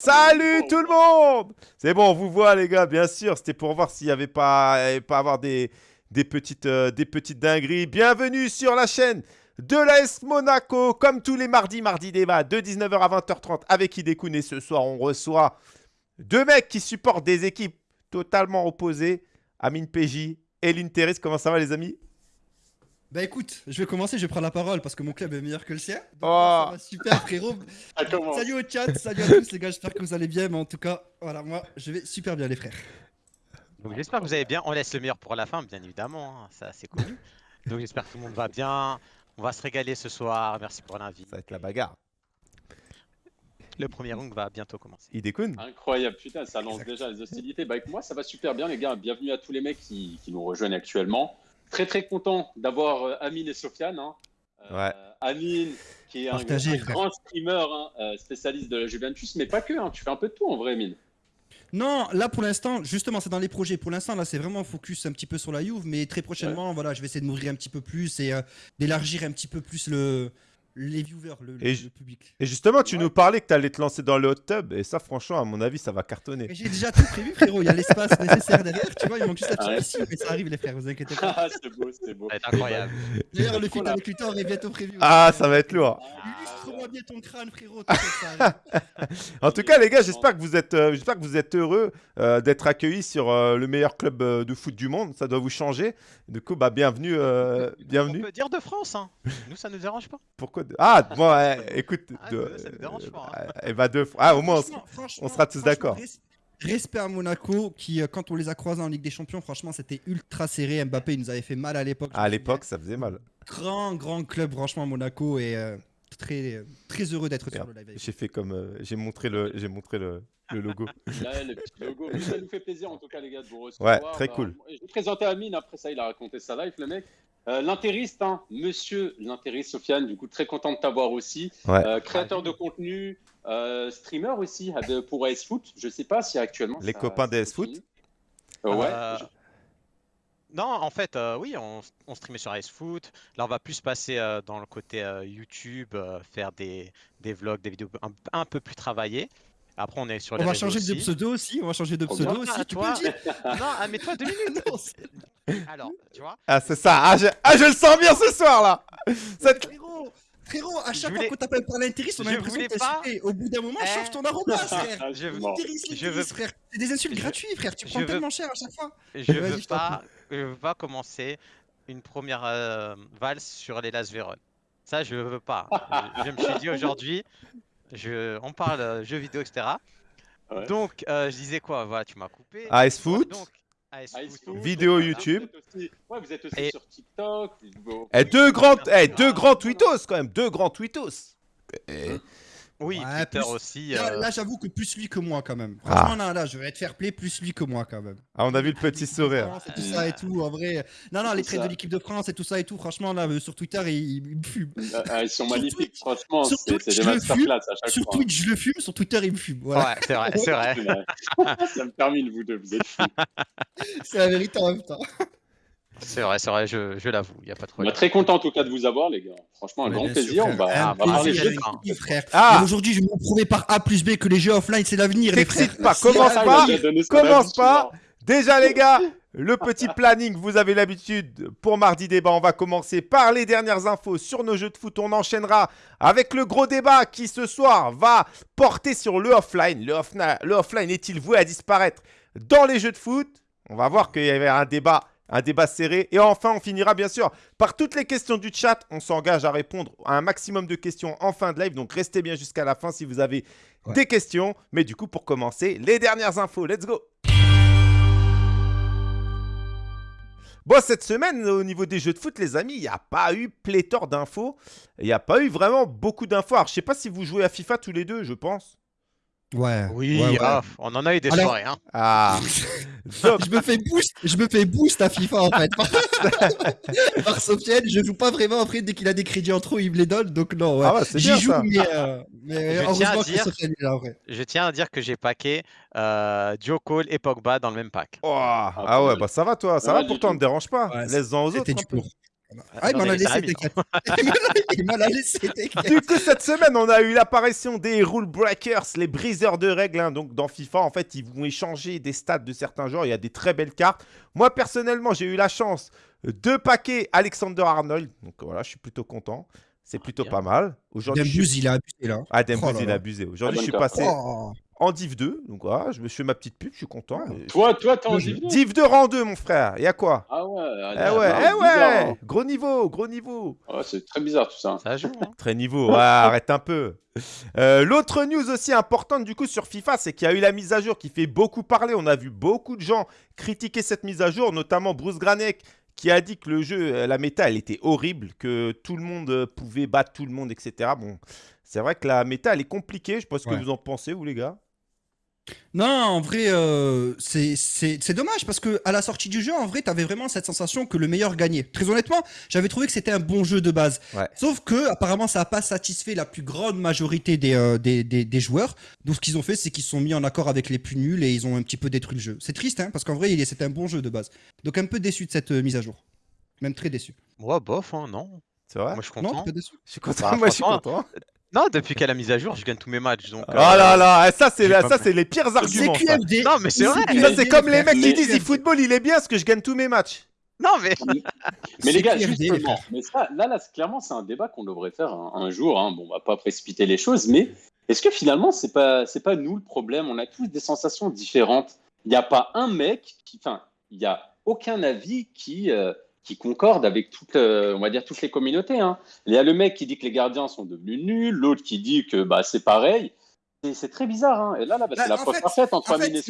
Salut tout le monde C'est bon, on vous voit les gars, bien sûr. C'était pour voir s'il n'y avait pas, pas avoir des, des, petites, euh, des petites dingueries. Bienvenue sur la chaîne de l'AS Monaco. Comme tous les mardis, mardi débat de 19h à 20h30 avec Hidekun. Et ce soir, on reçoit deux mecs qui supportent des équipes totalement opposées. Amine PJ et l'Interis. Comment ça va les amis? Bah écoute, je vais commencer, je vais prendre la parole parce que mon club est meilleur que le sien. Oh. Ça va super frérot. salut au chat, salut à tous les gars, j'espère que vous allez bien, mais en tout cas, voilà, moi je vais super bien les frères. Donc j'espère que vous allez bien, on laisse le meilleur pour la fin bien évidemment, hein. ça c'est connu. Donc j'espère que tout le monde va bien, on va se régaler ce soir, merci pour l'invite. Ça va être la bagarre. Le premier round va bientôt commencer. Idekun Incroyable, putain, ça lance déjà les hostilités. Bah avec moi ça va super bien les gars, bienvenue à tous les mecs qui, qui nous rejoignent actuellement. Très très content d'avoir euh, Amine et Sofiane. Hein. Euh, Amine, qui est un, grand streamer, hein, euh, spécialiste de la Juventus, mais pas que, hein, tu fais un peu de tout en vrai, Amine. Non, là pour l'instant, justement, c'est dans les projets. Pour l'instant, là, c'est vraiment focus un petit peu sur la Juve, mais très prochainement, voilà, je vais essayer de m'ouvrir un petit peu plus et d'élargir un petit peu plus le, les viewers, le, public. Et justement, tu nous parlais que tu allais te lancer dans le hot tub, et ça, franchement, à mon avis, ça va cartonner. J'ai déjà tout prévu, frérot. Il y a l'espace nécessaire derrière. Tu vois, il manque juste la petite piscine, mais ça arrive, les frères, vous inquiétez pas. Ah, c'est beau, c'est beau. C'est incroyable. D'ailleurs, le film avec Luthor est bientôt prévu. Ah, ça va être lourd. Illustre-moi bien ton crâne, frérot. en tout cas, les gars, j'espère que vous êtes, euh, j'espère que vous êtes heureux euh, d'être accueillis sur euh, le meilleur club de foot du monde. Ça doit vous changer. Du coup, bah, bienvenue, bienvenue. On peut dire de France, hein. Nous, ça nous dérange pas. Pourquoi Ah, bon, écoute, ah, ça me dérange pas. Hein. Elle va deux fois. Ah, au moins, on, sera tous d'accord. Respect à Monaco, qui, euh, quand on les a croisés en Ligue des Champions, franchement, c'était ultra serré. Mbappé, il nous avait fait mal à l'époque. À l'époque, ça faisait mal. Grand, grand club, franchement, Monaco. Et euh, très, très heureux d'être sur le live. J'ai fait comme. Euh, j'ai montré le, j'ai montré le, le logo. le petit logo. ça nous fait plaisir, en tout cas, les gars, de vous recevoir. Ouais, très bah, cool. Je vais présenter Amine. Après ça, il a raconté sa life, le mec. Euh, l'intériste, hein, monsieur l'intériste Sofiane, du coup très content de t'avoir aussi. Euh, créateur de contenu, euh, streamer aussi pour AS Foot. Je sais pas si actuellement. Les copains d'AS Foot Ouais. Non, en fait, oui, on, on, streamait sur AS Foot. Là, on va plus passer dans le côté YouTube, faire des, des, vlogs, des vidéos un, peu plus travaillées. Après, on est sur les On va changer de pseudo aussi. On va changer de pseudo aussi. Tu peux dire Non, ah, mais toi deux minutes. Alors, tu vois Ah, c'est ça. Ah je... ah je, le sens bien ce soir là. Cette... Frérot, frérot, à chaque fois qu'on t'appelle par l'intérim, on a l'impression que pas... Au bout d'un moment, eh... change ton arrobas, frère. Je veux... je veux... frère. C'est des insultes gratuites, frère. Tu prends tellement cher à chaque fois. Je veux pas, je veux pas commencer une première euh, valse sur les Las Véron. Ça, je veux pas. je, me suis dit aujourd'hui, je, on parle euh, jeux vidéo, etc. Donc, euh, je disais quoi? Voilà, tu m'as coupé. AS Foot. Donc, Foot. Vidéo YouTube. Ouais, vous êtes aussi sur TikTok. Eh, deux grands, eh, deux grands tweetos quand même, deux grands tweetos. Et... Oui, Twitter aussi. Là, euh. là j'avoue que plus lui que moi quand même. Ah. Franchement, là, là, je vais être fair play, plus lui que moi quand même. Ah, on a vu le petit sourire. Et tout ça et tout, en vrai. Non, non, les traits de l'équipe de France et tout ça et tout, franchement, là, sur Twitter, ils, me fument. Ah, ah, ils sont magnifiques, franchement, c'est des masterclass à chaque sur fois. Sur Twitch, je le fume, sur Twitter, il me fume. Voilà. Ouais, c'est vrai, c'est vrai. ça me termine, vous deux, vous êtes fous. c'est la vérité en même temps. C'est vrai, c'est vrai, je, je l'avoue, il n'y a pas de problème. très content en tout cas de vous avoir, les gars. Franchement, un grand plaisir. On va, parler jeux. frère. Ah. Aujourd'hui, je vais vous prouver par A plus B que les jeux offline, c'est l'avenir, les frères. pas, commence pas, commence pas. Déjà, les gars, le petit planning, vous avez l'habitude. Pour mardi débat, on va commencer par les dernières infos sur nos jeux de foot. On enchaînera avec le gros débat qui, ce soir, va porter sur le offline. Le, le offline est-il voué à disparaître dans les jeux de foot? On va voir qu'il y avait un débat un débat serré. Et enfin, on finira bien sûr par toutes les questions du chat. On s'engage à répondre à un maximum de questions en fin de live. Donc, restez bien jusqu'à la fin si vous avez des questions. Mais du coup, pour commencer, les dernières infos. Let's go Bon, cette semaine, au niveau des jeux de foot, les amis, il n'y a pas eu pléthore d'infos. Il n'y a pas eu vraiment beaucoup d'infos. Alors, je sais pas si vous jouez à FIFA tous les deux, je pense. Ouais. Oui, ah, on en a eu des soirées. Hein. Ah. je me fais boost, je me fais boost à FIFA en fait. Par Sofiane, je joue pas vraiment après dès qu'il a des crédits en trop, il me les donne. Donc non, ouais. Ah J'y joue, mais, euh, mais je, tiens à dire, est là, je tiens à dire que j'ai packé euh, Joe Cole et Pogba dans le même pack. Oh, ah, ouais, bah ça va toi, ça va pourtant, ne dérange pas. Laisse-en aux autres. Ah, il m'en a laissé, t'inquiète. il m'en a laissé, Du coup, cette semaine, on a eu l'apparition des rule breakers, les briseurs de règles. Hein. Donc, dans FIFA, en fait, ils vont échanger des stats de certains joueurs. Il y a des très belles cartes. Moi, personnellement, j'ai eu la chance de paquer Alexander Arnold. Donc, voilà, je suis plutôt content. C'est plutôt pas mal. Aujourd'hui, il a abusé là. Ah, Dembuz, oh il a abusé. Aujourd'hui, je suis passé oh. En Div 2. Donc voilà, je me suis fait ma petite pub, je suis content. Toi, toi, t'es en Div 2 Div 2 rang 2, mon frère. Il y a quoi? Ah ouais, eh ouais, eh ouais. Hein. Gros niveau, gros niveau. Oh, c'est très bizarre tout ça. Ça joue. Hein. très niveau. arrête un peu. Euh, l'autre news aussi importante du coup sur FIFA, c'est qu'il y a eu la mise à jour qui fait beaucoup parler. On a vu beaucoup de gens critiquer cette mise à jour, notamment Bruce Granek qui a dit que le jeu, euh, la méta, elle était horrible, que tout le monde euh, pouvait battre tout le monde, etc. Bon, c'est vrai que la méta, elle est compliquée. Je sais pas ce que vous en pensez, vous, les gars. Non, en vrai, euh, c'est dommage parce que à la sortie du jeu, en vrai, tu avais vraiment cette sensation que le meilleur gagnait. Très honnêtement, j'avais trouvé que c'était un bon jeu de base. Sauf que, apparemment, ça n'a pas satisfait la plus grande majorité des, euh, des, des, joueurs. Donc, ce qu'ils ont fait, c'est qu'ils se sont mis en accord avec les plus nuls et ils ont un petit peu détruit le jeu. C'est triste, hein, parce qu'en vrai, c'était un bon jeu de base. Donc, un peu déçu de cette euh, mise à jour. Même très déçu. Moi, bof, hein, non. C'est vrai? Moi, je suis content. Non, pas déçu? Je suis content. Bah, moi, je suis content. Non, depuis qu'elle a mise à jour, je gagne tous mes matchs. Donc, oh là là, ça c'est ça c'est les pires arguments. Non, mais c'est vrai. Ça c'est comme les mecs qui disent eFootball il est bien parce que je gagne tous mes matchs. Non mais. mais les gars, justement, mais ça, là, là, clairement, c'est un débat qu'on devrait faire un, jour. Hein. Bon, on va pas précipiter les choses, mais est-ce que finalement, c'est pas, c'est pas nous le problème? On a tous des sensations différentes. Il n'y a pas un mec qui, enfin, il y a aucun avis qui. Euh, qui concorde avec toutes, euh, on va dire, toutes les communautés. Hein. Il y a le mec qui dit que les gardiens sont devenus nuls, l'autre qui dit que bah, c'est pareil. C'est très bizarre. Hein. Et là, là bah, c'est bah, la preuve parfaite entre Amine et.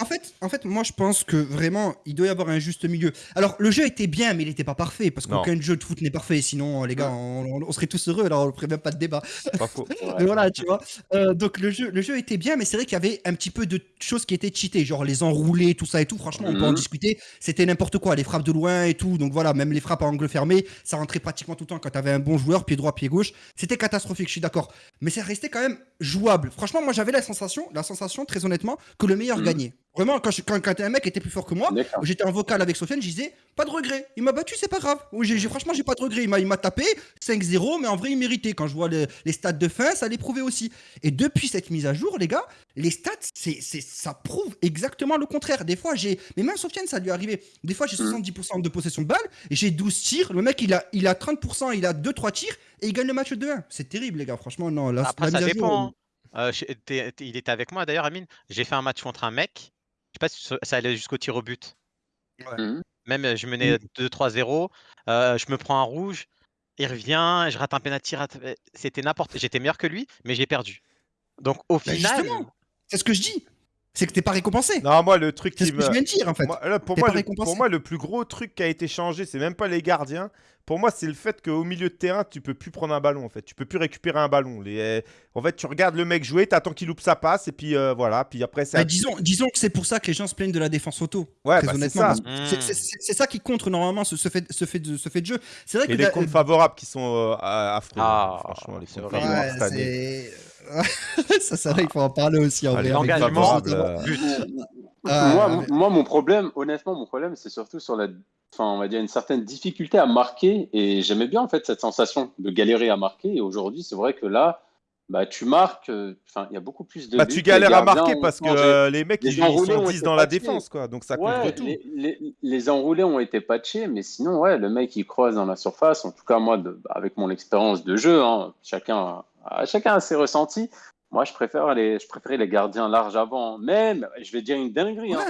En fait, en fait, moi je pense que vraiment, il doit y avoir un juste milieu. Alors, le jeu était bien, mais il n'était pas parfait, parce qu'aucun jeu de foot n'est parfait. Sinon, les gars, on, serait tous heureux, alors on ne ferait même pas de débat. Pas faux. mais voilà, tu vois. Euh, donc, le jeu, le jeu était bien, mais c'est vrai qu'il y avait un petit peu de choses qui étaient cheatées, genre les enroulés, tout ça et tout. Franchement, on peut en mhm. discuter. C'était n'importe quoi, les frappes de loin et tout. Donc voilà, même les frappes à angle fermé, ça rentrait pratiquement tout le temps quand tu avais un bon joueur, pied droit, pied gauche. C'était catastrophique, je suis d'accord. Mais ça restait quand même jouable. Franchement, moi j'avais la sensation, la sensation, très honnêtement, que le meilleur mhm. gagnait. Vraiment, quand, quand, un mec était plus fort que moi, j'étais en vocal avec Sofiane, je disais pas de regret. Il m'a battu, c'est pas grave. Oui, franchement, j'ai pas de regret. Il m'a tapé 5-0, mais en vrai, il méritait. Quand je vois les, stats de fin, ça les prouvait aussi. Et depuis cette mise à jour, les gars, les stats, c'est, ça prouve exactement le contraire. Des fois, j'ai. Mais même Sofiane, ça lui est arrivé. Des fois, j'ai 70% mm. de possession de balle et j'ai 12 tirs. Le mec, il a, il a 30%, il a 2-3 tirs et il gagne le match 2-1. C'est terrible, les gars. Franchement, non. Là, Après, ça dépend. Hein. Euh, il était avec moi d'ailleurs, Amine. J'ai fait un match contre un mec sais pas si ça allait jusqu'au tir au but. Mmh. Même je menais 2-3-0, je me prends un rouge, il revient, je rate un penalty, c'était n'importe. J'étais meilleur que lui, mais j'ai perdu. Donc au bah, final. C'est ce que je dis c'est que t'es pas récompensé. Non, moi, le truc qui me. je viens de dire, en fait. pour, moi, le, pour, moi, le, plus gros truc qui a été changé, c'est même pas les gardiens. Pour moi, c'est le fait qu'au milieu de terrain, tu peux plus prendre un ballon, en fait. Tu peux plus récupérer un ballon. Les... En fait, tu regardes le mec jouer, t'attends qu'il loupe sa passe, et puis euh, voilà. Puis après, ça. Bah, disons, disons que c'est pour ça que les gens se plaignent de la défense auto. Ouais, bah, c'est ça. C'est ça qui contre normalement ce, fait, ce, fait, de, ce fait de jeu. C'est vrai et que. les comptes favorables qui sont euh, affreux. Ah, franchement, les comptes favorables cette année. ça, ça, il faut en parler aussi en vrai. L'engagement, euh, moi, moi, mon problème, honnêtement, mon problème, c'est surtout sur la, enfin, on va dire une certaine difficulté à marquer. Et j'aimais bien en fait cette sensation de galérer à marquer. Et aujourd'hui, c'est vrai que là, bah, tu marques, euh, enfin, il y a beaucoup plus de. Bah, tu galères à marquer parce que euh, les mecs, ils, sont 10 dans la défense, quoi. Donc ça ouais, tout. Les, les, enroulés ont été patchés, mais sinon, ouais, le mec, il croise dans la surface. En tout cas, moi, de, avec mon expérience de jeu, hein, chacun chacun a ses ressentis. Moi, je préfère les, je les gardiens larges avant. Même, je vais dire une dinguerie, hein.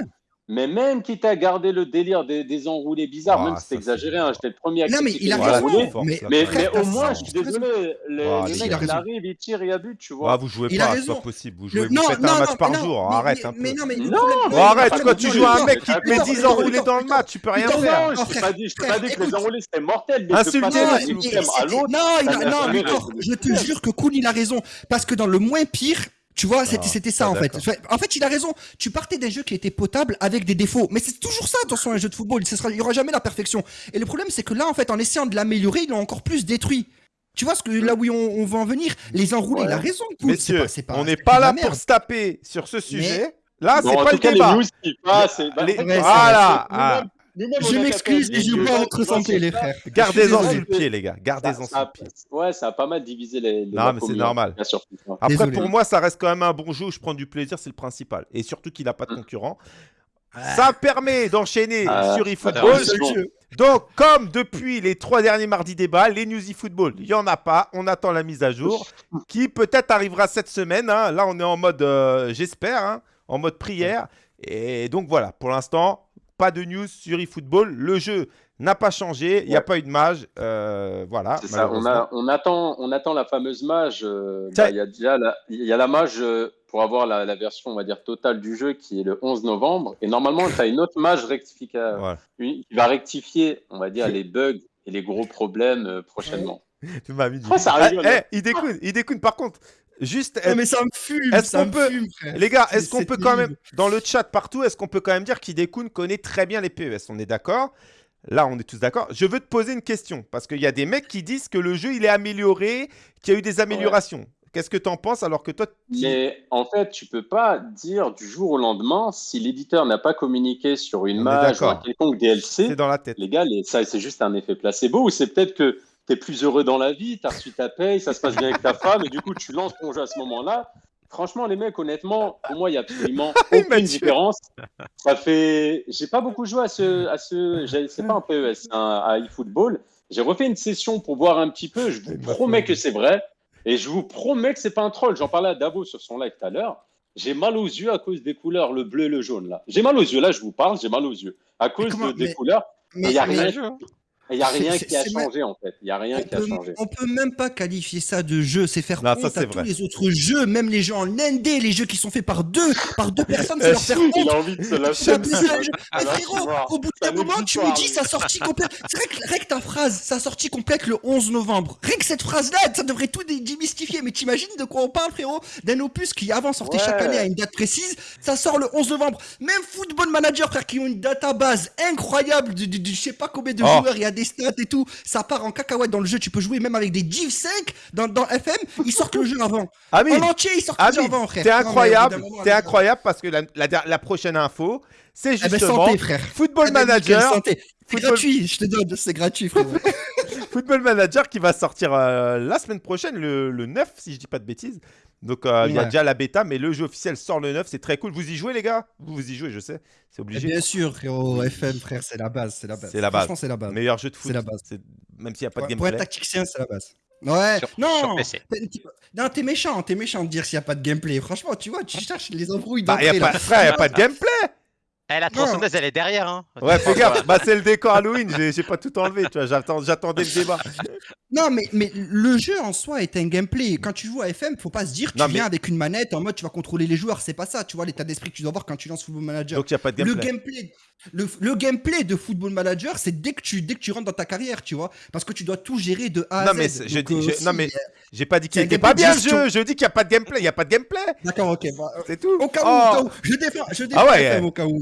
Mais même quitte à garder le délire des, des enroulés bizarres, même si c'est exagéré, hein, j'étais le premier à Non, mais il a raison. Mais, mais, au moins, je suis désolé, le, mec, il, arrive, il tire, il a but, tu vois. vous jouez pas, c'est pas possible. Vous, jouez, vous faites un match par jour, arrête un peu. Mais non, mais arrête, quand tu joues à un mec qui te met 10 enroulés dans le match, tu peux rien faire. Je t'ai pas dit que les enroulés c'était mortel. Insultez-le. Non, non, je te jure que Kuhn, il a raison. Parce que dans le moins pire, tu vois, c'était ça en fait. En fait, il a raison. Tu partais d'un jeu qui était potable avec des défauts. Mais c'est toujours ça, attention, un jeu de football. il n'y aura jamais la perfection. Et le problème, c'est que là, en fait, en essayant de l'améliorer, ils l'ont encore plus détruit. Tu vois ce que là où on, va en venir? Les enrouler, il a raison. Messieurs, on n'est pas là pour se taper sur ce sujet. Là, c'est pas le débat. Les news qui passent, voilà. Je m'excuse, mais je veux pas votre santé, les frères. Gardez-en sur le pied, les gars. Gardez-en sur le pied. Ouais, ça a pas mal divisé les. non, mais c'est normal. Après, pour moi, ça reste quand même un bon jeu. Je prends du plaisir, c'est le principal. Et surtout qu'il n'a pas de mm. concurrent. Ça permet d'enchaîner ah, sur eFootball. Donc, comme depuis les trois derniers mardis débats, les news eFootball, il n'y en a pas. On attend la mise à jour qui peut-être arrivera cette semaine. Hein. Là, on est en mode, euh, j'espère, hein, en mode prière. Et donc, voilà, pour l'instant, pas de news sur eFootball. Le jeu n'a pas changé, il n'y a pas eu de mage. Euh, voilà. Ça, on, on, attend, on attend la fameuse mage. Euh, bah, il y a déjà la, il y a la mage euh, pour avoir la, version, on va dire, totale du jeu qui est le 11 novembre. Et normalement, tu as une autre mage rectificative qui va rectifier, on va dire, les bugs et les gros problèmes prochainement. tu m'as mis. Ça eh, il découne, il découne. Par contre, Juste. mais ça me fume. Est-ce qu'on peut, les gars, est-ce qu'on peut quand même, dans le chat partout, est-ce qu'on peut quand même dire qu'Idekun connaît très bien les PES On est d'accord? Là, on est tous d'accord. Je veux te poser une question parce qu'il y a des mecs qui disent que le jeu il est amélioré, qu'il y a eu des améliorations. Qu'est-ce que tu en penses alors que toi Mais en fait, tu peux pas dire du jour au lendemain si l'éditeur n'a pas communiqué sur une mage ou un quelconque DLC. C'est dans la tête. Les gars, ça c'est juste un effet placebo ou c'est peut-être que tu es plus heureux dans la vie, tu as reçu ta paye, ça se passe bien avec ta femme, et du coup, tu lances ton jeu à ce moment-là. Franchement, les mecs, honnêtement, pour moi, il n'y a absolument aucune différence. Ça fait. J'ai pas beaucoup joué à ce. À ce... C'est pas un PES, c'est un eFootball. J'ai refait une session pour voir un petit peu. Je vous promets que c'est vrai. Et je vous promets que c'est pas un troll. J'en parlais à Davo sur son live tout à l'heure. J'ai mal aux yeux à cause des couleurs, le bleu et le jaune là. J'ai mal aux yeux, là je vous parle, j'ai mal aux yeux. À cause des couleurs. Mais il n'y a rien. Il n'y a rien qui a changé en fait. Il y a rien qui a changé. On peut même pas qualifier ça de jeu. C'est faire honte à tous les autres jeux, même les jeux en ND, les jeux qui sont faits par deux, par deux personnes, c'est leur faire honte. Il a envie de se lâcher. Mais frérot, au bout d'un moment, tu me dis sa sortie complète. C'est vrai que, vrai que ta phrase, sa sortie complète le 11 novembre. Rien que cette phrase-là, ça devrait tout démystifier. Mais t'imagines de quoi on parle, frérot? D'un opus qui avant sortait chaque année à une date précise. Ça sort le 11 novembre. Même Football Manager, frère, qui ont une database incroyable de, je sais pas combien de oh. joueurs il y a des stats et tout, ça part en cacahuète dans le jeu. Tu peux jouer même avec des Div 5 dans, dans FM. Ils sortent le jeu avant. En entier, ils sortent le jeu avant, frère. C'est incroyable. C'est incroyable parce que la, la, prochaine info, c'est eh ben, justement santé, frère. Football eh ben, C'est gratuit, je te donne, c'est gratuit, frère. Football Manager qui va sortir euh, la semaine prochaine, le, le 9, si je dis pas de bêtises. Donc euh, il y a déjà la bêta, mais le jeu officiel sort le 9, c'est très cool. Vous y jouez les gars? Vous, vous y jouez, je sais, c'est obligé. bien sûr, frérot, FM, frère, c'est la base, c'est la base. C'est la base. Franchement, c'est la base. Meilleur jeu de foot. C'est la base. Même s'il n'y a pas de gameplay. Pour être tacticien, c'est la base. Ouais, non, non, t'es méchant, t'es méchant de dire s'il n'y a pas de gameplay. Franchement, tu vois, tu cherches les embrouilles. Bah, y a pas, frère, y a pas de gameplay. Eh, la tronçonneuse, elle est derrière. Hein. Ouais, fais gaffe. Bah, c'est le décor Halloween. J'ai pas tout enlevé. Tu vois, j'attendais le débat. Non, mais, mais le jeu en soi est un gameplay. Quand tu joues à FM, faut pas se dire tu viens avec une manette en mode tu vas contrôler les joueurs. C'est pas ça. Tu vois l'état d'esprit que tu dois avoir quand tu lances Football Manager. Donc, il y a pas de gameplay. Le gameplay, le, gameplay de Football Manager, c'est dès que tu dès que tu rentres dans ta carrière, tu vois, parce que tu dois tout gérer de A à non, Mais je dis, euh, non mais j'ai pas dit qu'il était pas bien le jeu. Je dis qu'il y a pas de gameplay. Il y a pas de gameplay. D'accord, ok. Bah, c'est tout. Au cas où, oh. je défends, je défends ah ouais, au cas où.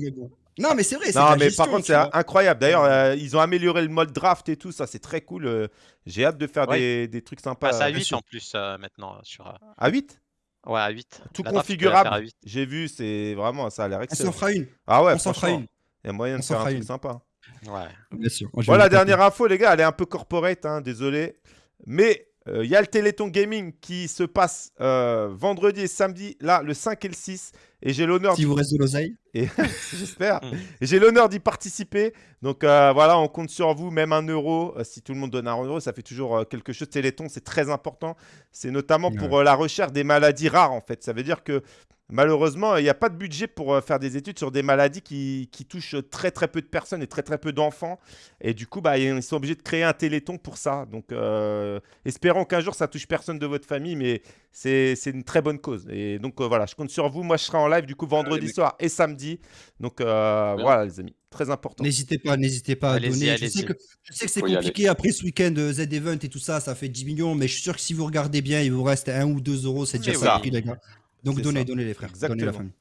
Non, mais c'est vrai. Non, mais par contre, c'est incroyable. D'ailleurs, euh, ils ont amélioré le mode draft et tout. Ça, c'est très cool. Euh, j'ai hâte de faire des, des, trucs sympas. C'est à 8 en plus maintenant. Sur, À 8 Ouais, à 8. Tout configurable. J'ai vu, c'est vraiment, ça a l'air excellent. On s'en fera une. Ah ouais, on s'en fera une. Il y a moyen de faire un truc sympa. Ouais. Bien sûr. Voilà, dernière info, les gars. Elle est un peu corporate, hein, désolé. Mais il y a le Téléthon Gaming qui se passe euh, vendredi et samedi, là, le 5 et le 6. Et j'ai l'honneur. Si vous reste de l'oseille. J'espère. Mm. j'ai l'honneur d'y participer. Donc euh, voilà, on compte sur vous, même un euro. Euh, si tout le monde donne un euro, ça fait toujours quelque chose. Téléthon, c'est très important. C'est notamment pour la recherche des maladies rares, en fait. Ça veut dire que Malheureusement, il n'y a pas de budget pour euh, faire des études sur des maladies qui, touchent très très peu de personnes et très très peu d'enfants. Et du coup, bah, ils sont obligés de créer un téléthon pour ça. Donc, euh, espérons qu'un jour, ça touche personne de votre famille, mais c'est une très bonne cause. Et donc, euh, voilà, je compte sur vous. Moi, je serai en live du coup vendredi soir et samedi. Donc, voilà, les amis, très important. N'hésitez pas, n'hésitez pas à donner. Je sais, que, c'est compliqué après ce week-end Z-Event et tout ça, ça fait 10 millions, mais je suis sûr que si vous regardez bien, il vous reste 1 ou 2 euros, c'est déjà ça, les gars. Donc donnez, donnez les frères, donnez la famille.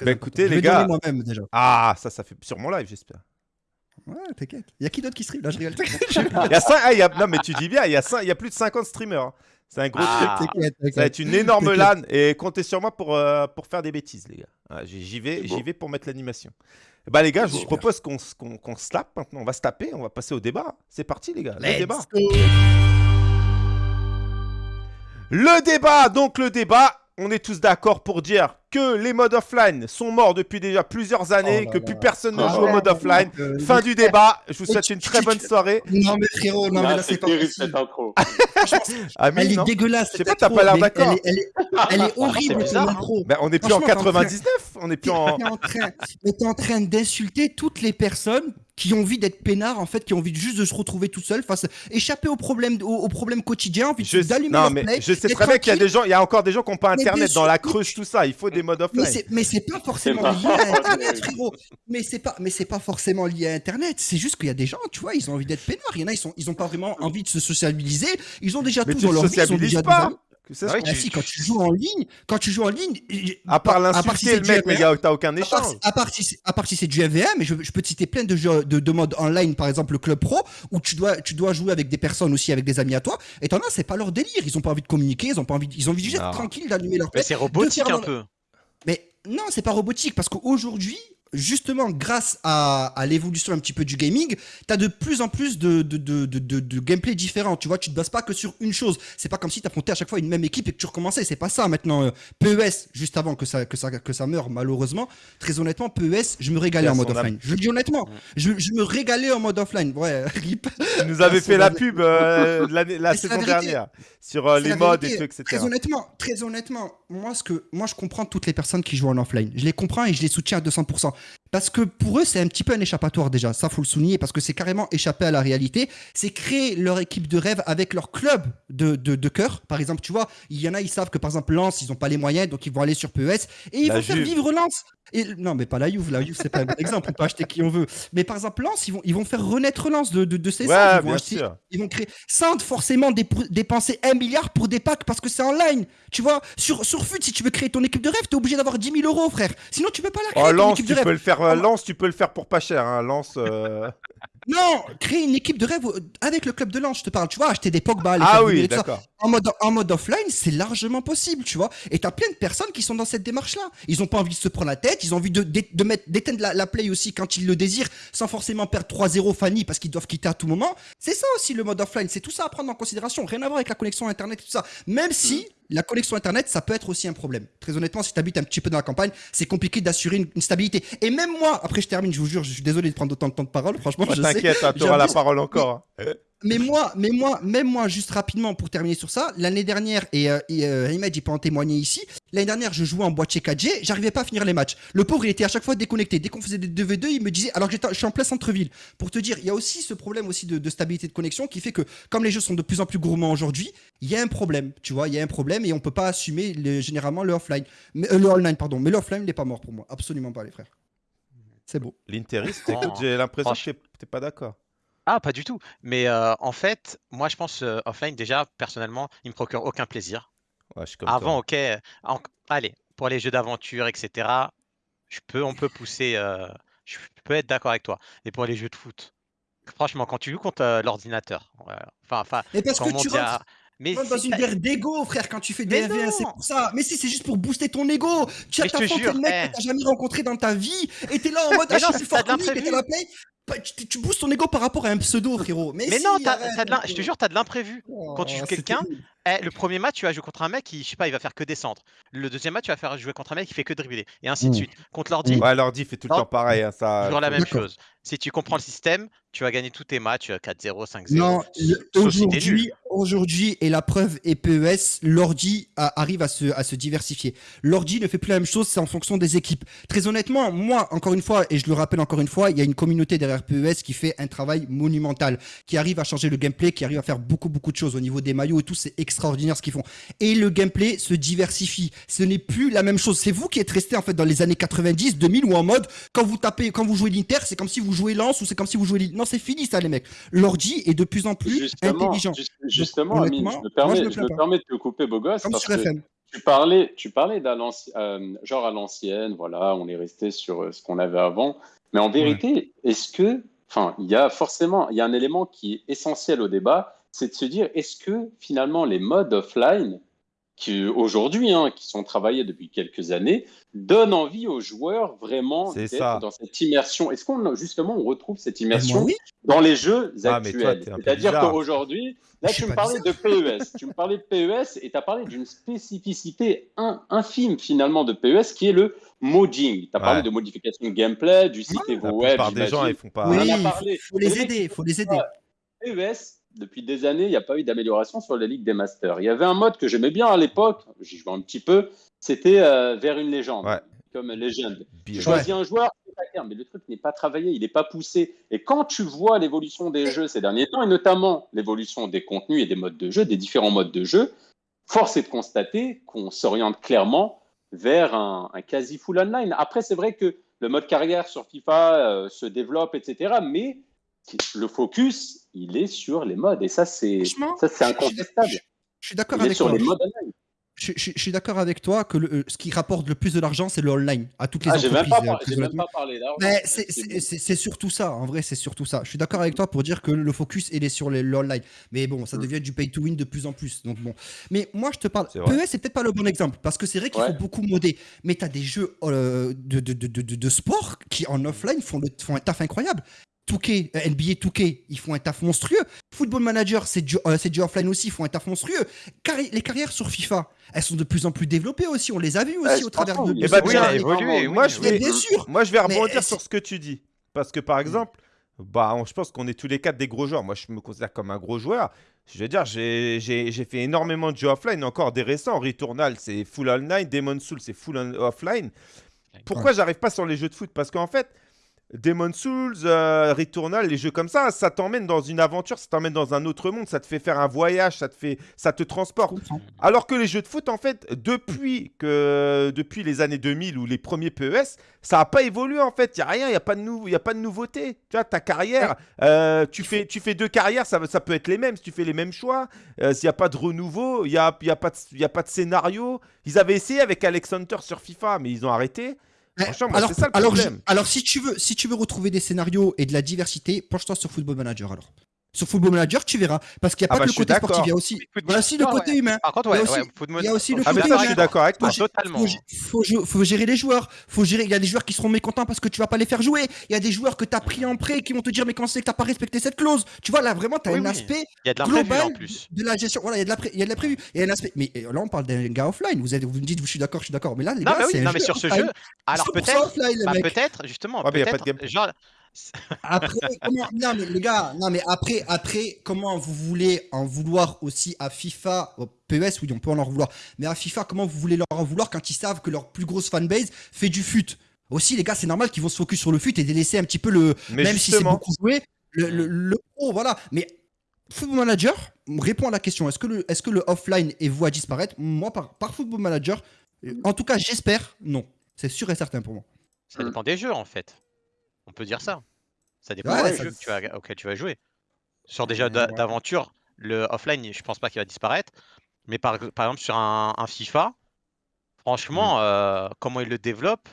Bah écoutez les gars. moi-même déjà. Ah, ça, ça fait sur mon live, j'espère. Ouais, t'inquiète. Il y a qui d'autre qui stream? Là, je rigole. il y a 5... ah, y a... Non, mais tu dis bien, il y, a 5... il y a plus de 50 streamers. C'est un gros ah. truc. Ça va être une énorme LAN. Et comptez sur moi pour, euh, pour faire des bêtises, les gars. J'y vais, j'y vais pour mettre l'animation. Bah, les gars, je vous propose qu'on qu'on se tape maintenant. On va se taper, on va passer au débat. C'est parti, les gars. Le débat. Le débat, donc le débat. On est tous d'accord pour dire que les modes offline sont morts depuis déjà plusieurs années, oh que plus personne ne joue au mode offline. fin du débat. Je vous souhaite une très bonne soirée. Non mais frérot, non mais là c'est pas possible. elle est dégueulasse. Je sais pas, t'as pas l'air d'accord. Elle, est, horrible cette intro. on est plus en 99, on est plus en. T'es en train d'insulter toutes les personnes qui ont envie d'être peinards en fait, qui ont envie juste de se retrouver tout seul face, échapper aux problèmes, aux, problèmes quotidiens, envie d'allumer leur mais Je sais très bien qu'il y a des gens, il y a encore des gens qui n'ont pas internet dans la creuse, tout ça. Il faut des modes offline. Mais c'est pas forcément lié à internet, frérot. Mais c'est pas, mais c'est pas forcément lié à internet. C'est juste qu'il y a des gens, tu vois, ils ont envie d'être peinards. Il y en a, ils sont, ils ont pas vraiment envie de se sociabiliser. Ils ont déjà tout dans leur vie. Ils ont déjà pas. Ah si, quand tu joues en ligne, quand tu joues en ligne, à part l'insulter le mec, mais t'as aucun échange. À part, si, à part si c'est du MVM, mais je, peux te citer plein de jeux de, de modes online, par exemple le club pro, où tu dois, tu dois jouer avec des personnes aussi, avec des amis à toi. Et t'en as, c'est pas leur délire. Ils ont pas envie de communiquer, ils ont pas envie, ils ont envie juste d'être tranquilles, d'allumer leur. Mais c'est robotique un peu. Mais non, c'est pas robotique parce qu'aujourd'hui, justement, grâce à, l'évolution un petit peu du gaming, tu as de plus en plus de, de, de, de, gameplay différents. Tu vois, tu te bases pas que sur une chose. C'est pas comme si tu affrontais à chaque fois une même équipe et que tu recommençais. C'est pas ça maintenant. Euh, PES, juste avant que ça, que ça, que ça meure, malheureusement, très honnêtement, PES, je me régalais en mode offline. Je le dis honnêtement, je, me régalais en mode offline. Ouais, rip. Tu nous avais fait la pub euh, la saison dernière sur euh, les modes et tout, etc. Très honnêtement, très honnêtement, moi, ce que, moi, je comprends toutes les personnes qui jouent en offline. Je les comprends et je les soutiens à 200%. Parce que pour eux, c'est un petit peu un échappatoire déjà. Ça, faut le souligner parce que c'est carrément échapper à la réalité. C'est créer leur équipe de rêve avec leur club de, de, cœur. Par exemple, tu vois, il y en a, ils savent que par exemple, Lens, ils n'ont pas les moyens, donc ils vont aller sur PES et ils vont faire vivre Lens. Et, non, mais pas la Juve. La Juve, c'est pas un bon exemple. On peut acheter qui on veut. Mais par exemple, Lens, ils vont, ils vont faire renaître Lens de, de, de ses ouais, Ils vont, acheter, ils vont créer. Sans forcément dépenser un milliard pour des packs parce que c'est en ligne. Tu vois, sur, sur FUT, si tu veux créer ton équipe de rêve, tu es obligé d'avoir 10 000 euros, frère. Sinon, tu peux pas la créer. Oh, Lens, tu peux le faire. Euh, Lens, tu peux le faire pour pas cher. Hein. Lens. Euh, non, créer une équipe de rêve avec le club de Lens, je te parle. Tu vois, acheter des Pogba, les ah oui, d'accord. En mode, en mode offline, c'est largement possible, tu vois. Et t'as plein de personnes qui sont dans cette démarche-là. Ils ont pas envie de se prendre la tête, ils ont envie de, de, mettre, d'éteindre la, play aussi quand ils le désirent, sans forcément perdre 3-0 Fanny parce qu'ils doivent quitter à tout moment. C'est ça aussi le mode offline, c'est tout ça à prendre en considération. Rien à voir avec la connexion internet, tout ça. Même si mm. La connexion internet, ça peut être aussi un problème. Très honnêtement, si tu habites un petit peu dans la campagne, c'est compliqué d'assurer une, stabilité. Et même moi, après je termine, je vous jure, je suis désolé de prendre autant de temps de parole. Franchement, je T'inquiète, tu auras la parole encore. Mais moi, mais moi, même moi, juste rapidement pour terminer sur ça, l'année dernière, et, euh, et euh, peut en témoigner ici, l'année dernière, je jouais en boîtier 4G, j'arrivais pas à finir les matchs. Le pauvre, il était à chaque fois déconnecté. Dès qu'on faisait des 2v2, il me disait, alors que je suis en plein centre-ville. Pour te dire, il y a aussi ce problème aussi de, stabilité de connexion qui fait que, comme les jeux sont de plus en plus gourmands aujourd'hui, il y a un problème. Tu vois, il y a un problème et on peut pas assumer généralement le offline. Mais, euh, le online, pardon. Mais l'offline, il n'est pas mort pour moi. Absolument pas, les frères. C'est beau. L'interiste, j'ai l'impression que t'es pas d'accord. Ah, pas du tout. Mais euh, en fait, moi, je pense euh, offline, déjà, personnellement, il me procure aucun plaisir. Avant, ok. allez, pour les jeux d'aventure, etc., je peux, on peut pousser. Euh, je peux être d'accord avec toi. Mais pour les jeux de foot, franchement, quand tu joues contre l'ordinateur, enfin, enfin, Mais parce que tu rentres, mais dans une guerre d'ego, frère, quand tu fais des c'est pour ça. Mais si, c'est juste pour booster ton ego. Tu as affronté le mec eh. que t'as jamais rencontré dans ta vie et t'es là en mode, ah, je suis fort que lui, la play. Bah, tu, tu boostes ton ego par rapport à un pseudo, frérot. Mais, non, je te jure, t'as de l'imprévu. Quand tu joues oh, quelqu'un, eh, le premier match, tu vas jouer contre un mec qui, je sais pas, il va faire que descendre. Le deuxième match, tu vas faire jouer contre un mec qui fait que dribbler. Et ainsi de mmh. suite. Contre l'ordi. Ouais, l'ordi fait tout le temps pareil. Hein, ça... Toujours la même chose. Si tu comprends le système, tu vas gagner tous tes matchs 4-0, 5-0. Non, aujourd'hui, aujourd'hui, et la preuve est PES, l'ordi arrive à se, à se diversifier. L'ordi ne fait plus la même chose, c'est en fonction des équipes. Très honnêtement, moi, encore une fois, et je le rappelle encore une fois, il y a une communauté derrière PES qui fait un travail monumental, qui arrive à changer le gameplay, qui arrive à faire beaucoup, beaucoup de choses au niveau des maillots et tout, c'est extraordinaire ce qu'ils font. Et le gameplay se diversifie. Ce n'est plus la même chose. C'est vous qui êtes resté en fait dans les années 90, 2000 ou en mode, quand vous tapez, quand vous jouez l'Inter, c'est comme si vous jouez Lance ou c'est comme si vous jouez Lille. Non, c'est fini ça, les mecs. L'ordi est de plus en plus intelligent. justement, Amine, je me permets, je me, permets de te couper, beau gosse. Parce que tu parlais, tu parlais euh, genre à l'ancienne, voilà, on est resté sur euh, ce qu'on avait avant. Mais en vérité, est-ce que, enfin, il y a forcément, il y a un élément qui est essentiel au débat, c'est de se dire, est-ce que finalement les modes offline, qui aujourd'hui, hein, qui sont travaillés depuis quelques années, donnent envie aux joueurs vraiment d'être dans cette immersion. Est-ce qu'on justement on retrouve cette immersion dans les jeux ah, actuels? C'est-à-dire qu'aujourd'hui, là tu me parlais de PES, tu me parlais de PES et tu as parlé d'une spécificité infime finalement de PES qui est le modding. Tu as parlé de modification de gameplay, du site ouais, web. des gens, ils font pas. Oui, il faut, les aider, il faut les aider. PES, depuis des années, il n'y a pas eu d'amélioration sur la Ligue des Masters. Il y avait un mode que j'aimais bien à l'époque, j'y jouais un petit peu, c'était euh, vers une légende, comme légende. Tu choisis un joueur, mais le truc n'est pas travaillé, il n'est pas poussé. Et quand tu vois l'évolution des jeux ces derniers temps, et notamment l'évolution des contenus et des modes de jeu, des différents modes de jeu, force est de constater qu'on s'oriente clairement vers un, quasi full online. Après, c'est vrai que le mode carrière sur FIFA euh, se développe, etc. Mais le focus, il est sur les modes. Et ça, c'est incontestable. Je, suis d'accord avec sur Les modes je, suis d'accord avec toi que le, ce qui rapporte le plus de l'argent, c'est le online à toutes les ah, entreprises. Même pas, parlé C'est surtout ça, en vrai, c'est surtout ça. Je suis d'accord avec toi pour dire que le focus, il est sur l'online. Mais bon, ça mm. devient du pay to win de plus en plus. Donc bon. Mais moi, je te parle. PES, c'est peut-être pas le bon exemple parce que c'est vrai qu'il faut beaucoup modder. Mais tu as des jeux euh, de, de, de, de, sport qui en offline font, le, font un taf incroyable. 2K, euh, NBA 2K, ils font un taf monstrueux. Football Manager, c'est du, euh, du, offline aussi, ils font un taf monstrueux. les carrières sur FIFA, elles sont de plus en plus développées aussi. On les a vues aussi au travers de. Eh bah, évolué. Moi, je vais, bien sûr. Moi, je vais rebondir sur ce que tu dis. Parce que par exemple, bah, je pense qu'on est tous les quatre des gros joueurs. Moi, je me considère comme un gros joueur. Je veux dire, j'ai fait énormément de jeux offline, encore des récents. Returnal, c'est full online. Demon Soul, c'est full offline. Pourquoi j'arrive pas sur les jeux de foot? Parce qu'en fait, Demon Souls, euh, Returnal, les jeux comme ça, ça t'emmène dans une aventure, ça t'emmène dans un autre monde, ça te fait faire un voyage, ça te fait, ça te transporte. Alors que les jeux de foot, en fait, depuis que, depuis les années 2000 ou les premiers PES, ça n'a pas évolué en fait. Il y a rien, il y a pas de nou y a pas de nouveauté. Tu vois, ta carrière, euh, tu fais, tu fais deux carrières, ça, ça peut être les mêmes si tu fais les mêmes choix. Euh, S'il n'y a pas de renouveau, il n'y a, y a, pas de, y a pas de scénario. Ils avaient essayé avec Alex Hunter sur FIFA, mais ils ont arrêté alors, ça alors, alors, si tu veux, si tu veux retrouver des scénarios et de la diversité, penche-toi sur Football Manager alors. Sur Football Manager, tu verras. Parce qu'il n'y a ah pas bah, que le côté sportif, il y a aussi, il y a aussi le côté humain. Par contre, ouais, il y a aussi le ah, côté humain. je suis d'accord avec toi. Faut, totalement. Faut, faut, gérer les joueurs. Faut gérer. Il y a des joueurs qui seront mécontents parce que tu vas pas les faire jouer. Il y a des joueurs que tu as pris en prêt qui vont te dire mais quand c'est que tu pas respecté cette clause. Tu vois, là, vraiment, tu as un aspect global de la gestion. Voilà, il y a de la, il y a de la prévue. Il y a un aspect. Mais là, on parle d'un gars offline. Vous, vous me dites, je suis d'accord, je suis d'accord. Mais là, les gars, c'est. Non, mais sur ce jeu. Alors peut-être. Bah, peut-être, justement. Genre après, comment, non mais les gars, non mais après, après, comment vous voulez en vouloir aussi à FIFA, au PES, oui, on peut en leur vouloir, mais à FIFA, comment vous voulez leur en vouloir quand ils savent que leur plus grosse fanbase fait du fut Aussi, les gars, c'est normal qu'ils vont se focus sur le fut et délaisser un petit peu le, même si c'est beaucoup joué, le, le, pro, voilà. Mais Football Manager répond à la question est-ce que le, est-ce que le offline est voué à disparaître? Moi, par, par Football Manager, en tout cas, j'espère, non. C'est sûr et certain pour moi. Ça dépend des jeux, en fait. On peut dire ça. Ça dépend tu vas, auquel tu vas jouer. Sur des jeux d'aventure, le offline, je pense pas qu'il va disparaître. Mais par, par exemple, sur un, FIFA, franchement, mmh. euh, comment ils le développent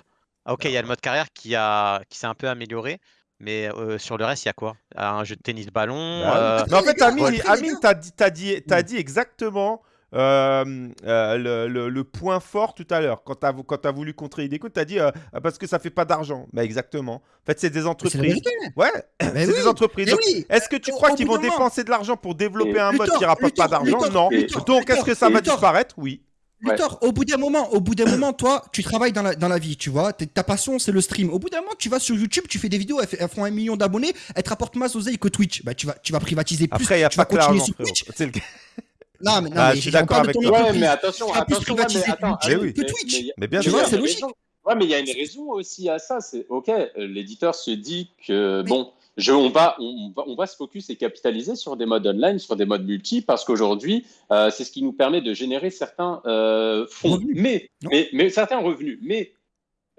ah, Ok, il y a le mode carrière qui, a, qui s'est un peu amélioré. Mais euh, sur le reste, il y a quoi? Un jeu de tennis ballon bah euh, Mais en fait, Amine, t'as dit, as dit, as dit exactement euh, euh, le, point fort tout à l'heure. Quand tu as, as, voulu contrer Ideco, tu as dit euh, parce que ça fait pas d'argent. Bah, exactement. En fait, c'est des entreprises. Ouais, c'est des entreprises. Est-ce que tu crois qu'ils vont dépenser de l'argent pour développer un mode qui rapporte pas d'argent Non. Donc, est-ce que ça va disparaître? Oui. Luthor, au bout d'un moment, au bout d'un moment, toi, tu travailles dans la, dans la vie, tu vois. Ta passion, c'est le stream. Au bout d'un moment, tu vas sur YouTube, tu fais des vidéos, elles, font un million d'abonnés, elles te rapportent moins oseille que Twitch. Bah, tu vas, tu vas privatiser plus. Après, il y a tu pas vas continuer sur Twitch. Non, mais, non, ah, mais je suis d'accord avec toi. Ouais, mais attention, attention, mais, attends, mais oui. Twitch. Mais, bien sûr, c'est logique. Ouais, mais il y a une raison aussi à ça. C'est ok, l'éditeur se dit que bon, je, on, va, on, va, on va se focus et capitaliser sur des modes online, sur des modes multi, parce qu'aujourd'hui, euh, c'est ce qui nous permet de générer certains euh, fonds, mais, mais, mais, certains revenus. Mais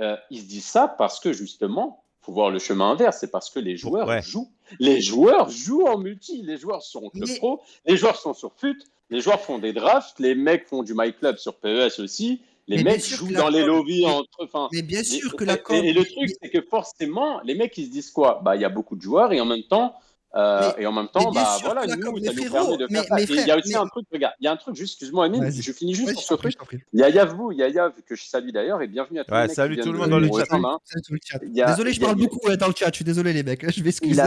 euh, ils se disent ça parce que justement, faut voir le chemin inverse, c'est parce que les joueurs jouent. Les joueurs jouent en multi, les joueurs sont club pro, les joueurs sont sur FUT, les joueurs font des drafts, les mecs font du MyClub sur PES aussi, les mecs jouent dans les lobbies entre. Enfin, mais bien sûr que la et, et, le truc, c'est que forcément, les mecs, ils se disent quoi? Bah, il y a beaucoup de joueurs et en même temps, Euh, et en même temps, bah, voilà, nous, ça nous permet de faire ça. il y a aussi un truc, regarde, il y a un truc, juste, excuse-moi, Amine, je finis juste sur ce truc. Il y a Yav vous, il y a Yav, que je salue d'ailleurs, et bienvenue à tous ouais, Salut tout le monde dans le chat. Hein. Désolé, je parle beaucoup dans le chat, je suis désolé les mecs, je m'excuse.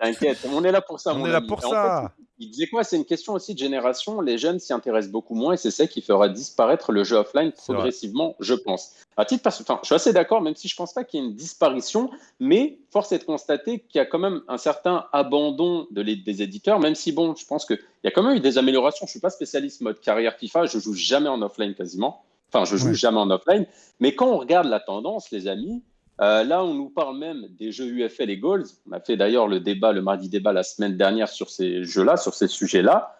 T'inquiète, on est là pour ça. On est là pour ça. Il disait quoi? C'est une question aussi de génération. Les jeunes s'y intéressent beaucoup moins et c'est ça qui fera disparaître le jeu offline progressivement, je pense. À titre enfin, je suis assez d'accord, même si je ne pense pas qu'il y ait une disparition, mais force est de constater qu'il y a quand même un certain abandon de des éditeurs, même si, bon, je pense qu'il y a quand même eu des améliorations. Je ne suis pas spécialiste mode carrière FIFA, je joue jamais en offline quasiment. Enfin, je joue jamais en offline. Mais quand on regarde la tendance, les amis, euh, là, on nous parle même des jeux UFL et Goals. On a fait d'ailleurs le débat, le mardi débat la semaine dernière sur ces jeux-là, sur ces sujets-là.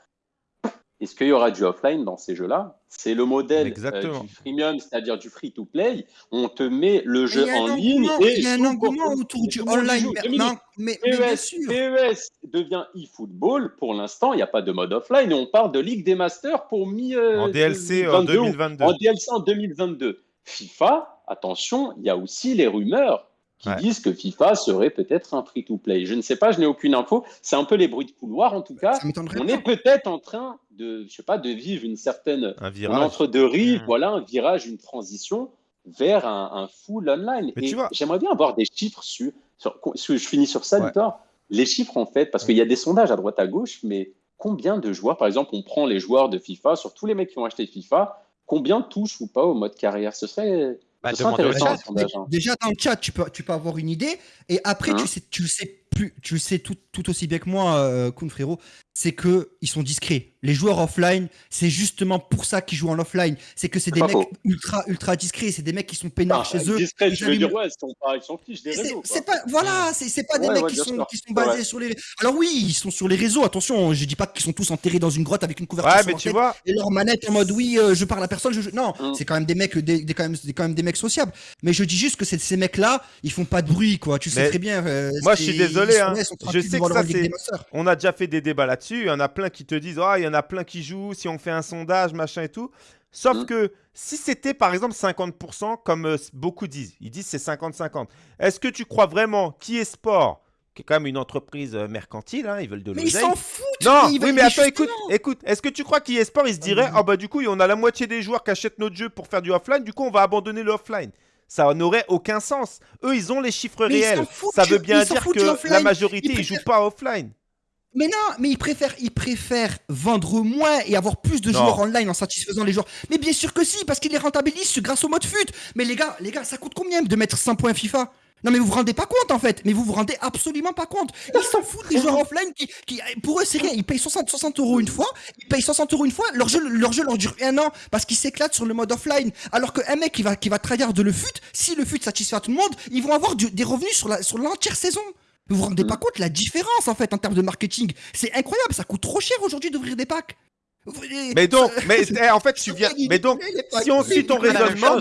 Est-ce qu'il y aura du offline dans ces jeux-là? C'est le modèle euh, du freemium, c'est-à-dire du free-to-play. On te met le jeu en ligne. Et il y a un engouement autour du online. Non, mais, PES, bien sûr. PES devient e-football. Pour l'instant, il n'y a pas de mode offline. Et on parle de Ligue des Masters pour mi euh, en DLC en 2022. En DLC en 2022. FIFA, attention, il y a aussi les rumeurs qui disent que FIFA serait peut-être un free-to-play. Je ne sais pas, je n'ai aucune info. C'est un peu les bruits de couloir, en tout cas. On est peut-être en train de, je sais pas, de vivre une certaine un virage. entre deux rives, mmh. voilà, un virage, une transition vers un, full online. Et j'aimerais bien avoir des chiffres sur, je finis sur ça, Victor. Les chiffres en fait, parce qu'il y a des sondages à droite à gauche, mais combien de joueurs, par exemple, on prend les joueurs de FIFA, sur tous les mecs qui ont acheté FIFA, combien touchent ou pas au mode carrière? Ce serait bah, déjà dans le chat, tu peux, tu peux avoir une idée. Et après, tu, hein sais, tu sais plus, tu le sais tout, tout aussi bien que moi, euh, Kun frérot, c'est que ils sont discrets. Les joueurs offline, c'est justement pour ça qu'ils jouent en offline. C'est que c'est des mecs ultra ultra discrets. C'est des mecs qui sont peinards chez eux. Discrets, je veux dire ouais, ils sont fiches des réseaux. C'est pas, voilà, c'est pas des mecs qui sont, qui sont basés sur les. Alors oui, ils sont sur les réseaux. Attention, je dis pas qu'ils sont tous enterrés dans une grotte avec une couverture mais tu vois... et leur manette en mode oui, euh, je parle à personne. Je... Non, mm. c'est quand même des mecs, des, quand même, quand même des mecs sociables. Mais je dis juste que ces mecs là, ils font pas de bruit quoi. Tu sais très bien. Euh, moi, je suis désolé. Hein. Je sais que ça c'est. On a déjà fait des débats là-dessus. Il y en a plein qui te disent, oh, il y en a plein qui jouent, si on fait un sondage, machin et tout. Sauf mmh. que si c'était par exemple 50%, comme euh, beaucoup disent, ils disent c'est 50-50. Est-ce que tu crois vraiment qui est sport qui est quand même une entreprise euh, mercantile, hein, ils veulent de l'oseille. Mais ils s'en foutent Non, oui, mais attends, écoute, écoute, est-ce que tu crois est sport, ils se diraient, oh bah du coup, on a la moitié des joueurs qui achètent notre jeu pour faire du offline, du coup, on va abandonner le offline ça n'aurait aucun sens. Eux, ils ont les chiffres réels. Ça veut bien dire que la majorité, ils, jouent pas offline. Mais non, mais ils préfèrent, ils préfèrent vendre moins et avoir plus de joueurs online en satisfaisant les joueurs. Mais bien sûr que si, parce qu'ils les rentabilisent grâce au mode FUT. Mais les gars, les gars, ça coûte combien de mettre 5 points FIFA? Non mais vous vous rendez pas compte en fait, mais vous vous rendez absolument pas compte. Ils s'en foutent des joueurs offline qui, qui pour eux c'est rien, ils payent 60, 60 euros une fois, ils payent 60 euros une fois, leur jeu, leur jeu leur dure un an parce qu'ils s'éclatent sur le mode offline. Alors qu'un mec qui va, qui va de le fut, si le fut satisfait tout le monde, ils vont avoir des revenus sur la, sur l'entière saison. Vous vous rendez pas mm. compte la différence en fait en termes de marketing? C'est incroyable, ça coûte trop cher aujourd'hui d'ouvrir des packs. Mais donc, mais eh, en fait, tu viens. Mais donc, si on suit ton raisonnement,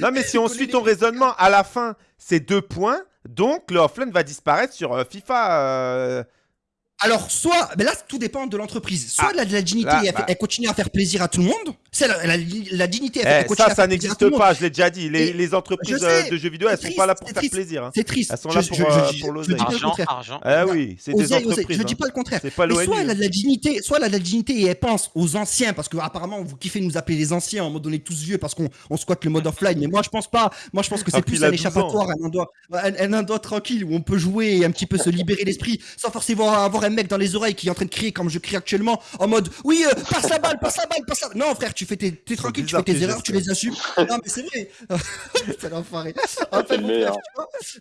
non, mais si on suit ton raisonnement, à la fin, c'est deux points. Donc, le offline va disparaître sur euh, FIFA. Euh, alors, soit, mais là, tout dépend de l'entreprise. Soit ah, la, la, dignité, bah. elle, continue à faire plaisir à tout le monde. C'est la, la, dignité, elle, eh, continue ça, à faire plaisir à tout le monde. Ça, ça n'existe pas, je l'ai déjà dit. Les, les entreprises euh, de jeux vidéo, elles ne sont pas là pour faire plaisir. Hein. C'est triste. Elles sont là pour, euh, pour l'oseille. Argent, argent. Ah oui, c'est des entreprises. Je dis pas le contraire. C'est pas Soit elle a de la dignité, soit elle a de la dignité et elle pense aux anciens, parce que apparemment vous kiffez nous appeler les anciens en mode on est tous vieux parce qu'on squatte le mode offline. Mais moi, je pense pas. Moi, je pense que c'est plus un échappatoire, un endroit tranquille où on peut jouer et un petit peu se libérer l'esprit sans forcément avoir un mec dans les oreilles qui en train de crier comme je crie actuellement, en mode oui, euh, passe la balle, passe la balle, passe la balle. Non, frère, tu fais tes, t'es tranquille, tu fais tes erreurs, tu les assumes. non, mais c'est vrai. c'est l'enfoiré.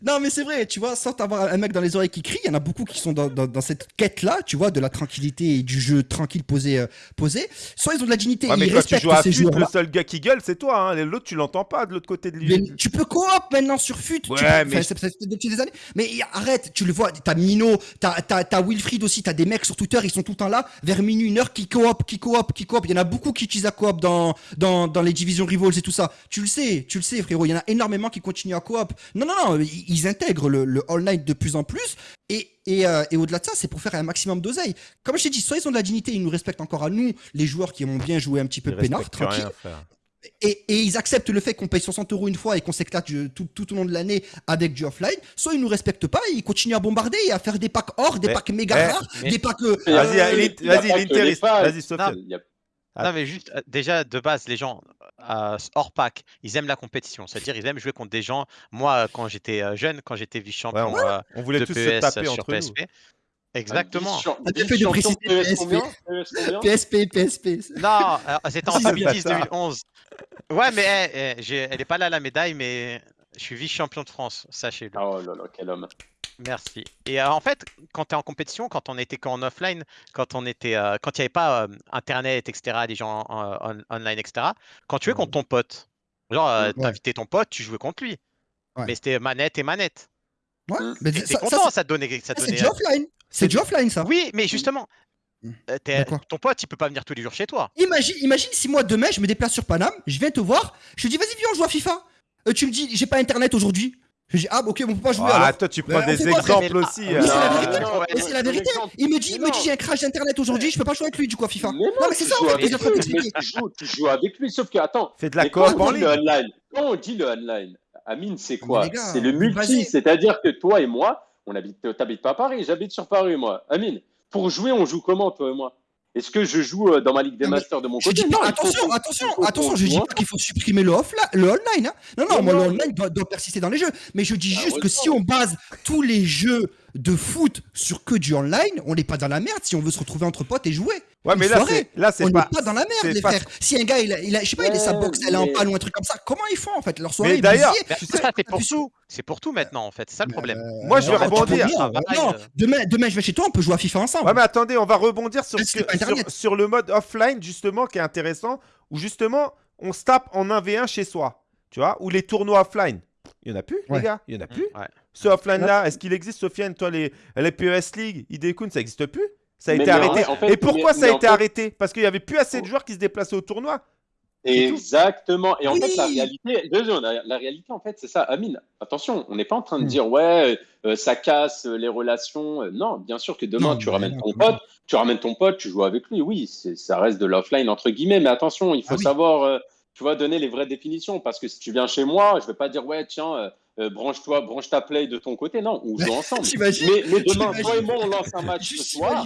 non, mais c'est vrai, tu vois, sans avoir un mec dans les oreilles qui crie, il y en a beaucoup qui sont dans, dans, cette quête-là, tu vois, de la tranquillité et du jeu tranquille posé. Euh, posé. Soit ils ont de la dignité, ouais, mais ils respectent tu joues à FUT, le seul gars qui gueule, c'est toi. Hein. L'autre, tu l'entends pas de l'autre côté de lui. tu peux coop maintenant sur FUT. Ouais, mais... Ça, depuis des années. Mais arrête, tu le vois, t'as Mino, t'as Wilfried aussi, t'as des mecs sur Twitter, ils sont tout le temps là, vers minuit, une heure, qui coop, qui coop, qui coop. Il y en a beaucoup qui utilisent la coop dans, dans, dans les divisions rivals et tout ça. Tu le sais, tu le sais, frérot. Il y en a énormément qui continuent à coop. Non, non, non, ils, intègrent le, le all night de plus en plus. Et, et, euh, et au-delà de ça, c'est pour faire un maximum d'oseille. Comme je t'ai dit, soit ils ont de la dignité, ils nous respectent encore à nous, les joueurs qui aiment bien jouer un petit peu peinard, tranquille. Et, ils acceptent le fait qu'on paye 60 euros une fois et qu'on s'éclate tout, tout, au long de l'année avec du offline, soit ils nous respectent pas, ils continuent à bombarder et à faire des packs or, des packs méga eh, rares, des packs. Euh, vas-y, vas-y, l'intéressant. Vas-y, Sofiane. Non, mais juste, euh, déjà, de base, les gens, euh, hors pack, ils aiment la compétition. C'est-à-dire, ils aiment jouer contre des gens. Moi, quand j'étais jeune, quand j'étais vice-champion on, voulait de tous PS se taper sur entre PSP, Exactement. PSP, PSP. Non, c'était en 2010-2011. Ouais, mais eh, eh, elle est pas là la médaille, mais je suis vice-champion de France, sachez-le. Oh là là, quel homme. Merci. Et euh, en fait, quand tu es en compétition, quand on était qu'en offline, quand on était, euh, quand il n'y avait pas euh, internet, etc., des gens online, etc., quand tu jouais contre ton pote, genre, tu invitais ton pote, tu jouais contre lui. Mais c'était manette et manette. Ouais, mais t'es content, ça, te donnait. Ça C'est du offline. C'est du offline, ça. Oui, mais justement, mmh. ton pote, il peut pas venir tous les jours chez toi. Imagine, imagine si moi demain je me déplace sur Paname, je viens te voir, je te dis vas-y viens on joue à FIFA. tu me dis j'ai pas internet aujourd'hui. Je dis, ah, ok, on peut pas jouer. Ah, toi, tu prends des exemples aussi. Mais c'est la vérité. Mais c'est la vérité. Il me dit, il me dit, j'ai un crash d'internet aujourd'hui, je peux pas jouer avec lui, du coup, à FIFA. Non, mais c'est ça, en fait, Tu joues avec lui, sauf que, attends. Fais de la coop en ligne. Quand on dit le online, Amine, c'est quoi C'est le multi, c'est-à-dire que toi et moi, on habite, t'habites pas à Paris, j'habite sur Paris, moi. Amine, pour jouer, on joue comment, toi et moi? Est-ce que je joue euh, dans ma Ligue des Masters de mon côté non, attention, attention, attention, je dis pas qu'il faut supprimer le, offline, le online. Hein. Non, non, moi, le online doit, persister dans les jeux. Mais je dis bah, juste que si on base tous les jeux de foot sur que du online, on n'est pas dans la merde si on veut se retrouver entre potes et jouer. Ouais, mais là, c'est, là, c'est pas. pas dans la merde, les frères. Si un gars, il a, il a je sais pas, il a sa box, elle est en panne ou un truc comme ça, comment ils font en fait? Leur soirée, mais d'ailleurs, ça, c'est pour tout. C'est pour tout maintenant en fait, c'est ça le problème. Euh, moi, je vais rebondir. non, demain, demain, je vais chez toi, on peut jouer à FIFA ensemble. Ouais, mais attendez, on va rebondir sur, sur le mode offline, justement, qui est intéressant, où justement, on se tape en 1v1 chez soi, tu vois, ou les tournois offline. Il n'y en a plus, les gars, il n'y en a plus. Ce offline-là, est-ce qu'il existe, Sofiane Toi, les, les PES League, Idekun, ça n'existe plus? Ça a été arrêté. Et pourquoi ça a été arrêté? Parce qu'il n'y avait plus assez de joueurs qui se déplaçaient au tournoi. Exactement. Et en fait, la réalité, la, réalité, en fait, c'est ça. Amine, attention, on n'est pas en train de hmm. dire, ouais, euh, ça casse les relations. Non, bien sûr que demain, tu ramènes ton pote, tu ramènes ton pote, tu joues avec lui. Oui, ça reste de l'offline, entre guillemets. Mais attention, il faut ah savoir, euh, tu vois, donner les vraies définitions. Parce que si tu viens chez moi, je ne vais pas dire, ouais, tiens, euh, euh, branche-toi, branche ta play de ton côté. Non, on joue ensemble. mais, demain, toi et moi, on lance un match ce soir.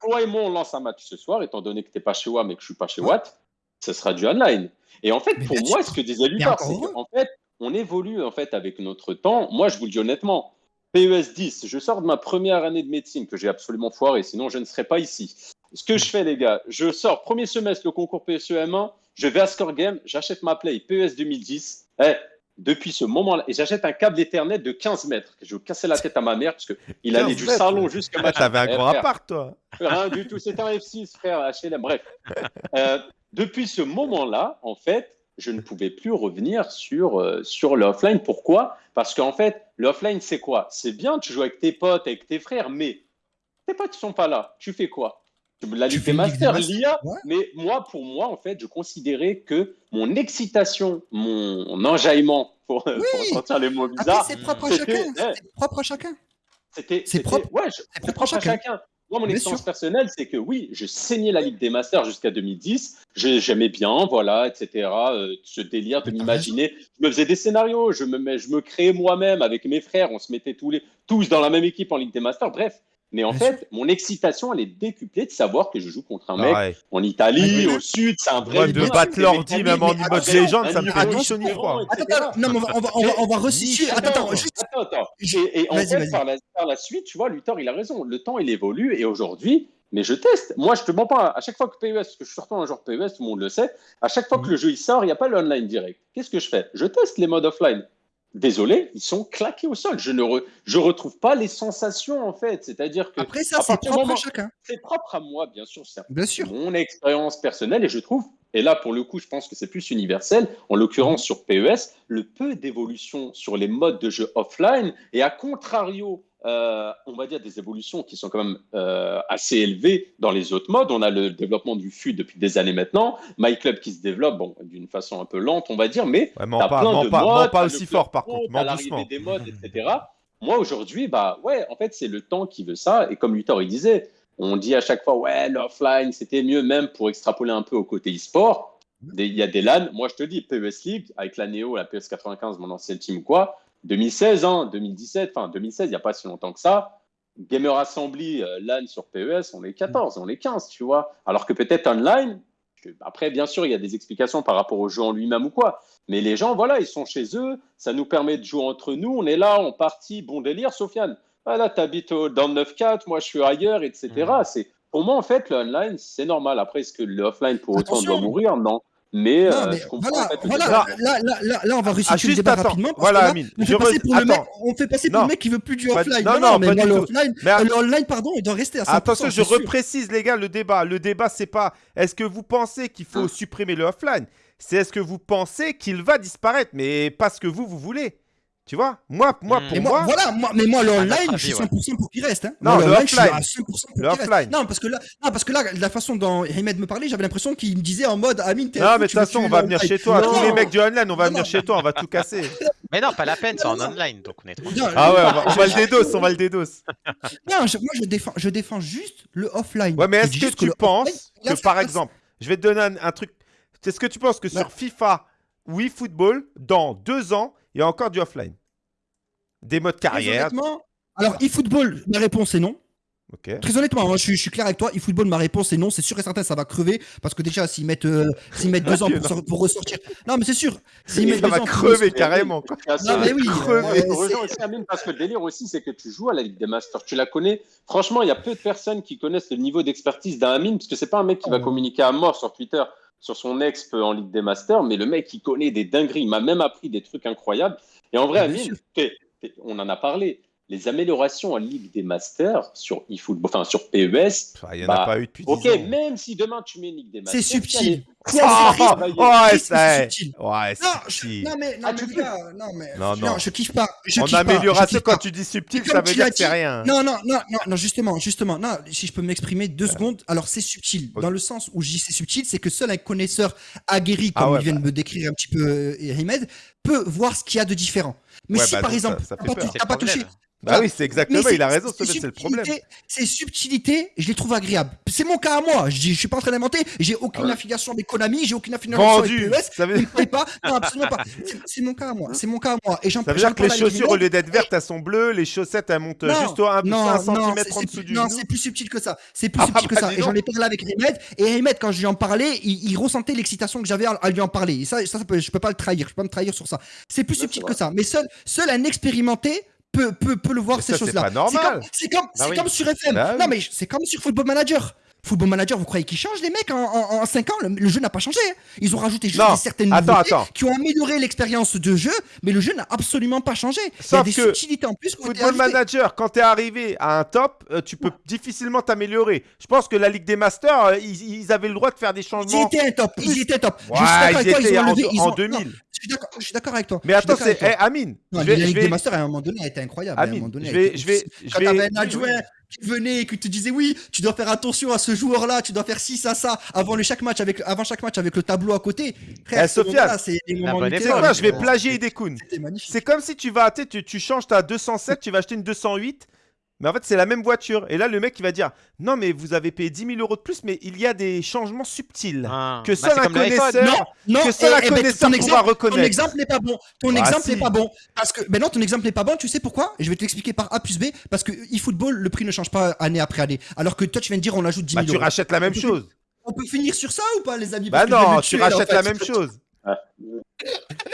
Toi et moi, on lance un match ce soir, étant donné que tu n'es pas chez Watt mais que je suis pas chez Watt, ce sera du online. Et en fait, pour moi, ce que disait Lucas, c'est qu'en fait, on évolue en fait avec notre temps. Moi, je vous le dis honnêtement, PES 10, je sors de ma première année de médecine que j'ai absolument foiré, sinon je ne serais pas ici. Ce que je fais, les gars, je sors premier semestre le concours PSEM1, je vais à Score Game, j'achète ma play PES 2010. Eh, depuis ce moment-là. Et j'achète un câble Ethernet de 15 mètres. Je vais casser la tête à ma mère parce qu'il allait du salon jusqu'à ma ah, T'avais un grand appart, toi. Rien du tout. C'était un F6, frère, HLM. Bref. Euh, depuis ce moment-là, en fait, je ne pouvais plus revenir sur, euh, sur l'offline. Pourquoi? Parce qu'en fait, l'offline, c'est quoi? C'est bien, tu joues avec tes potes, avec tes frères, mais tes potes ne sont pas là. Tu fais quoi? La Ligue des Masters, l'IA. Mais moi, pour moi, en fait, je considérais que mon excitation, mon enjaillement, pour, sortir les mots bizarres, c'est propre, à chacun. propre à chacun. C'était propre. Ouais, propre, à chacun. Moi, mon expérience personnelle, c'est que oui, je saignais la Ligue des Masters jusqu'à 2010. J'aimais bien, voilà, etc. Euh, ce délire de m'imaginer. Je me faisais des scénarios, je me, je me créais moi-même avec mes frères. On se mettait tous, les, tous dans la même équipe en Ligue des Masters. Bref, mais en fait, mon excitation, elle est décuplée de savoir que je joue contre un mec en Italie, au sud, c'est un vrai. de battre l'ordi, même en mode légende, ça me fait ni chaud ni froid. Attends, non, mais on va, on va, on va resituer. Attends, attends, juste. Attends, attends. Et, en fait, par la, par la, suite, tu vois, Luthor, il a raison. Le temps, il évolue. Et aujourd'hui, mais je teste. Moi, je te mens pas. À chaque fois que PES, parce que je suis sortant un joueur PES, tout le monde le sait, à chaque fois que mhm. le jeu il sort, il n'y a pas le online direct. Qu'est-ce que je fais? Je teste les modes offline désolé, ils sont claqués au sol. Je ne je retrouve pas les sensations en fait. C'est-à-dire que après ça, c'est propre à chacun. C'est propre à moi, bien sûr. C'est bien sûr. Mon expérience personnelle et je trouve. Et là, pour le coup, je pense que c'est plus universel. En l'occurrence, mhm. sur PES, le peu d'évolution sur les modes de jeu offline et à contrario euh, on va dire, des évolutions qui sont quand même euh, assez élevées dans les autres modes. On a le développement du FUT depuis des années maintenant, MyClub qui se développe bon, d'une façon un peu lente, on va dire, mais ouais, as pas, plein de pas, modes, pas aussi fort par contre, l'arrivée des modes, etc. Moi aujourd'hui, bah ouais, en fait c'est le temps qui veut ça. Et comme Luthor il disait, on dit à chaque fois ouais l'offline c'était mieux même pour extrapoler un peu au côté e-sport. il y a des LAN. Moi, je te dis, PES League, avec la Neo, la PS 95, mon ancien team ou quoi, 2016, hein, 2017, enfin 2016, il n'y a pas si longtemps que ça. Gamer Assembly, euh, LAN sur PES, on est 14, on est 15, tu vois. Alors que peut-être online, après, bien sûr, il y a des explications par rapport au jeu en lui-même ou quoi. Mais les gens, voilà, ils sont chez eux, ça nous permet de jouer entre nous, on est là, on partit, bon délire, Sofiane. Voilà, tu habites dans le 9-4, moi je suis ailleurs, etc. Mmh. C'est Pour moi, en fait, le online, c'est normal. Après, est-ce que l'offline, pour autant, doit mourir? Non. Mais, euh, je comprends voilà, en fait, voilà là, là, là, là, on va réussir ah, le débat rapidement. voilà, Amine. On, fait passer pour le mec, on fait passer pour le mec qui veut plus du offline. Non, non, mais moi, le offline, le online, pardon, il doit rester à 100%. Attention, je reprécise, les gars, le débat. Le débat, c'est pas est-ce que vous pensez qu'il faut hein supprimer le offline? C'est est-ce que vous pensez qu'il va disparaître, mais pas ce que vous, vous voulez. Tu vois Moi, moi pour moi, Voilà, moi, mais moi, le online, je suis 100% pour qu'il reste. Hein. Non, le offline. Je suis à 100% pour le offline. Non, parce que là, non, parce que là, la façon dont Ahmed me parlait, j'avais l'impression qu'il me disait en mode Amine, t'es. Non, mais de toute façon, on va venir chez toi. Tous les mecs du online, on va venir chez toi, on va tout casser. Mais non, pas la peine, c'est en online, donc on est trop. Ah ouais, on va, le dédos, on va le dédos. Non, moi, je défends, je défends juste le offline. Ouais, mais est-ce que tu penses que, par exemple, je vais te donner un truc. Est-ce que tu penses que sur FIFA ou eFootball, dans deux ans, il y a encore du offline des modes carrière. alors eFootball, ma réponse est non. Très honnêtement, hein, je, suis, clair avec toi. eFootball, ma réponse est non. C'est sûr et certain, ça va crever parce que déjà, s'ils mettent, euh, mettent deux ans pour, ressortir. Non, mais c'est sûr. Mettent ça va crever carrément. Non, mais oui. Crever. parce que le délire aussi, c'est que tu joues à la Ligue des Masters. Tu la connais. Franchement, il y a peu de personnes qui connaissent le niveau d'expertise d'un Amine parce que c'est pas un mec qui va communiquer à mort sur Twitter sur son exp en Ligue des Masters, mais le mec, il connaît des dingueries. Il m'a même appris des trucs incroyables. Et en vrai, Amine, on en a parlé. Les améliorations en Ligue des Masters sur eFootball, enfin sur PES. Il n'y en a bah, pas eu depuis Ok, même si demain tu mets une Ligue des Masters. C'est subtil. Oh, ouais, c'est subtil. Ouais, subtil. Non, mais, non, mais, non, mais, non, non. je kiffe pas. Je en amélioration, quand tu dis subtil, ça veut dire que c'est rien. Non, non, non, non, non, justement, justement, non, si je peux m'exprimer deux secondes, alors c'est subtil. Dans le sens où je dis c'est subtil, c'est que seul un connaisseur aguerri, ah comme il vient de bah. me décrire un petit peu euh, Rimed, peut voir ce qu'il y a de différent. Mais si bah, par exemple, t'as pas touché. Bah oui, c'est exactement, il a raison, c'est le problème. Ces subtilités, je les trouve agréables. C'est mon cas à moi, je, je suis pas en train d'inventer, j'ai aucune affiliation avec Konami, j'ai aucune affiliation avec PES, ça veut... pas, non, absolument pas. C'est mon cas à moi, c'est mon cas à moi. Et ça veut dire que les chaussures, au lieu d'être vertes, elles sont bleues, les chaussettes, elles montent juste un, un centimètre en dessous du Non, c'est plus subtil que ça, c'est plus ah, subtil que bah, ça. Et j'en ai parlé avec Rimed, et Rimed, quand je lui en parlais, il ressentait l'excitation que j'avais à lui en parler. Et ça, ça, je peux pas le trahir, je peux pas me trahir sur ça. C'est plus subtil que ça. Mais seul un expérimenté peut, peut, peut le voir ces choses-là. C'est pas normal. C'est comme, bah comme, sur FM. Bah non, mais c'est comme sur Football Manager. Football Manager, vous croyez qu'ils changent les mecs en, 5 ans le, jeu n'a pas changé. Hein. Ils ont rajouté juste certaines nouveautés qui ont amélioré l'expérience de jeu, mais le jeu n'a absolument pas changé. Sauf Il y a des subtilités en plus. Football Manager, quand tu es arrivé à un top, euh, tu peux difficilement t'améliorer. Je pense que la Ligue des Masters, euh, ils, avaient le droit de faire des changements. Ils étaient top. Ils étaient top. Ouais, ils étaient en, 2000. je suis d'accord avec toi. Mais attends, c'est eh, Amine. la Ligue des Masters à un moment donné a été incroyable. Amine, je vais, je vais, je vais, qui venait et qui te disait oui, tu dois faire attention à ce joueur-là, tu dois faire ci, ça, ça, avant, le chaque match avec, avant chaque match avec le tableau à côté. Frère, eh, Sofiane, c'est quoi, je vais plagier Idekun. C'est comme si tu vas, tu, tu changes ta 207, tu vas acheter une 208 mais en fait, c'est la même voiture. Et là, le mec, il va dire Non, mais vous avez payé 10 000 euros de plus, mais il y a des changements subtils ah. que seul bah, un connaisseur, non, que seul un eh, eh, connaisseur pourra reconnaître. Ton exemple n'est pas bon. Ton ah, exemple n'est pas bon. Parce que, ben non, ton exemple n'est pas bon. Tu sais pourquoi? Je vais t'expliquer par A plus B. Parce que eFootball, le prix ne change pas année après année. Alors que toi, tu viens de dire On ajoute 10 000 bah, Tu rachètes la même chose. On peut finir sur ça ou pas, les amis? Bah non, tu rachètes la même chose.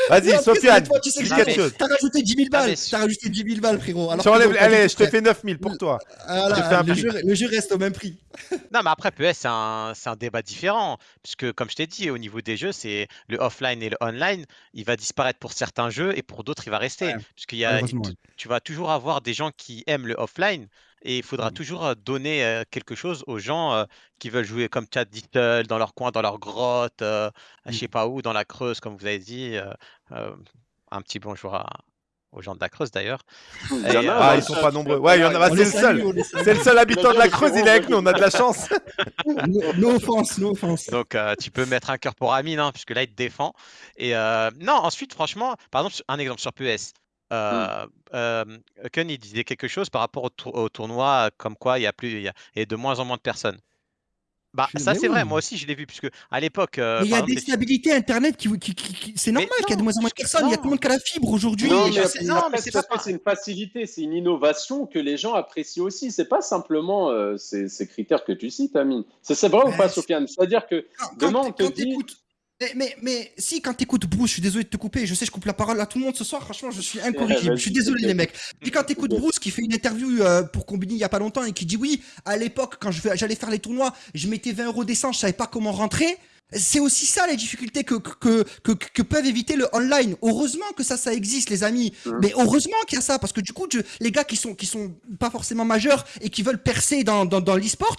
Vas-y, Sofiane, tu sais quelque chose. T'as rajouté 10 000 balles. T'as rajouté 10 000 balles, frérot. Alors allez, je te fais 9 000 pour toi. le, jeu, reste au même prix. non, mais après, PS, c'est un, un, débat différent. Puisque, comme je t'ai dit, au niveau des jeux, c'est le offline et le online. Il va disparaître pour certains jeux et pour d'autres, il va rester. Puisqu'il y a, tu vas toujours avoir des gens qui aiment le offline et il faudra mmh. toujours donner quelque chose aux gens qui veulent jouer comme Chad Dittle dans leur coin, dans leur grotte, je je mmh. sais pas où, dans la Creuse, comme vous avez dit. un petit bonjour aux gens de la Creuse d'ailleurs. ah, ils sont pas nombreux. Ouais, il y en a. C'est le seul. C'est le seul habitant de la Creuse. Il est avec nous. On a de la chance. no, offense, no offense. Donc, tu peux mettre un cœur pour Amine, hein, puisque là, il te défend. Et non, ensuite, franchement, par exemple, un exemple sur PES. Euh, Ken, il disait quelque chose par rapport au, tournoi, comme quoi il y a plus, il y a, de moins en moins de personnes. Bah, ça, c'est vrai, moi aussi, je l'ai vu, puisque à l'époque. Euh, il y a des stabilités Internet qui. qui, c'est normal qu'il y a de moins en moins de personnes. Il y a tout le monde qui a la fibre aujourd'hui. Non, mais, c'est pas. C'est une facilité, c'est une innovation que les gens apprécient aussi. C'est pas simplement euh, ces, ces, critères que tu cites, Amine. C'est vrai ou pas, Sofiane? C'est-à-dire que demain, on te dit. Mais, mais, si, quand t'écoutes Bruce, je suis désolé de te couper, je sais, je coupe la parole à tout le monde ce soir, franchement, je suis incorrigible. je suis désolé, les mecs. Puis quand t'écoutes Bruce qui fait une interview euh, pour Combini il y a pas longtemps et qui dit oui, à l'époque, quand j'allais faire les tournois, je mettais 20 euros d'essence, je savais pas comment rentrer. C'est aussi ça les difficultés que que, que, que, peuvent éviter le online. Heureusement que ça, ça existe, les amis. Mmh. Mais heureusement qu'il y a ça, parce que du coup, les gars qui sont qui sont pas forcément majeurs et qui veulent percer dans, dans, dans l'e-sport,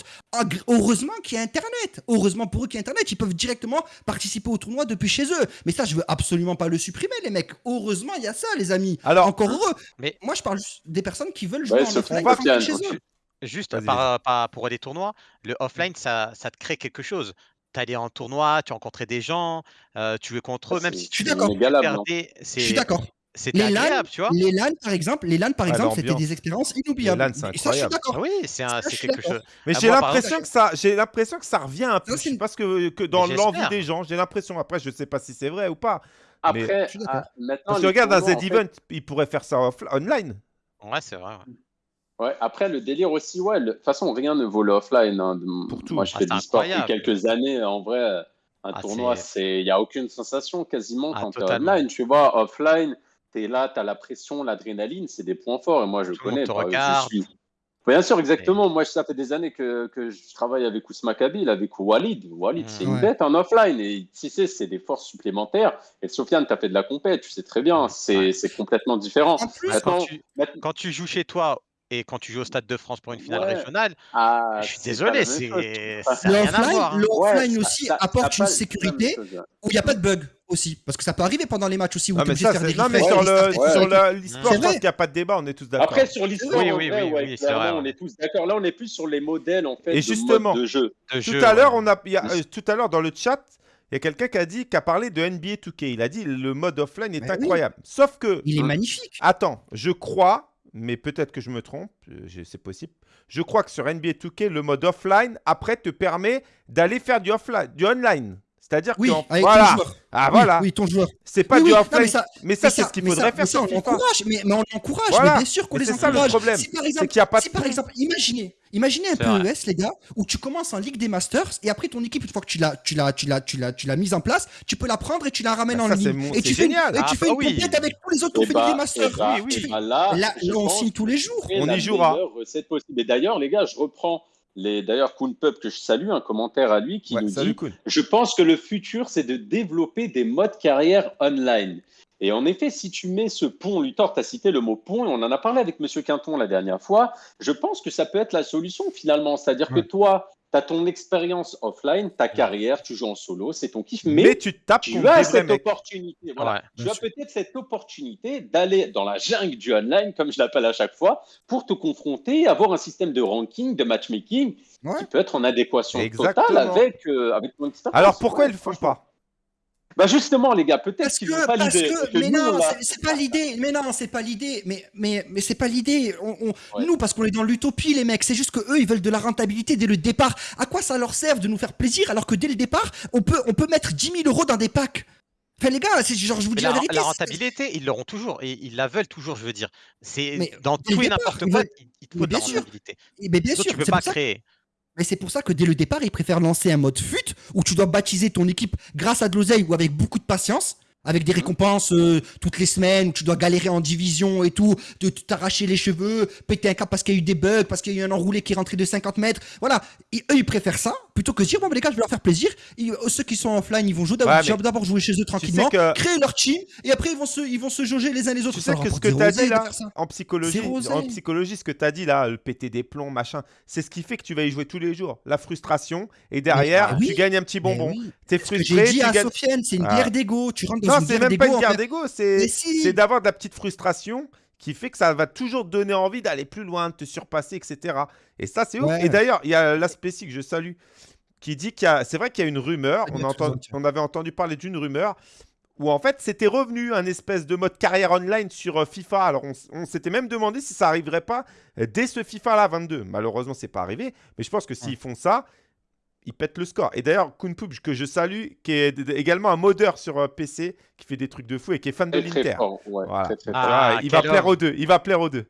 heureusement qu'il y a Internet. Heureusement pour eux qu'il y a Internet. Ils peuvent directement participer au tournoi depuis chez eux. Mais ça, je veux absolument pas le supprimer, les mecs. Heureusement, il y a ça, les amis. Alors, encore heureux. Mais moi, je parle juste des personnes qui veulent jouer en offline chez eux. Juste par, pour des tournois, le offline, ça, ça te crée quelque chose tu allais en tournoi, tu rencontrais des gens, euh, tu jouais contre eux, même si tu perdais, Je suis d'accord. C'était agréable, tu vois? Les LAN, par exemple, les LAN, par exemple, c'était des expériences inoubliables. Les LAN, c'est incroyable. Ah oui, c'est quelque chose. Mais j'ai l'impression que ça, j'ai l'impression que ça revient un peu. Parce que, que dans l'envie des gens, j'ai l'impression. Après, je sais pas si c'est vrai ou pas. Après, ah, maintenant, parce que regarde, un Z-Event, il pourrait faire ça online. Ouais, c'est vrai. Ouais, après, le délire aussi, ouais, de toute façon, rien ne vaut l'offline. Hein. Moi, je ah, fais du sport depuis quelques années. En vrai, un ah, tournoi, il n'y a aucune sensation quasiment ah, quand tu es online. Tu vois, offline, tu es là, tu as la pression, l'adrénaline, c'est des points forts. Et moi, je connais. je suis... Bien sûr, exactement. Moi, ça fait des années que, que je travaille avec Ousma Kabil, avec Walid. Walid, c'est une bête en offline. Et tu sais, c'est des forces supplémentaires. Et Sofiane, tu as fait de la compète, tu sais très bien. C'est complètement différent. En plus, quand tu joues chez toi et quand tu joues au Stade de France pour une finale régionale, ah, je suis désolé, c'est L'offline aussi apporte une sécurité où il n'y a pas de bug aussi. Parce que ça peut arriver pendant les matchs aussi. Où non, mais ça, faire des non, mais sur l'e-sport, je pense qu'il n'y a pas de débat, on est tous d'accord. Après, sur l'e-sport, oui, oui, oui, on est tous d'accord. Là, on est plus sur les modèles en fait, et justement, de jeu. Tout à l'heure, on a, euh, tout à l'heure dans le chat, il y a quelqu'un qui a dit, qui a parlé de NBA 2K. Il a dit le mode offline est incroyable. Sauf que. Il est magnifique. Attends, je crois mais peut-être que je me trompe, euh, c'est possible. Je crois que sur NBA 2K, le mode offline, après, te permet d'aller faire du, offline, du online. C'est-à-dire oui, que avec voilà. ton joueur. Ah voilà. Oui, ton joueur. C'est pas du offline. mais ça, c'est ce qu'il faudrait faire. Ça, on encourage, mais, mais, on encourage. Mais bien sûr qu'on les encourage. C'est ça le problème. Si par exemple, a pas si par exemple imaginez, imaginez un peu ES, les gars, où tu commences en Ligue des Masters et après ton équipe, une fois que tu l'as, tu l'as, tu l'as, tu l'as, tu l'as mise en place, tu peux la prendre et tu la ramènes bah, en ligne. Et tu fais, génial. Et tu fais une ah, compète avec tous les autres qui ont fait Ligue des Masters. Là, on signe tous les jours. On y jouera. C'est possible. Et d'ailleurs, les gars, je reprends D'ailleurs, Kuhn Pub, que je salue, un commentaire à lui qui nous dit Je pense que le futur, c'est de développer des modes carrière online. Et en effet, si tu mets ce pont, Luthor, tu as cité le mot pont, et on en a parlé avec M. Quinton la dernière fois, je pense que ça peut être la solution finalement. C'est-à-dire que toi, tu as ton expérience offline, ta carrière, tu joues en solo, c'est ton kiff, mais, tu, tapes tu as cette opportunité. Voilà. tu as peut-être cette opportunité d'aller dans la jungle du online, comme je l'appelle à chaque fois, pour te confronter, avoir un système de ranking, de matchmaking qui peut être en adéquation totale avec, euh, avec ton expérience. Alors pourquoi ils ne le font pas? Bah justement, les gars, peut-être qu'ils n'ont pas l'idée. Mais non, c'est pas l'idée. Mais non, c'est pas l'idée. Mais mais mais c'est pas l'idée. Nous, parce qu'on est dans l'utopie, les mecs. C'est juste que eux, ils veulent de la rentabilité dès le départ. À quoi ça leur sert de nous faire plaisir alors que dès le départ, on peut on peut mettre 10 000 euros dans des packs? Enfin, les gars, c'est genre, je vous dis la, vérité. La rentabilité, ils l'auront toujours et ils la veulent toujours, je veux dire. C'est dans tout et n'importe quoi, il te faut de la rentabilité. Mais bien sûr, tu peux pas créer. Mais c'est pour ça que dès le départ, ils préfèrent lancer un mode FUT où tu dois baptiser ton équipe grâce à de l'oseille ou avec beaucoup de patience avec des récompenses euh, toutes les semaines où tu dois galérer en division et tout, de t'arracher les cheveux, péter un câble parce qu'il y a eu des bugs, parce qu'il y a eu un enroulé qui est rentré de 50 mètres. Voilà, eux ils préfèrent ça plutôt que dire bon les gars je vais leur faire plaisir. Euh, ceux qui sont offline ils vont jouer d'abord jouer chez eux tranquillement, créer leur team et après ils vont se ils vont se jauger les uns les autres. Tu sais que ce que tu as dit là en psychologie, en psychologie ce que tu as dit là, le péter des plombs machin, c'est ce qui fait que tu vas y jouer tous les jours. La frustration et derrière tu gagnes un petit bonbon. Tu es frustré. J'ai dit à Sofiane c'est une guerre d'ego. Tu rentres non, c'est même pas une guerre d'ego, c'est d'avoir de la petite frustration qui fait que ça va toujours te donner envie d'aller plus loin, de te surpasser, etc. Et ça, c'est ouf. Et d'ailleurs, il y a l'aspect que je salue qui dit qu'il y a. C'est vrai qu'il y a une rumeur. On, on avait entendu parler d'une rumeur où en fait c'était revenu un espèce de mode carrière online sur euh, FIFA. Alors on, s'était même demandé si ça arriverait pas euh, dès ce FIFA là 22. Malheureusement c'est pas arrivé, mais je pense que s'ils font ça, il pète le score. Et d'ailleurs, Kunpub, que je salue, qui est également un modeur sur euh, PC, qui fait des trucs de fou et qui est fan de l'Inter. Ah, il va plaire aux deux. Il va plaire aux deux.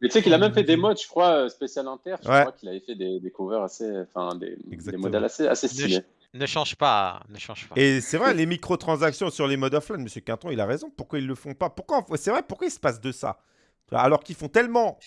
Mais tu sais qu'il a même fait des modes, je crois, euh, spécial Inter. Je crois qu'il avait fait des, des, covers assez, enfin des, des modèles assez, assez stylés. Ne, change pas, ne change pas. Et c'est vrai, les microtransactions sur les modes offline, Monsieur Quinton, il a raison. Pourquoi ils le font pas? Pourquoi C'est vrai, pourquoi il se passe de ça? Alors qu'ils font tellement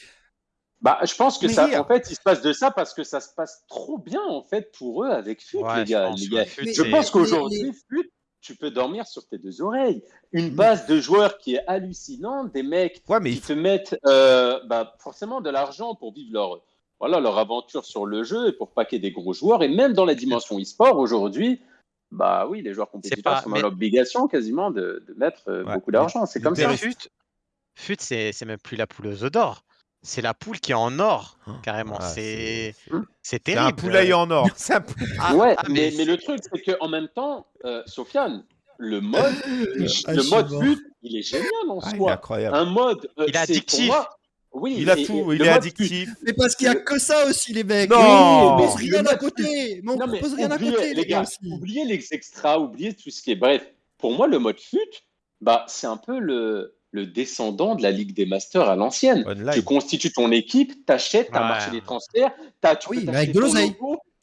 bah, je pense que ça, en fait, il se passe de ça parce que ça se passe trop bien en fait pour eux avec FUT, les gars. Je pense, qu'aujourd'hui, FUT, tu peux dormir sur tes deux oreilles. Une base de joueurs qui est hallucinante, des mecs qui te mettent euh, bah, forcément de l'argent pour vivre leur, voilà, leur aventure sur le jeu et pour paquer des gros joueurs. Et même dans la dimension e-sport aujourd'hui, bah oui, les joueurs compétiteurs sont dans l'obligation quasiment de, mettre euh, beaucoup d'argent. C'est comme ça. FUT, FUT c'est même plus la poule aux œufs d'or c'est la poule qui est en or, oh, carrément. c'est c'est terrible. un poulailler en or. Ah, ouais, ah, mais... le truc, c'est qu'en même temps, euh, Sofiane, le mode, ah, le mode but, il est génial en soi. Il est incroyable. Un mode, euh, il est addictif. oui, il a tout, il est addictif. Mais parce qu'il n'y a que ça aussi, les mecs. Non, mais on rien à côté. Mais on propose rien à côté, les gars. Oubliez les extras, oubliez tout ce qui est. Bref, pour moi, le mode fut, bah, c'est un peu le le descendant de la Ligue des Masters à l'ancienne. Tu constitues ton équipe, t'achètes, t'as marché les transferts, t'as tu oui, mais avec de l'oseille.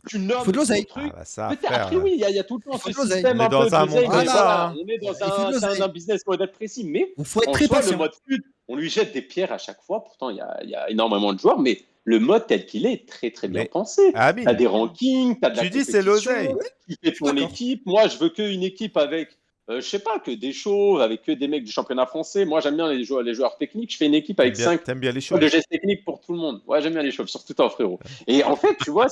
Tu nommes faut de l'oseille. truc. Ah bah après, oui, il y, a tout le temps ce système un peu d'oseille. On est dans un, un, business model précis, mais il faut être très le mode fut, on lui jette des pierres à chaque fois. Pourtant, il y a, énormément de joueurs, mais le mode tel qu'il est est très très bien pensé. Ah, t'as des rankings, t'as de la Tu dis c'est l'oseille. Tu fais ton équipe. Moi, je veux qu'une équipe avec euh, je sais pas, que des shows avec que des mecs du championnat français. Moi, j'aime bien les joueurs, les joueurs techniques. Je fais une équipe avec 5 bien les de gestes techniques pour tout le monde. Ouais, j'aime bien les chauves, surtout toi, frérot. Et en fait, tu vois,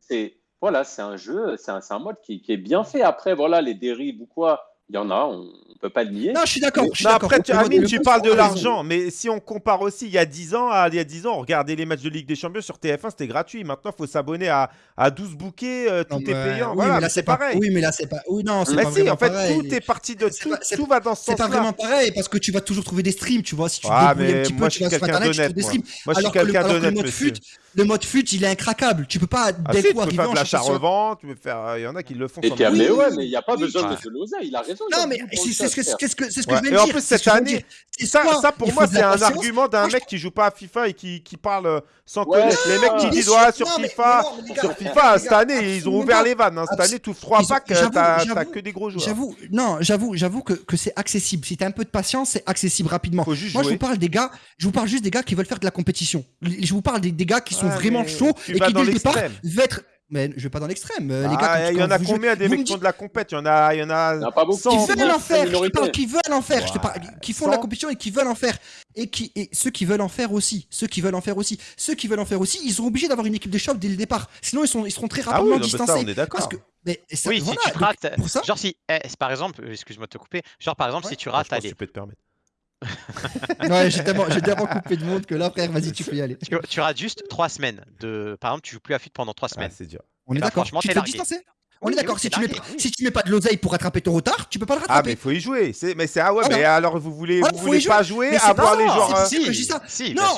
c'est voilà, c'est un jeu, c'est un, un, mode qui, qui, est bien fait. Après, voilà, les dérives ou quoi, il y en a, on peut pas le nier. Non, je suis d'accord. Après, tu, Amine, tu parles de l'argent, mais si on compare aussi, il y a 10 ans, à, il y a 10 ans, regardez les matchs de Ligue des Champions sur TF1, c'était gratuit. Maintenant, il faut s'abonner à, à 12 bouquets, euh, tout est payant. Oui, voilà, mais là, c'est pareil. Oui, mais là, c'est pas. Oui, non, c'est pas si, en fait, tout est parti de. Tout, tout va dans ce sens-là. C'est pas vraiment pareil, parce que tu vas toujours trouver des streams, tu vois. Si tu ah, débrouilles un petit peu, tu vas sur Internet, tu trouves des streams. Moi, je suis quelqu'un d'honnête, le mode fut, il est incraquable. Tu peux pas ah, si, tu peux faire de l'achat-revent, tu peux faire. Il y en a qui le font. Et mais ouais, mais il n'y a pas besoin de l'oseille. Il a raison. Non, mais c'est ce que ce que je veux dire. Et en plus cette année, ça pour moi c'est un argument d'un mec qui joue pas à FIFA et qui parle euh, sans connaître. Les mecs qui disent ouais sur FIFA, sur FIFA cette année ils ont ouvert les vannes. Hein. Cette année tous trois packs, t'as que des gros joueurs. J'avoue, non, j'avoue, j'avoue que c'est accessible. Si t'as un peu de patience, c'est accessible rapidement. Moi je vous parle des gars, je vous parle juste des gars qui veulent faire de la compétition. Je vous parle des gars qui sont vraiment chauds et qui dès le départ veulent être mais je vais pas dans l'extrême. Euh, ah, il y en a combien des mecs qui font de la compète? Il y en a, il y en a, pas beaucoup. Qui veulent en faire. Je parle qui veulent en faire. Je te parle, qui font de la compétition et qui veulent en faire. Et qui, et ceux qui veulent en faire aussi. Ceux qui veulent en faire aussi. Ceux qui veulent en faire aussi. Ils sont obligés d'avoir une équipe de choc dès le départ. Sinon, ils sont, ils seront très ah rapidement distancés. Ça, on est d'accord. Mais ça, oui, voilà, si tu rates, genre si, eh, par exemple, excuse-moi de te couper, genre par exemple, si tu rates, allez. Tu peux te permettre. ouais, j'ai tellement, coupé de monde que là, frère, vas-y, tu peux y aller. Tu, rates juste 3 semaines. De... Par exemple, tu joues plus à FUT pendant 3 semaines. c'est dur. On est d'accord. Tu te distancer on est d'accord, si, tu mets, si tu mets pas de l'oseille pour rattraper ton retard, tu peux pas le rattraper. Ah, mais il faut y jouer. Mais c'est ah ouais, mais alors vous voulez, vous voulez pas jouer, avoir les joueurs. Euh, si, non,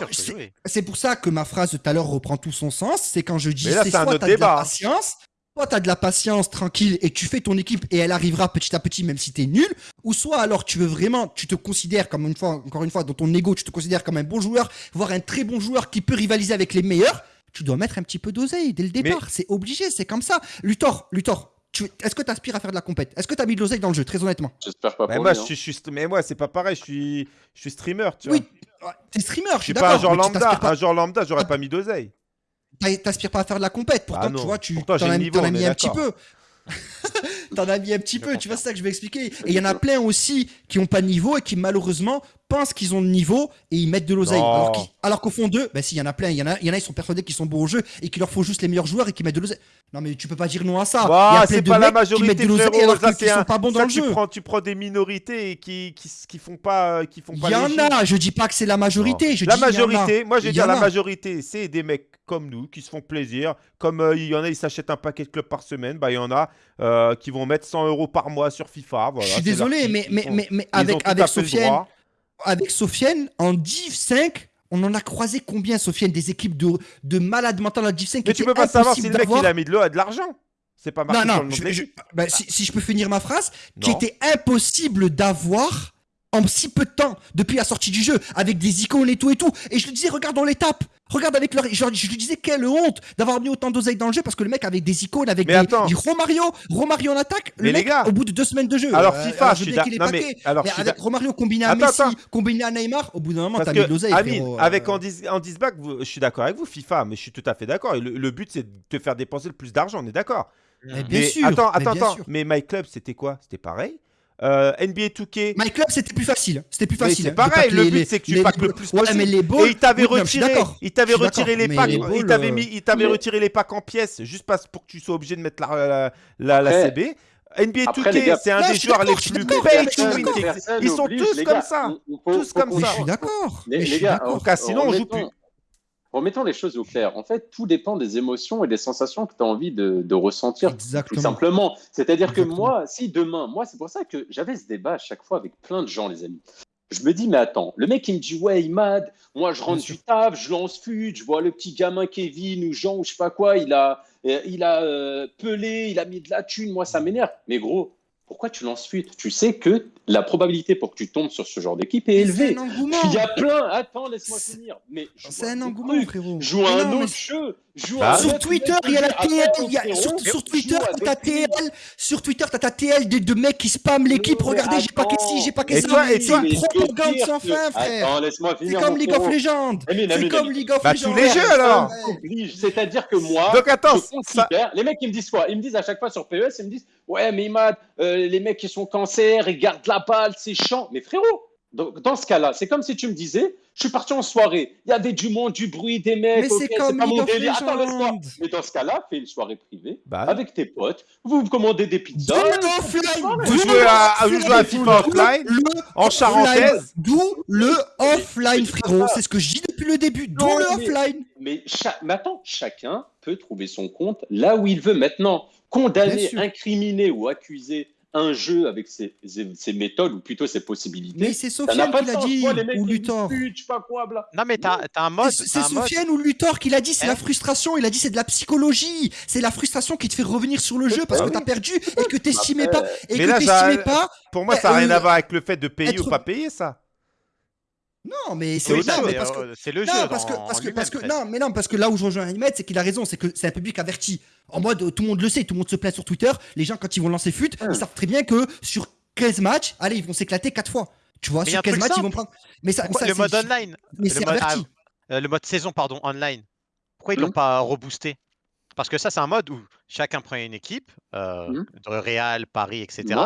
c'est pour ça que ma phrase tout à l'heure reprend tout son sens. C'est quand je dis c'est soit t'as de la patience, soit t'as de la patience tranquille et tu fais ton équipe et elle arrivera petit à petit même si t'es nul, ou soit alors tu veux vraiment, tu te considères comme une fois, encore une fois, dans ton ego, tu te considères comme un bon joueur, voire un très bon joueur qui peut rivaliser avec les meilleurs tu dois mettre un petit peu d'oseille dès le départ. C'est obligé, c'est comme ça. Luthor, Luthor, est-ce que tu aspires à faire de la compète? Est-ce que tu as mis de l'oseille dans le jeu, très honnêtement? J'espère pas. Mais moi, je, suis, mais moi, c'est pas pareil. Je suis, je suis streamer, tu oui, t'es streamer. Je suis pas un genre lambda. Un genre lambda, j'aurais pas mis d'oseille. T'aspires pas à faire de la compète. Pourtant, ah tu vois, tu t'en as, mis un petit peu. T'en as mis un petit peu, tu vois, c'est ça que je vais expliquer. Et il y en a plein aussi qui ont pas de niveau et qui malheureusement pensent qu'ils ont de niveau et ils mettent de l'oseille. Alors, qu'au fond d'eux, ben si, il y en a plein. Il y en a, il y en a, ils sont persuadés qu'ils sont bons au jeu et qu'il leur faut juste les meilleurs joueurs et qui mettent de l'oseille. Non, mais tu peux pas dire non à ça. Bah, c'est pas la majorité, frérot, alors qu'ils sont pas bons dans le tu jeu. Prends, tu prends des minorités qui, qui, qui font pas, qui font pas. Il y en a. Je dis pas que c'est la majorité. Je la majorité. Moi, je vais dire la majorité. C'est des mecs comme nous qui se font plaisir. Comme euh, il y en a, ils s'achètent un paquet de clubs par semaine. Bah, il y en a euh, qui vont mettre 100 euros par mois sur FIFA. je suis désolé, mais, mais, mais, mais, avec, avec Sofiane avec Sofiane, en Div 5, on en a croisé combien, Sofiane Des équipes de, de malades mentaux en Div 5 Mais tu peux pas savoir si le mec il a mis de l'eau à de l'argent. C'est pas marqué non, non, bah, si, je peux finir ma phrase, qui était impossible d'avoir en si peu de temps depuis la sortie du jeu, avec des icônes et tout et tout. Et je lui disais, regarde dans l'étape, regarde avec leur. je lui disais, quelle honte d'avoir mis autant d'oseille dans le jeu parce que le mec avec des icônes, avec des. Attends. Romario, Romario en attaque, le mec, au bout de deux semaines de jeu. Alors euh, FIFA, je suis d'accord. Mais, alors, mais avec Romario combiné à Messi, combiné à Neymar, au bout d'un moment, t'as mis l'oseille. Amine, avec Andy back je suis d'accord avec vous, FIFA, mais je suis tout à fait d'accord. Le, le but, c'est de te faire dépenser le plus d'argent, on est d'accord. Mais bien sûr. Attends, attends, attends. Mais My Club, c'était quoi? C'était pareil? Euh, NBA 2K. My Club, c'était plus facile. C'était plus facile. C'est pareil, le but, c'est que tu packs le plus possible. mais les balls, et il t'avait retiré, il t'avait retiré les packs, il t'avait mis, il t'avait retiré les packs en pièces, juste pour que tu sois obligé de mettre la, la, la, CB. NBA 2K, c'est un des joueurs les plus pay to win. Ils sont tous comme ça. Tous comme ça. Je suis d'accord. Les gars, sinon on joue plus. Remettons les choses au clair. En fait, tout dépend des émotions et des sensations que tu as envie de, ressentir. Exactement. Tout simplement. C'est-à-dire que moi, si demain, moi, c'est pour ça que j'avais ce débat à chaque fois avec plein de gens, les amis. Je me dis, mais attends, le mec, il me dit, ouais, Imad, moi, je rentre du taf, je lance fut, je vois le petit gamin Kevin ou Jean ou je sais pas quoi, il a, euh, il a euh, pelé, il a mis de la thune, moi, ça m'énerve. Mais gros, pourquoi tu lances fuite? Tu sais que la probabilité pour que tu tombes sur ce genre d'équipe est élevée. Il y a plein. Attends, laisse-moi finir. Mais c'est un engouement, frérot. Joue à un autre jeu. Bah, sur Twitter, il y a la TL. Sur, Twitter, t'as ta TL. Sur Twitter, t'as ta TL de, mecs qui spamment l'équipe. Regardez, j'ai pas qu'est-ce j'ai pas qu'est-ce C'est une propagande sans fin, frère. C'est comme League of Legends. C'est comme League of Legends. Bah, tous les jeux alors. C'est-à-dire que moi, Donc attends, les mecs ils me disent quoi? Ils me disent à chaque fois sur PES, ils me disent ouais mais Imad, euh, les mecs qui sont cancer, ils gardent la balle, c'est chiant. Mais frérot, dans ce cas-là, c'est comme si tu me disais, je suis parti en soirée, il y avait du monde, du bruit, des mecs, mais c'est comme pas mon délire. Attends, laisse-moi. Mais dans ce cas-là, fais une soirée privée bah. avec tes potes, vous commandez des pizzas. Vous jouez à, vous jouez à FIFA offline en charentaise. D'où le offline, frérot. C'est ce que je dis depuis le début. D'où le offline. Mais, mais attends, chacun peut trouver son compte là où il veut maintenant. Condamner, incriminer ou accuser un jeu avec ses, méthodes ou plutôt ses possibilités. Mais c'est Sofiane qui l'a dit, ou Luthor. Non, mais t'as un mode. C'est Sofiane ou Luthor qui l'a dit, c'est la hein frustration. Il a dit c'est de la psychologie. C'est la frustration qui te fait revenir sur le jeu parce que t'as perdu et que t'estimais pas. Et que t'estimais pas. Pour moi, ça n'a rien euh, à voir avec le fait de payer ou pas payer, ça. Non, mais c'est le, le jeu. Parce que, parce que, parce que, non, mais non, parce que là où je rejoins Ahmed, c'est qu'il a raison, c'est que c'est un public averti. En mode, tout le monde le sait, tout le monde se plaint sur Twitter. Les gens, quand ils vont lancer FUT, ils savent très bien que sur 15 matchs, allez, ils vont s'éclater 4 fois. Tu vois, sur 15 matchs, ils vont prendre. Mais ça, le mode online. Mais c'est averti. Euh, le mode saison, pardon, online. Pourquoi ils l'ont pas reboosté? Parce que ça, c'est un mode où chacun prend une équipe, euh, mmh. de Real, Paris, etc.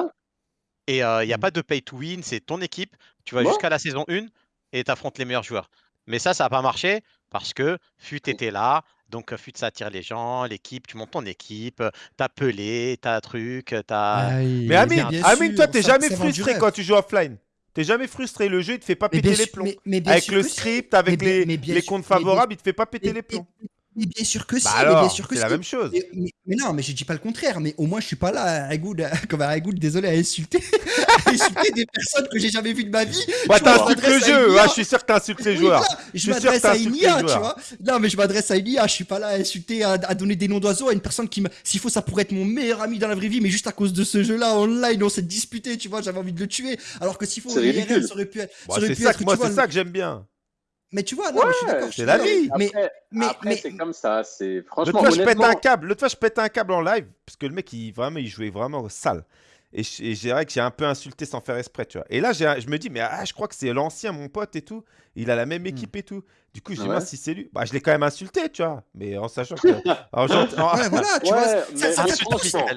Et euh, il n'y a mmh. pas de pay to win, c'est ton équipe. Tu vas jusqu'à la saison 1 et tu affrontes les meilleurs joueurs. Mais ça, ça n'a pas marché parce que FUT était là. Donc, FUT, ça attire les gens, l'équipe, tu montes ton équipe, t'as pelé, t'as truc, t'as. Mais Amine, Amine toi, t'es jamais frustré quand tu joues offline. T'es jamais frustré, le jeu il te fait pas péter les plombs. avec le script, avec les, les comptes favorables, il te fait pas péter les plombs. Mais bien sûr que si, bah bien sûr que c'est la même chose. Mais, non, mais je dis pas le contraire. Mais au moins, je suis pas là, à Good, comme à Good, désolé, à insulter, à insulter des personnes que j'ai jamais vues de ma vie. Bah, t'insultes le jeu. Ouais, je suis sûr que t'insultes les joueurs. je, m'adresse à une IA, tu vois. Non, mais je m'adresse à une IA. Je suis pas là à insulter, à, donner des noms d'oiseaux à une personne qui, s'il faut, ça pourrait être mon meilleur ami dans la vraie vie, mais juste à cause de ce jeu-là online, on s'est disputé, tu vois. J'avais envie de le tuer. Alors que s'il faut, ça aurait pu être. Moi, c'est ça que j'aime bien. Mais tu vois, non, je suis d'accord. C'est la vie. Mais, mais, mais c'est comme ça. C'est franchement. L'autre fois, je pète un câble. L'autre fois, je pète un câble en live parce que le mec, il vraiment, il jouait vraiment sale. Et j'ai vrai que j'ai un peu insulté sans faire exprès, tu vois. Et là, je me dis, mais ah, je crois que c'est l'ancien, mon pote et tout. Il a la même hmm. équipe et tout. Du coup, je dis, moi, si c'est lui, bah, je l'ai quand même insulté, tu vois. Mais en sachant que. en ouais, voilà, tu vois. Ça, ça,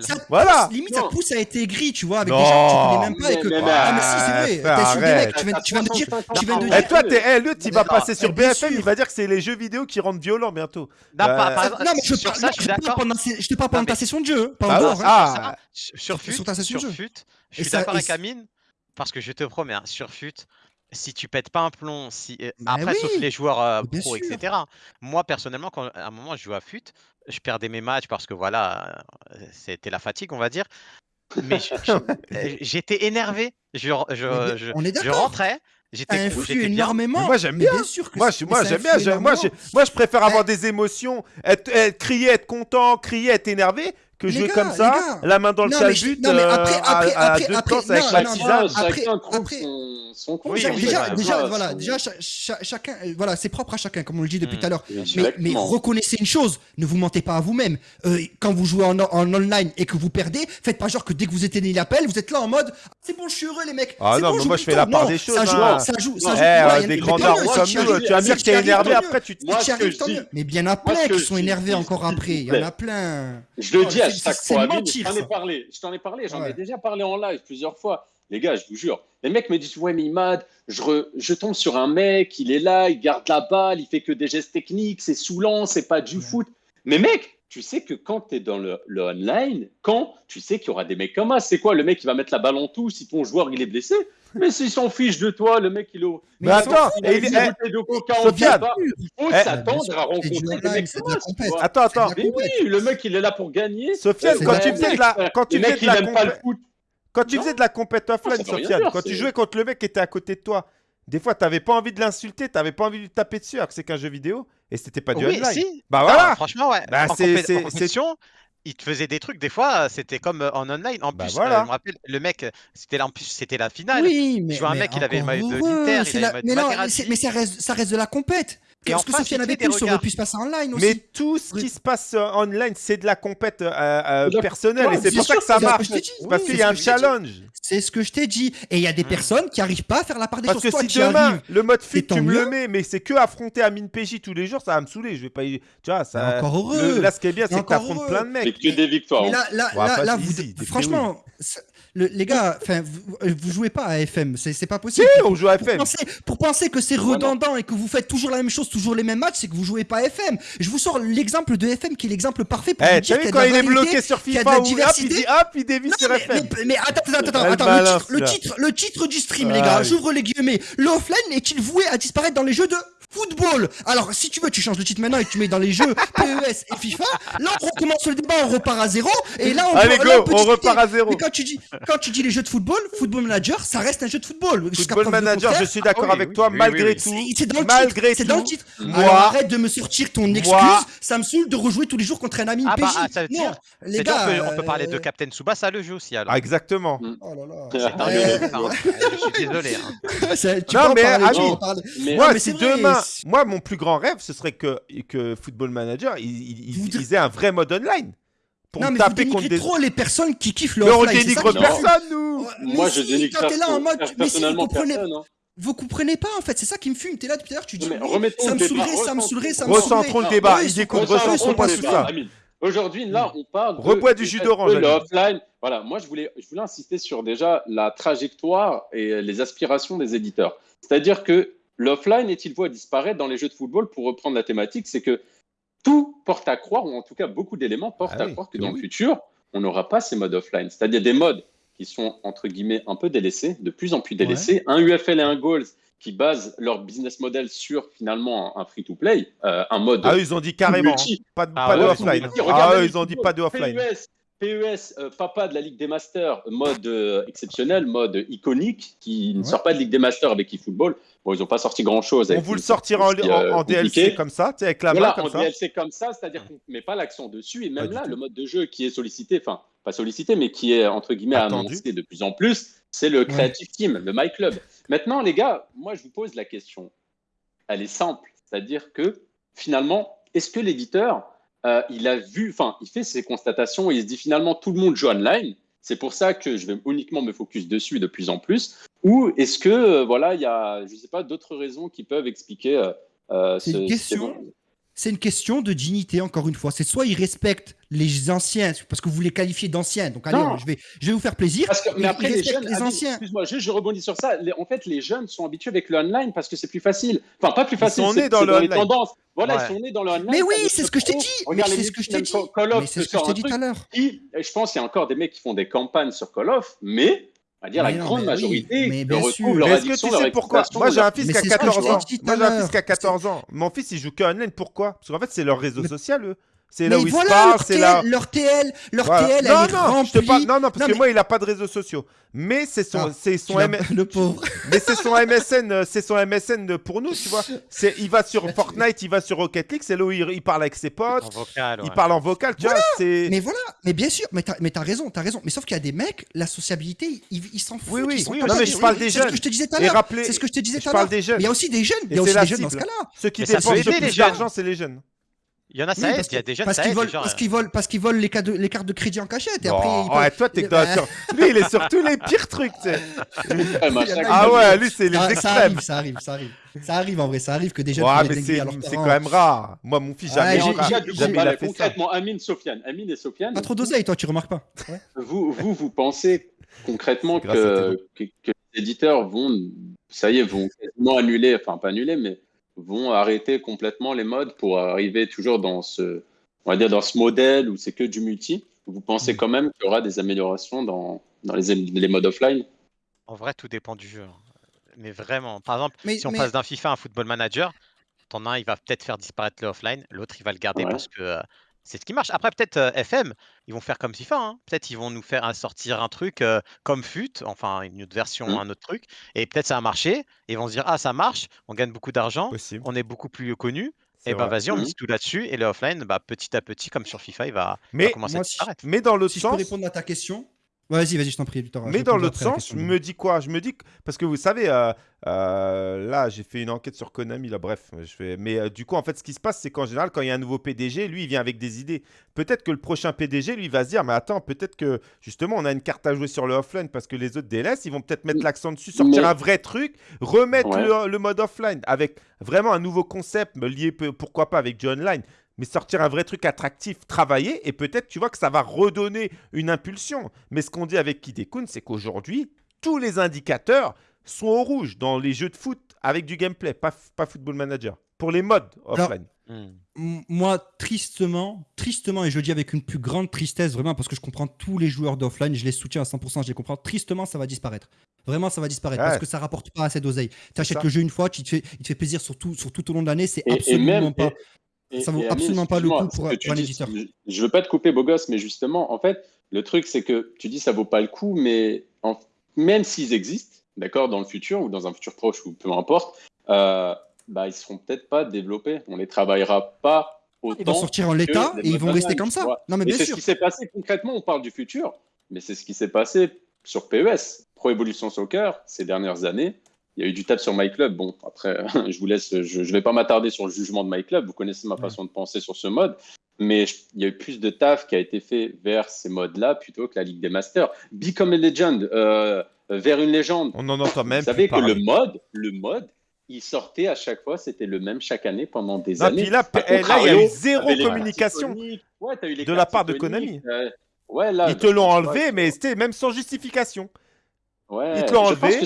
ça, voilà. Limite, ça pousse à être aigri, tu vois, avec des gens que tu connais même pas. Et que... Mais, ah, mais si, c'est vrai. T'es sur des mecs, tu viens, tu viens de dire. Tu viens de dire. Et toi, t'es, hey, l'autre, il va passer sur BFM, il va dire que c'est les jeux vidéo qui rendent violents bientôt. Non, mais je te parle pendant ta session de jeu. Sur FUT, je suis d'accord avec Amine, parce que je te promets, sur FUT, si tu pètes pas un plomb, si euh, bah après sauf les joueurs euh, pro, etc. Moi personnellement, quand à un moment je joue à FUT, je perdais mes matchs parce que voilà, c'était la fatigue, on va dire. Mais j'étais énervé. Je, je, je, rentrais. J'étais énormément. Moi j'aime bien. sûr que moi, moi j'aime bien. Moi, moi je préfère avoir des émotions, être, crier, être content, crier, être énervé, que jouer comme ça, la main dans le calbut, à, deux planches avec la tisane. Après, son, déjà, déjà, voilà, déjà, chacun, euh, voilà, c'est propre à chacun, comme on le dit depuis hmm. tout à l'heure. Mais, reconnaissez une chose, ne vous mentez pas à vous-même. Euh, quand vous jouez en, online et que vous perdez, faites pas genre que dès que vous éteignez l'appel, vous êtes là en mode, c'est bon, je suis heureux, les mecs. Ah non, mais moi je fais la part des choses. Ça joue, hein. ça joue, ça joue. Eh, des grandards Tu vas me dire que t'es énervé après, tu te Mais bien à plein qui sont énervés encore après. Il y en a plein. Je le dis à chaque fois. Je t'en ai parlé. Je t'en ai parlé. J'en ai déjà parlé en live plusieurs fois. Les gars, je vous jure, les mecs me disent Ouais, mais Imad, je, je tombe sur un mec, il est là, il garde la balle, il fait que des gestes techniques, c'est saoulant, c'est pas du foot. Mais mec, tu sais que quand tu es dans le, online, quand tu sais qu'il y aura des mecs comme ça, c'est quoi le mec qui va mettre la balle en tout si ton joueur il est blessé Mais s'il s'en fiche de toi, le mec il est. Mais, attends, il, il, faut eh, s'attendre à rencontrer des mecs Attends, attends. Mais oui, le mec il est là pour gagner. Sofiane, quand tu faisais de la. Quand tu faisais de la. Quand tu faisais de la compète offline, Sofiane, quand tu jouais contre le mec qui était à côté de toi, des fois, tu n'avais pas envie de l'insulter, tu n'avais pas envie de lui taper dessus, alors que c'est qu'un jeu vidéo, et c'était pas du oui, online. Si. Bah voilà. franchement, ouais. Bah, c'est il te faisait des trucs, des fois, c'était comme euh, en online. En bah plus, voilà. euh, je me rappelle, le mec, c'était en plus, c'était la finale. Oui, mais. Je vois un mec, il avait le maillot de l'Inter, il avait le maillot de Mais ça reste, ça reste de la compète. Et ce que Sofiane avait pu, ça aurait pu se passer en online aussi. Mais tout ce qui se passe euh, online, c'est de la compète euh, euh, personnelle. et c'est pour ça que ça marche. Parce qu'il y a un challenge. C'est ce que je t'ai dit. Et il y a des mmh. personnes qui n'arrivent pas à faire la part des choses. Parce que si demain, le mode fit, tu me le mets, mais c'est que affronter Amine PJ tous les jours, ça va me saouler. Je vais pas Tu vois, ça. Encore heureux. Là, ce qui est bien, c'est que tu affrontes plein de mecs. C'est que des victoires. Là, là, franchement les gars, enfin, vous, jouez pas à FM, c'est pas possible. Si, on joue à FM. Pour penser, que c'est redondant et que vous faites toujours la même chose, toujours les mêmes matchs, c'est que vous jouez pas à FM. Je vous sors l'exemple de FM qui est l'exemple parfait pour hey, eh, dire qu'il quand il est bloqué sur FIFA, ou hop, il dit hop, il dévie sur FM. Mais, attends, attends, attends, le, titre, le, titre, du stream, les gars, j'ouvre les guillemets. L'offline est-il voué à disparaître dans les jeux de football. Alors, si tu veux, tu changes de titre maintenant et tu mets dans les jeux PES et FIFA. Là, on recommence le débat, on repart à zéro. Et là, on, Allez, go, on repart à zéro. Mais quand tu dis, quand tu dis les jeux de football, Football Manager, ça reste un jeu de football. Football Manager, je suis d'accord ah avec toi, malgré tout. C'est dans le malgré titre. C'est dans le titre. Moi, arrête de me sortir ton excuse. Ça me saule de rejouer tous les jours contre un ami ah bah, ah, ça veut dire, les gars. On peut, parler de euh, Captain Tsubasa le jeu aussi alors. Ah, exactement. Mm. Oh là là. Je suis désolé. Hein. Non, mais ami, moi, si demain, moi, mon plus grand rêve, ce serait que, que Football Manager, ils, aient un vrai mode online. Pour non, mais taper vous contre des... trop les personnes qui kiffent le Mais on dénigre personne, nous Moi, je dénigre personne. là en mode... Mais si, vous comprenez... Hein. Vous comprenez pas en fait, c'est ça qui me fume. T'es là depuis tout à l'heure, tu dis ça me saoulerait, ça me saoulerait, ça me saoulerait. Recentrons le débat, ils écoutent, recentrons pas tout ça. Aujourd'hui, là, on parle Rebois du jus d'orange. offline. Voilà, moi, je voulais, je voulais insister sur déjà la trajectoire et les aspirations des éditeurs. C'est-à-dire que L'offline est-il voie disparaître dans les jeux de football Pour reprendre la thématique, c'est que tout porte à croire, ou en tout cas beaucoup d'éléments portent ah à croire que dans le futur, on n'aura pas ces modes offline. C'est-à-dire des modes qui sont, entre guillemets, un peu délaissés, de plus en plus délaissés. Un UFL et un Goals qui basent leur business model sur finalement un, free-to-play, euh, un mode. Ah, ils ont dit carrément, pas, de, ah offline. Ah, ils ont dit pas de offline. PES, euh, papa de la Ligue des Masters, mode euh, exceptionnel, mode iconique, qui ne sort pas de Ligue des Masters avec eFootball. Bon, ils n'ont pas sorti grand-chose. On vous le sortira en, euh, DLC comme ça, avec la voilà, main comme en DLC comme ça, c'est-à-dire qu'on ne met pas l'accent dessus. Et même là, le mode de jeu qui est sollicité, enfin, pas sollicité, mais qui est, entre guillemets, annoncé de plus en plus, c'est le Creative Team, le My Club. Maintenant, les gars, moi, je vous pose la question. Elle est simple. C'est-à-dire que, finalement, est-ce que l'éditeur euh, il a vu, enfin, il fait ses constatations et il se dit finalement tout le monde joue online. C'est pour ça que je vais uniquement me focus dessus de plus en plus. Ou est-ce que euh, voilà, il y a, je sais pas, d'autres raisons qui peuvent expliquer euh, ce, une question c'est une question de dignité, encore une fois. C'est soit ils respectent les anciens, parce que vous les qualifiez d'anciens. Donc, allez, je vais, je vais vous faire plaisir. mais après, les, jeunes, les anciens. Excuse-moi, je rebondis sur ça. en fait, les jeunes sont habitués avec le online parce que c'est plus facile. Enfin, pas plus facile. Ils sont nés dans, le les tendances. Voilà, ils sont nés dans le online. Mais oui, c'est ce que je t'ai dit. c'est ce que je t'ai dit. c'est ce que je t'ai dit tout à l'heure. Je pense qu'il y a encore des mecs qui font des campagnes sur Call of, mais à dire la grande majorité mais bien sûr. leur Est-ce que tu sais pourquoi? Moi j'ai un fils qui a 14 ans. Moi j'ai un fils qui a 14 ans. Mon fils il joue que online. Pourquoi? Parce qu'en fait c'est leur réseau social eux. C'est là où ils se parlent, c'est là. Leur TL, leur TL, non, elle non, est pas... non, non, parce que moi, il a pas de réseaux sociaux. Mais c'est son, ah, c'est son le pauvre. Mais c'est son MSN, euh, c'est son MSN pour nous, tu vois. C'est, il va sur Fortnite, il va sur Rocket League, c'est là où il, parle avec ses potes. En vocal, Il parle en vocal, tu vois. C'est. Mais voilà, mais bien sûr, mais t'as, mais t'as raison, t'as raison. Mais sauf qu'il y a des mecs, la sociabilité, ils, s'en foutent. Oui, oui, oui. Non, mais je parle des jeunes. C'est ce que je te disais tout à l'heure. C'est ce que je te disais tout à l'heure. Il y a aussi des jeunes. Il y a aussi des jeunes dans ce cas-là. Ceux qui dépensent le plus d'argent, c'est les jeunes. Il y en a, ça il y a des jeunes, parce qu'ils volent, parce qu'ils volent, les, de, les, cartes de crédit en cachette. Et après, ouais, toi, t'es dans Lui, il est sur tous les pires trucs, tu sais. ah ouais, lui, c'est les extrêmes. Ça arrive, ça arrive, ça arrive. Ça arrive en vrai, ça arrive que des jeunes. Ouais, mais c'est quand même rare. Moi, mon fils, jamais, jamais il a fait concrètement, Amine, Sofiane, Amine et Sofiane. Pas trop d'oseille, toi, tu remarques pas. Vous, vous, vous pensez concrètement que, que, que les éditeurs vont, ça y est, vont quasiment annuler, enfin pas annuler, mais vont arrêter complètement les modes pour arriver toujours dans ce, on va dire dans ce modèle où c'est que du multi. Vous pensez mm. quand même qu'il y aura des améliorations dans, dans les, les modes offline? En vrai, tout dépend du jeu. Mais vraiment, par exemple, si on passe d'un FIFA à un Football Manager, ton un, il va peut-être faire disparaître le offline, l'autre, il va le garder parce que euh, c'est ce qui marche. Après, peut-être euh, FM, ils vont faire comme FIFA. Hein. Peut-être ils vont nous faire sortir un truc euh, comme FUT, enfin une autre version, mmh. un autre truc. Et peut-être ça va marcher. Et ils vont se dire Ah, ça marche, on gagne beaucoup d'argent, on est beaucoup plus connu. Et bah vas-y, on mmh. mise tout là-dessus. Et le offline, bah, petit à petit, comme sur FIFA, il va, mais, commencer à disparaître. Mais dans l'autre si sens. Je peux répondre à ta question, Vas-y, vas-y, je t'en prie, Mais dans l'autre sens, je me dis quoi? Je me dis parce que vous savez, euh, euh, là, j'ai fait une enquête sur Konami, là, bref, je fais. Mais euh, du coup, en fait, ce qui se passe, c'est qu'en général, quand il y a un nouveau PDG, lui, il vient avec des idées. Peut-être que le prochain PDG, lui, va se dire, mais attends, peut-être que justement, on a une carte à jouer sur le offline parce que les autres DLS, ils vont peut-être mettre l'accent dessus, sortir un vrai truc, remettre le, le, mode offline avec vraiment un nouveau concept lié, pourquoi pas, avec du online mais sortir un vrai truc attractif, travailler, et peut-être tu vois que ça va redonner une impulsion. Mais ce qu'on dit avec Kidekun, c'est qu'aujourd'hui, tous les indicateurs sont au rouge dans les jeux de foot avec du gameplay, pas, pas Football Manager, pour les modes offline. Moi, tristement, tristement, et je le dis avec une plus grande tristesse, vraiment, parce que je comprends tous les joueurs d'offline, je les soutiens à 100%, je les comprends, tristement, ça va disparaître. Vraiment, ça va disparaître parce que ça rapporte pas assez d'oseille. Tu achètes le jeu une fois, tu te fais, il te fait plaisir sur tout, sur tout au long de l'année, c'est absolument pas ça vaut absolument pas le coup pour, un éditeur. Je veux pas te couper, beau gosse, mais justement, en fait, le truc, c'est que tu dis ça vaut pas le coup, mais même s'ils existent, d'accord, dans le futur ou dans un futur proche ou peu importe, euh, bah, ils seront peut-être pas développés. On les travaillera pas autant. Ils vont sortir en l'état et ils vont rester comme ça. Non, mais bien c'est ce qui s'est passé concrètement. On parle du futur, mais c'est ce qui s'est passé sur PES, Pro Evolution Soccer, ces dernières années il y a eu du tap sur MyClub. Bon, après, je vous laisse, je ne vais pas m'attarder sur le jugement de MyClub. Vous connaissez ma façon de penser sur ce mode. Mais il y a eu plus de taf qui a été fait vers ces modes-là plutôt que la Ligue des Masters. Become a Legend, euh, vers une légende. On en entend même. Vous savez que le mode, le mode, il sortait à chaque fois, c'était le même chaque année pendant des années. Puis là, eh, là, il y a eu zéro communication de la part de Konami. Euh, ouais, là, Ils te l'ont enlevé, mais c'était même sans justification. Ouais, Ils te l'ont enlevé.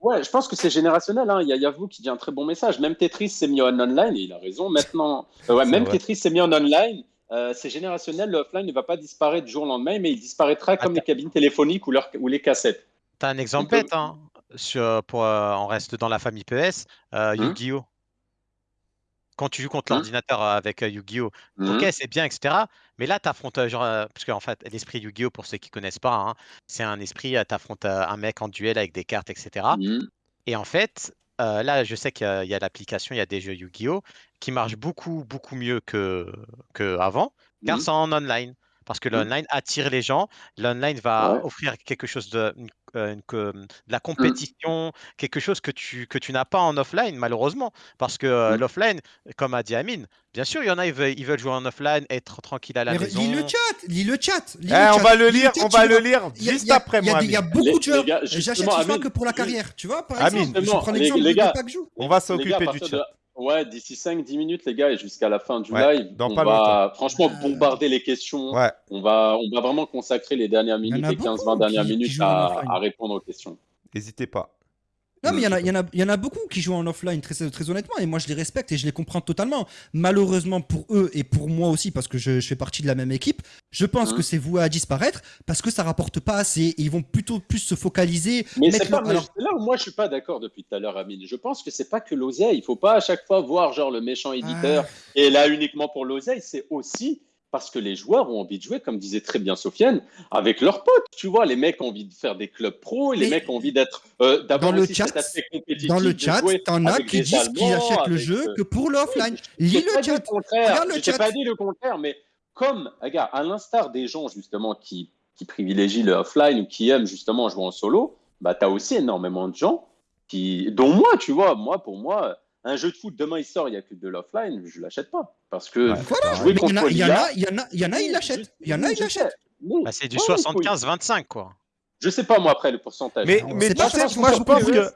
Ouais, je pense que c'est générationnel. Hein. Il, y a, vous qui dit un très bon message. Même Tetris s'est mis en online et il a raison. Maintenant, euh, ouais, même Tetris s'est mis en online. Euh, c'est générationnel. Le offline ne va pas disparaître du jour au lendemain, mais il disparaîtra comme les cabines téléphoniques ou, ou les cassettes. T'as un exemple bête, hein, sur, pour, euh, on reste dans la famille PS, hum. Yu-Gi-Oh! Quand tu joues contre mmh. l'ordinateur avec Yu-Gi-Oh! Ok, mmh. c'est bien, etc. Mais là, tu affrontes, genre, parce qu'en fait, l'esprit Yu-Gi-Oh! pour ceux qui connaissent pas, hein, c'est un esprit, tu affrontes un mec en duel avec des cartes, etc. Mmh. Et en fait, là, je sais qu'il y a, l'application, il y a des jeux Yu-Gi-Oh! qui marchent beaucoup, beaucoup mieux que, que avant, car c'est en online parce que l'online attire les gens. L'online va offrir quelque chose de, euh, de la mmh. compétition, quelque chose que tu, que tu n'as pas en offline, malheureusement. Parce que euh, mmh. l'offline, comme a dit Amine, bien sûr, il y en a, ils veulent, ils veulent jouer en offline, être tranquille à la maison. Lis le chat, lis le chat. Eh, on va le lire, on va le lire juste après moi. Il y a beaucoup de joueurs. J'achète pas que pour la carrière, tu vois, par exemple. Je prends l'exemple de On va s'occuper du chat. Ouais, d'ici 5-10 minutes, les gars, et jusqu'à la fin du live, on va franchement bombarder les questions. On, va, on va vraiment consacrer les dernières minutes, les 15-20 dernières minutes à, répondre aux questions. N'hésitez pas. Non, mais il y, en a, y, en a, y en a beaucoup qui jouent en offline, très, très honnêtement, et moi je les respecte et je les comprends totalement. Malheureusement pour eux et pour moi aussi, parce que je, fais partie de la même équipe, je pense que hein c'est voué à disparaître parce que ça rapporte pas assez. Et ils vont plutôt plus se focaliser. Mais c'est là où moi je suis pas d'accord depuis tout à l'heure, Amine. Je pense que c'est pas que l'oseille. Il faut pas à chaque fois voir genre le méchant éditeur et là uniquement pour l'oseille. C'est aussi parce que les joueurs ont envie de jouer, comme disait très bien Sofiane, avec leurs potes. Tu vois, les mecs ont envie de faire des clubs pro, les mecs ont envie d'être euh, dans le chat. Dans le chat, t'en as qui disent qu'ils achètent le jeu que pour l'offline. Lis le chat. Je t'ai pas dit le contraire, mais comme, regarde, à l'instar des gens justement qui, qui privilégient le offline ou qui aiment justement jouer en solo, bah tu as aussi énormément de gens qui, dont moi, tu vois, moi pour moi un jeu de foot, demain il sort, il n'y a que de l'offline, je ne l'achète pas. Parce que jouer contre il y, en a, il y en a, il y en a, il l'achètent. Il y en a, il l'achètent. Bah, c'est du 75-25, quoi. Je sais pas moi après le pourcentage. Mais, mais moi, je pense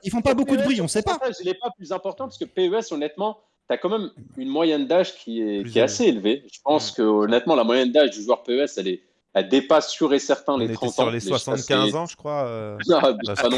qu'ils font pas beaucoup de bruit, on sait pas. Il n'est pas plus important parce que PES, honnêtement, tu as quand même une moyenne d'âge qui est, qui est assez élevée. Je pense que honnêtement, la moyenne d'âge du joueur PES, elle est, elle dépasse sûr et certain les 30 ans. sur les 75 ans, je crois. Euh, non,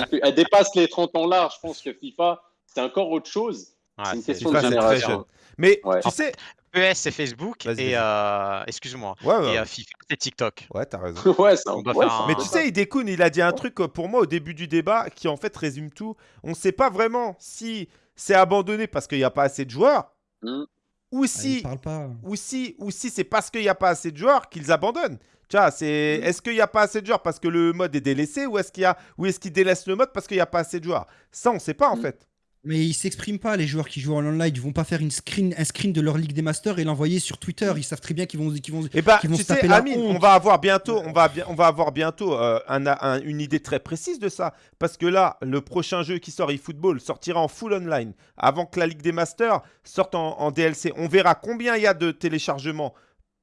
plus. Elle dépasse les 30 ans là. Je pense que FIFA, c'est encore autre chose c'est une question de génération. Mais tu sais. ES c'est Facebook et euh, excuse-moi et euh, FIFA c'est TikTok. Ouais, t'as raison. ouais, ça, ouais, Mais tu sais, Idekun, il a dit un truc euh, pour moi au début du débat qui en fait résume tout. On ne sait pas vraiment si c'est abandonné parce qu'il n'y a pas assez de joueurs mm. ou ah, si, ou si, ou si c'est parce qu'il n'y a pas assez de joueurs qu'ils abandonnent. Tu vois, c'est mm. est-ce qu'il n'y a pas assez de joueurs parce que le mode est délaissé ou est-ce qu'il y a ou est-ce qu'ils délaissent le mode parce qu'il n'y a pas assez de joueurs? Ça, on ne sait pas en mm. fait. Mais ils s'expriment pas, les joueurs qui jouent en online. Ils vont pas faire une screen, un screen de leur Ligue des Masters et l'envoyer sur Twitter. Ils savent très bien qu'ils vont, qu'ils vont, eh bah, vont se taper la on va avoir bientôt, on va, on va avoir bientôt euh, une idée très précise de ça. Parce que là, le prochain jeu qui sort, eFootball, sortira en full online avant que la Ligue des Masters sorte en, DLC. On verra combien il y a de téléchargements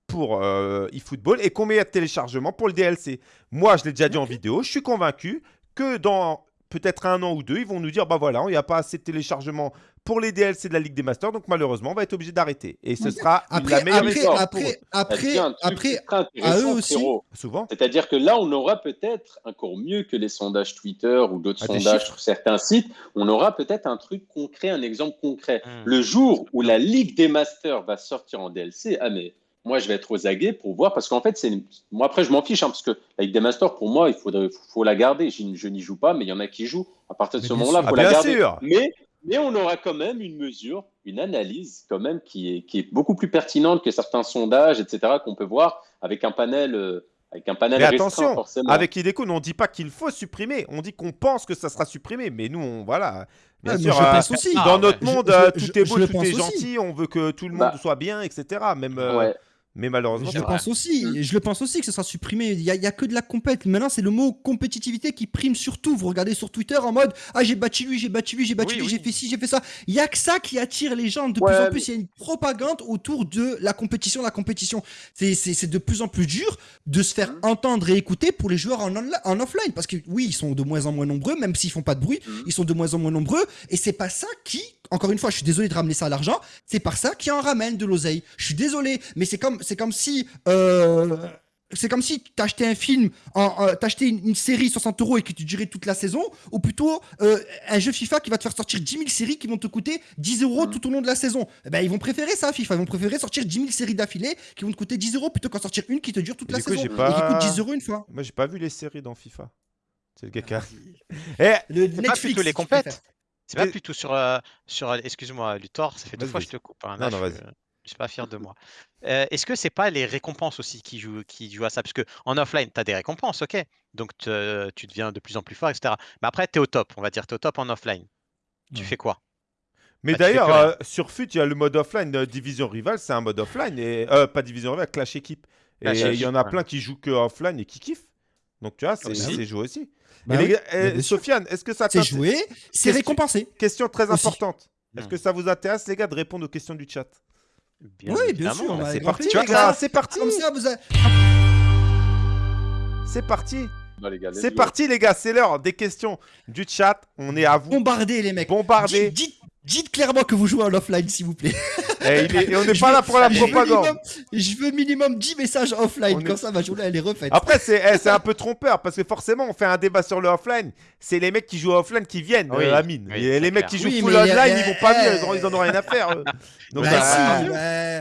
pour euh, eFootball et combien il y a de téléchargements pour le DLC. Moi, je l'ai déjà dit en vidéo, je suis convaincu que dans peut-être un an ou deux, ils vont nous dire bah voilà, il n'y a pas assez de téléchargement pour les DLC de la Ligue des Masters, donc malheureusement, on va être obligé d'arrêter. Et ce sera après, la meilleure après, Après, après, à eux aussi. Souvent. C'est-à-dire que là, on aura peut-être encore mieux que les sondages Twitter ou d'autres ah, sondages sur certains sites. On aura peut-être un truc concret, un exemple concret. Hmm. Le jour où la Ligue des Masters va sortir en DLC, ah mais moi, je vais être aux aguets pour voir, parce qu'en fait, c'est moi, après, je m'en fiche, hein, parce que avec des masters, pour moi, il faudrait, faut la garder. Je, n'y joue pas, mais il y en a qui jouent. À partir de ce moment-là, il faut la garder. Mais, mais on aura quand même une mesure, une analyse, quand même, qui est, qui est beaucoup plus pertinente que certains sondages, etc., qu'on peut voir avec un panel. Euh, avec un panel mais attention, forcément. avec Ideco, on ne dit pas qu'il faut supprimer, on dit qu'on pense que ça sera supprimé, mais nous, on, voilà. Bien sûr, je pense aussi. dans notre monde, euh, tout est beau, tout est gentil, on veut que tout le monde bah. soit bien, etc. Même, euh, mais malheureusement, je pense aussi. Mm. Je le pense aussi que ce sera supprimé. Il n'y a, que de la compète. Maintenant, c'est le mot compétitivité qui prime surtout. Vous regardez sur Twitter en mode Ah, j'ai battu lui, j'ai battu lui, j'ai battu lui, j'ai fait ci, j'ai fait ça. Il n'y a que ça qui attire les gens. De plus en plus, il y a une propagande autour de la compétition. La compétition, c'est de plus en plus dur de se faire mm. entendre et écouter pour les joueurs en, en offline. Parce que oui, ils sont de moins en moins nombreux, même s'ils font pas de bruit, mm. ils sont de moins en moins nombreux. Et c'est pas ça qui encore une fois, je suis désolé de ramener ça à l'argent. C'est par ça qui en ramène de l'oseille. Je suis désolé, mais c'est comme, c'est comme si, euh, c'est comme si t'achetais un film, en, euh, t'achetais une, série 60 euros et que tu durais toute la saison, ou plutôt euh, un jeu FIFA qui va te faire sortir 10 000 séries qui vont te coûter 10 euros mm. tout au long de la saison. Eh ben, ils vont préférer ça, FIFA. Ils vont préférer sortir 10 000 séries d'affilée qui vont te coûter 10 euros plutôt qu'en sortir une qui te dure toute la saison et qui coûte 10 euros une fois. Moi, j'ai pas vu les séries dans FIFA. C'est le caca. et le Netflix, les compètes. C'est pas plutôt sur, euh, sur excuse-moi, Luthor, ça fait deux fois que je te coupe. Hein, non, non, vas-y. Je suis pas fier de moi. Euh, est-ce que c'est pas les récompenses aussi qui jouent, qui jouent à ça? Parce que en offline, tu as des récompenses, ok. Donc tu deviens de plus en plus fort, etc. Mais après, tu es au top, on va dire, tu es au top en offline. Tu fais quoi? Mais bah, d'ailleurs, euh, sur FUT, il y a le mode offline Division Rival, c'est un mode offline. Et, pas Division Rival, Clash Équipe. Et il y en a plein qui jouent que offline et qui kiffent. Donc tu vois, c'est joué aussi. Bah eh, Sofiane, est-ce que ça C'est joué, c'est récompensé. Question très importante. Est-ce que ça vous intéresse, les gars, de répondre aux questions du chat? Oui, bien sûr. C'est parti, C'est parti. C'est parti. C'est parti, les gars. C'est l'heure des questions du chat. On est à vous. Bombardez, les mecs. Bombardez. Dites clairement que vous jouez en offline, s'il vous plaît. Et, eh, on n'est pas là pour la propagande. je veux minimum 10 messages offline, comme ça ma journée elle est refaite. Après, eh, c'est un peu trompeur, parce que forcément, on fait un débat sur le offline. C'est les mecs qui jouent offline qui viennent, oui, euh, Amine. et les mecs qui jouent full online, ils vont pas venir, ils en ont rien à faire. Donc, bah, si,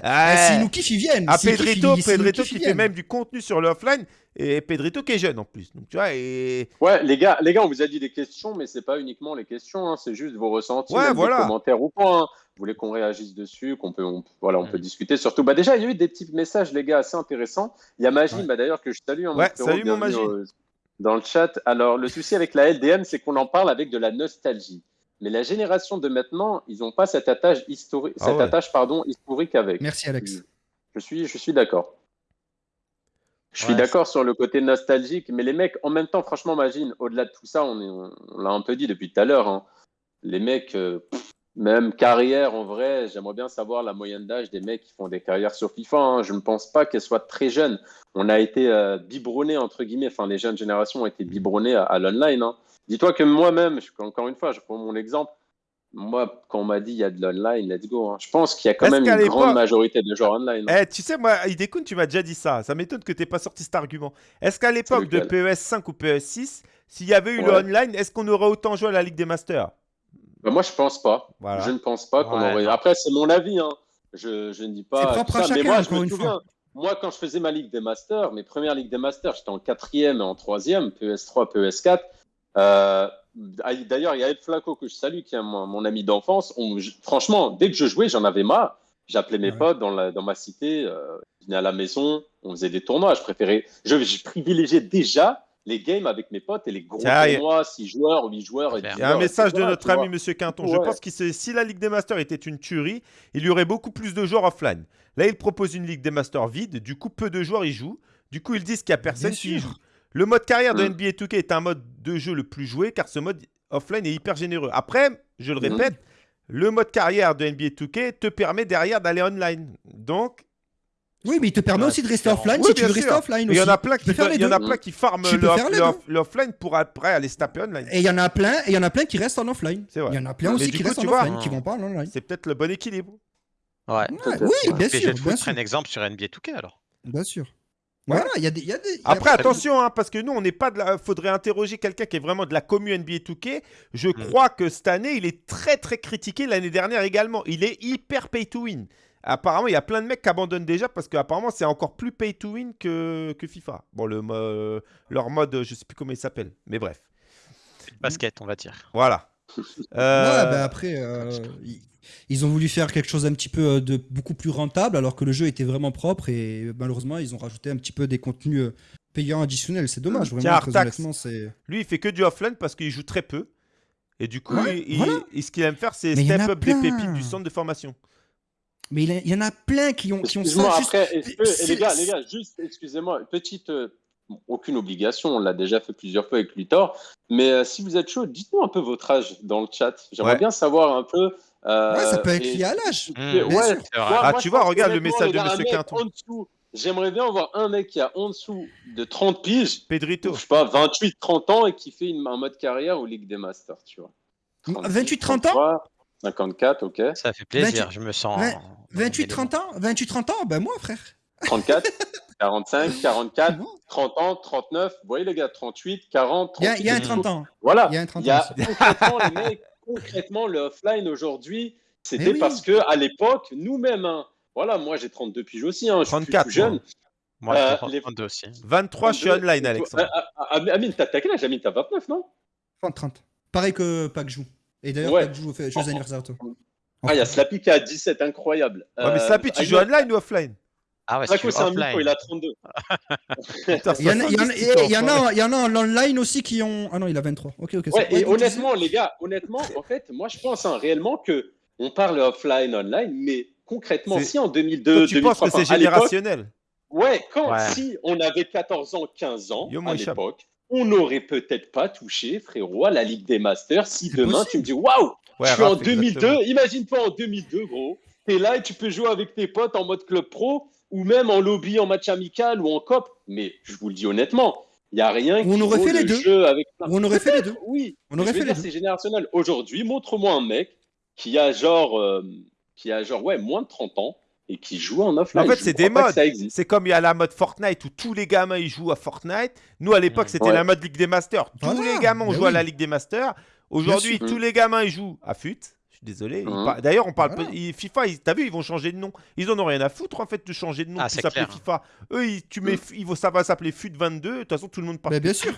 bah, si, nous kiffent, ils viennent. Ah, Pedrito, Pedrito qui fait même du contenu sur le offline et Pedrito qui est jeune en plus. Donc tu vois et ouais les gars les gars on vous a dit des questions mais c'est pas uniquement les questions hein, c'est juste vos ressentis ouais, voilà. commentaires ou pas hein. Voulais qu'on réagisse dessus, qu'on peut, voilà, on peut discuter. Surtout, bah déjà, il y a eu des petits messages, les gars, assez intéressants. Il y a Magine, bah, d'ailleurs, que je salue. Hein, ouais, salut mon Magine. Dans le chat. Alors, le souci avec la LDM, c'est qu'on en parle avec de la nostalgie. Mais la génération de maintenant, ils n'ont pas cette attache, historique, ah cette attache pardon, historique avec. Merci, Alex. Je suis, je suis d'accord. Je suis d'accord sur le côté nostalgique, mais les mecs, en même temps, franchement, imagine, au-delà de tout ça, on, on, l'a un peu dit depuis tout à l'heure, hein, les mecs, euh, même carrière, en vrai, j'aimerais bien savoir la moyenne d'âge des mecs qui font des carrières sur FIFA. Hein. Je ne pense pas qu'elles soient très jeunes. On a été euh, biberonnés, entre guillemets, enfin, les jeunes générations ont été biberonnés à, l'online. Hein. Dis-toi que moi-même, encore une fois, je prends mon exemple. Moi, quand on m'a dit il y a de l'online, let's go. Hein. Je pense qu'il y a quand même une grande majorité de joueurs online. Eh, tu sais, moi, Idekun, tu m'as déjà dit ça. Ça m'étonne que tu n'aies pas sorti cet argument. Est-ce qu'à l'époque de PES 5 ou PES 6, s'il y avait eu le online, est-ce qu'on aurait autant joué à la Ligue des Masters? Bah, moi, je pense pas. Je ne pense pas qu'on aurait. Après, c'est mon avis. Hein. Je, je, ne dis pas. Propre à chacun, mais moi, je me souviens. Moi, quand je faisais ma Ligue des Masters, mes premières Ligues des Masters, j'étais en quatrième et en troisième, PS3, PS4. Euh, D'ailleurs, il y a Ed Flaco que je salue, qui est mon, ami d'enfance. Franchement, dès que je jouais, j'en avais marre. J'appelais mes potes dans, la, dans, ma cité, euh, ils venaient à la maison, on faisait des tournois. Je préférais, je, je privilégiais déjà les games avec mes potes et les gros tournois, 6 joueurs, 8 joueurs. Il y a un message de notre ami Monsieur Quinton. Je pense que si la Ligue des Masters était une tuerie, il y aurait beaucoup plus de joueurs offline. Là, il propose une Ligue des Masters vide. Du coup, peu de joueurs y jouent. Du coup, ils disent qu'il n'y a personne qui y joue. Le mode carrière de mm. NBA 2K est un mode de jeu le plus joué car ce mode offline est hyper généreux. Après, je le mm. répète, le mode carrière de NBA 2K te permet derrière d'aller online. Donc, oui, mais il te permet aussi de rester offline si tu veux rester offline. Il y en a plein qui, il y en a plein qui farment l'offline pour après aller se taper online. Et il y en a plein, et il y en a plein qui restent en offline. Il y en a plein aussi qui restent en offline, qui vont pas en online. C'est peut-être le bon équilibre. Ouais. oui, bien sûr. Je vais un exemple sur NBA 2K alors. Bien sûr. Voilà, il y a des. Y a des Après, attention, hein, parce que nous, on n'est pas de la. Faudrait interroger quelqu'un qui est vraiment de la commune NBA 2K. Je hmm. crois que cette année, il est très très critiqué. L'année dernière également. Il est hyper pay to win. Apparemment, il y a plein de mecs qui abandonnent déjà parce qu'apparemment, c'est encore plus pay to win que, que FIFA. Bon, le, leur mode, je sais plus comment il s'appelle, mais bref. Basket, on va dire. Voilà. Euh... bah après, euh, ils ont voulu faire quelque chose un petit peu euh, de beaucoup plus rentable alors que le jeu était vraiment propre et malheureusement, ils ont rajouté un petit peu des contenus euh, payants additionnels. C'est dommage, vraiment. Tiens, Lui, il fait que du offline parce qu'il joue très peu. Et du coup, il, ce qu'il aime faire, c'est step up des pépites du centre de formation. Mais il y en a plein qui ont, qui ont ça. Après, les gars, les gars, juste, excusez-moi, petite, euh, aucune obligation, on l'a déjà fait plusieurs fois avec Luthor, mais euh, si vous êtes chaud, dites-nous un peu votre âge dans le chat. J'aimerais bien savoir un peu. Euh, ouais, ça peut être lié à l'âge. Mmh. ouais, ah, tu vois, regarde le message de Monsieur Quinton. J'aimerais bien avoir un mec qui a en dessous de 30 piges, Pedrito. je sais pas, 28, 30 ans et qui fait une, un mode carrière au Ligue des Masters, tu vois. 28, 30 ans? 54, ok. Ça fait plaisir, je me sens. 28, 30 ans 28, 30 ans Ben moi, frère. 34, 45, 44, 30 ans, 39. Vous voyez, les gars, 38, 40, 38. Il y, a un 30 ans. Voilà. Il y a un 30 ans. concrètement, les mecs, concrètement, le offline aujourd'hui, c'était parce que à l'époque, nous-mêmes, hein, voilà, moi j'ai 32 piges aussi, hein, je 34, suis plus jeune. Moi, euh, 32 aussi. 23, je suis online, Alexandre. Euh, euh, Amine, t'as quel âge Amine, t'as 29, non? 30, 30. Pareil que Pac joue. Et d'ailleurs, ouais. Pac joue, fait joyeux anniversaire à toi. Ah, il y a Slappy qui a 17, incroyable. Ouais, mais Slappy, tu joues online ou offline? Ah ouais, c'est un mytho, il a 32. il, y en a, il, y en a, il y en a en online aussi qui ont. Ah non, il a 23. Ok, ok. Ouais, et honnêtement, les gars, honnêtement, en fait, moi je pense hein, réellement que on parle offline, online, mais concrètement, si en 2002, tu penses que c'est générationnel? Ouais, quand si on avait 14 ans, 15 ans à l'époque, on n'aurait peut-être pas touché, frérot, à la Ligue des Masters. Si demain tu me dis, waouh, je suis en 2002, imagine-toi en 2002, gros. T'es là et tu peux jouer avec tes potes en mode club pro ou même en lobby, en match amical ou en cop. Mais je vous le dis honnêtement, il n'y a rien qui on aurait fait les deux. Jeu avec On aurait fait les deux. Oui, on aurait fait les deux. C'est générationnel. Aujourd'hui, montre-moi un mec qui a genre, euh, qui a genre ouais, moins de 30 ans et qui joue en offline. En fait, c'est des modes. C'est comme il y a la mode Fortnite où tous les gamins ils jouent à Fortnite. Nous, à l'époque, c'était la mode Ligue des Masters. Tous les gamins ont joué à la Ligue des Masters. Aujourd'hui, tous les gamins ils jouent à FUT. Suis désolé. Hein d'ailleurs, on parle. FIFA, t'as vu, ils vont changer de nom. Ils en ont rien à foutre en fait de changer de nom. Ah, s'appeler FIFA. Eux, tu mets, mmh. ça va s'appeler FUT 22. De toute façon, tout le monde parle. bien sûr.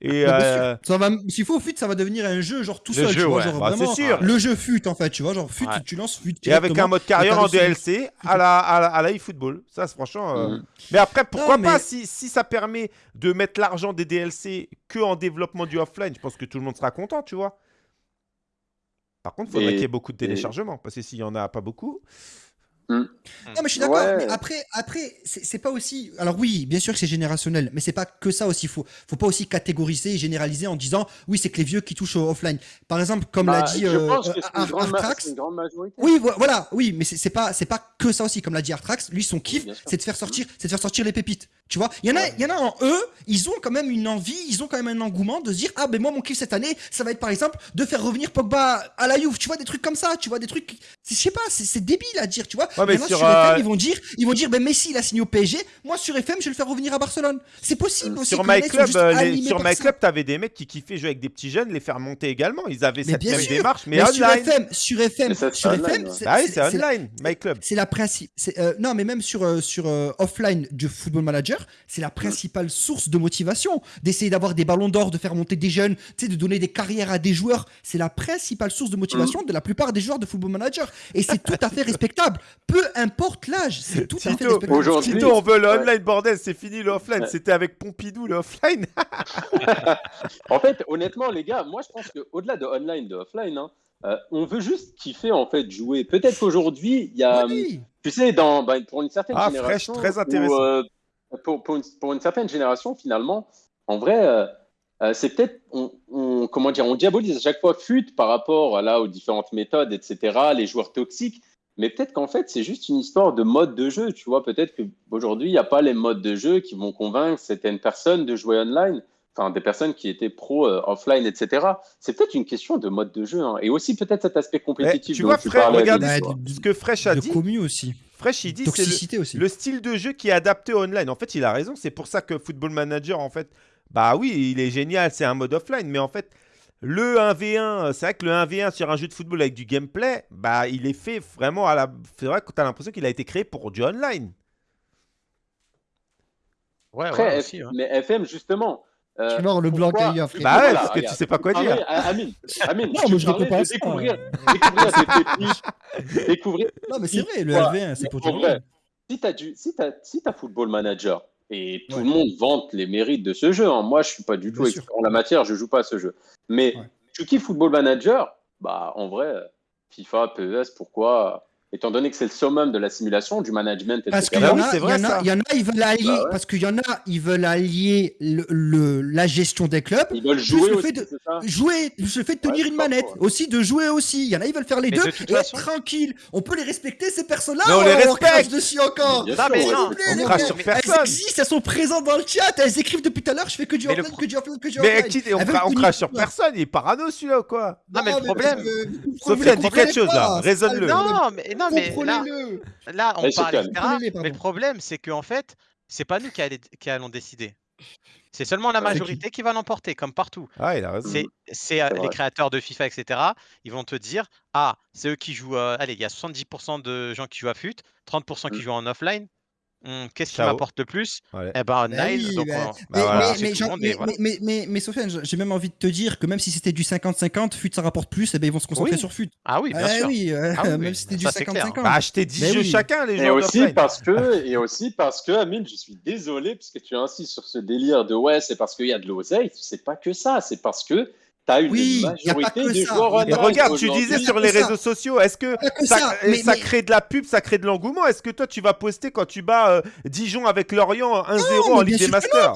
Et euh... ça va. S'il faut FUT, ça va devenir un jeu genre tout seul. Jeu, genre, bah, vraiment, sûr. Le jeu FUT en fait, tu vois, genre FUT, tu lances FUT. Et avec un mode carrière en DLC à la à la eFootball. Ça, franchement. Euh, mmh. Mais après, pourquoi pas si si ça permet de mettre l'argent des DLC que en développement du offline, je pense que tout le monde sera content, tu vois. Par contre, il faudrait qu'il y ait beaucoup de téléchargements, parce que s'il n'y en a pas beaucoup, Mm. Non, mais je suis d'accord. Mais après, après c'est pas aussi. Alors, oui, bien sûr que c'est générationnel, mais c'est pas que ça aussi. Faut, faut pas aussi catégoriser et généraliser en disant oui, c'est que les vieux qui touchent au offline. Par exemple, comme l'a bah, dit euh, Artrax. Oui, voilà, oui, mais c'est pas, c'est pas que ça aussi. Comme l'a dit Artrax, lui, son kiff, c'est de faire sortir, c'est de faire sortir les pépites. Tu vois, il y en a, il y en a en eux, ils ont quand même une envie, ils ont quand même un engouement de se dire ah ben moi mon kiff cette année, ça va être par exemple de faire revenir Pogba à la Juve. Tu vois des trucs comme ça, tu vois des trucs, je sais pas, c'est débile à dire, tu vois. mais sur, FM, ils vont dire, ils vont dire, ben Messi il a signé au PSG, moi sur FM je vais le faire revenir à Barcelone. C'est possible aussi. Sur MyClub, euh, sur MyClub, t'avais des mecs qui kiffaient jouer avec des petits jeunes, les faire monter également. Ils avaient cette même démarche, mais, online. Sur FM, sur FM, sur FM, ah oui, c'est online, MyClub. C'est la principe. Euh, non, mais même sur euh, sur offline du Football Manager, c'est la principale source de motivation d'essayer d'avoir des ballons d'or, de faire monter des jeunes, tu sais, de donner des carrières à des joueurs. C'est la principale source de motivation de la plupart des joueurs de Football Manager, et c'est tout à fait respectable. Peu importe l'âge, c'est tout à fait Aujourd'hui, Tito, on veut le online, bordel, c'est fini le offline. C'était avec Pompidou le offline. en fait, honnêtement, les gars, moi je pense qu'au-delà de online, de offline, hein, euh, on veut juste kiffer en fait jouer. Peut-être qu'aujourd'hui, il y a, tu sais, dans, bah, pour une certaine ah, génération, très intéressant. Euh, pour, pour, une, certaine génération, finalement, en vrai, euh, c'est peut-être, on, comment dire, on diabolise à chaque fois FUT par rapport là aux différentes méthodes, etc., les joueurs toxiques. Mais peut-être qu'en fait, c'est juste une histoire de mode de jeu. Tu vois, peut-être qu'aujourd'hui, il n'y a pas les modes de jeu qui vont convaincre certaines personnes de jouer online. Enfin, des personnes qui étaient pro euh, offline, etc. C'est peut-être une question de mode de jeu. Hein. Et aussi, peut-être cet aspect compétitif. tu vois, Fresh, regarde ce que Fresh a dit. commu aussi. Fresh, il dit c'est le, le, style de jeu qui est adapté online. En fait, il a raison. C'est pour ça que Football Manager, en fait, bah oui, il est génial. C'est un mode offline. Mais en fait, le 1v1, c'est vrai que le 1v1 sur un jeu de football avec du gameplay, bah il est fait vraiment à la. C'est vrai que tu as l'impression qu'il a été créé pour du online. Ouais, ouais aussi, mais FM, justement. Euh, tu vois, le blanc qu'il y a. Bah ouais, parce que tu sais pas quoi dire. Amine, Amine, non, mais je ne pas. Découvrir, découvrir des découvrir. Non, mais c'est vrai, le 1v1, c'est pour tout le Si tu as, du... si as... Si as Football Manager, et tout le monde vante les mérites de ce jeu. Hein. Moi, je suis pas du tout expert en la matière, je joue pas à ce jeu. Mais tu kiffes Football Manager, bah en vrai, FIFA, PES, pourquoi étant donné que c'est le summum de la simulation, du management, etc. Parce qu'il y, en a, il y en a, ils veulent allier, bah parce qu'il y en a, ils veulent allier le, la gestion des clubs. Ils veulent jouer le fait de jouer, le fait de tenir une manette, aussi de jouer aussi. Il y en a, ils veulent faire les deux et être tranquille. On peut les respecter ces personnes-là. on les respecte dessus encore. Non, mais non, on crache sur personne. Elles existent, elles sont présentes dans le chat. Elles écrivent depuis tout à l'heure. Je fais que du offline, que du offline, que du offline. Mais on crache sur personne. Il est parano celui-là ou quoi? Non, mais le problème. Sophie dit quelque chose là. Raisonne-le. Non, mais non, mais là, on parle, etc. Mais le problème, c'est qu'en fait, c'est pas nous qui, allons décider. C'est seulement la majorité qui va l'emporter, comme partout. Ah, il a raison. C'est euh, les créateurs de FIFA, etc. Ils vont te dire Ah, c'est eux qui jouent. Euh, allez, il y a 70% de gens qui jouent à FUT, 30% qui mm. jouent en offline. Mmh, qu'est-ce qui m'apporte le plus? Eh ben, Nile. Mais Sofiane, j'ai même envie de te dire que même si c'était du 50-50, FUT ça rapporte plus, et eh ben ils vont se concentrer sur FUT. Ah oui, bien eh sûr. Oui, euh, ah même si c'était du 50-50. Bah, achetez 10 jeux chacun, les gens. Et aussi, parce que, et aussi parce que, Amine, je suis désolé, puisque tu insistes sur ce délire de ouais, c'est parce qu'il y a de l'oseille. C'est pas que ça, c'est parce que Une oui, majorité des joueurs Et regarde, tu disais sur les réseaux sociaux, est-ce que, ça, crée de la pub, ça crée de l'engouement? Est-ce que toi, tu vas poster quand tu bats euh, Dijon avec Lorient 1-0 en Ligue des Masters?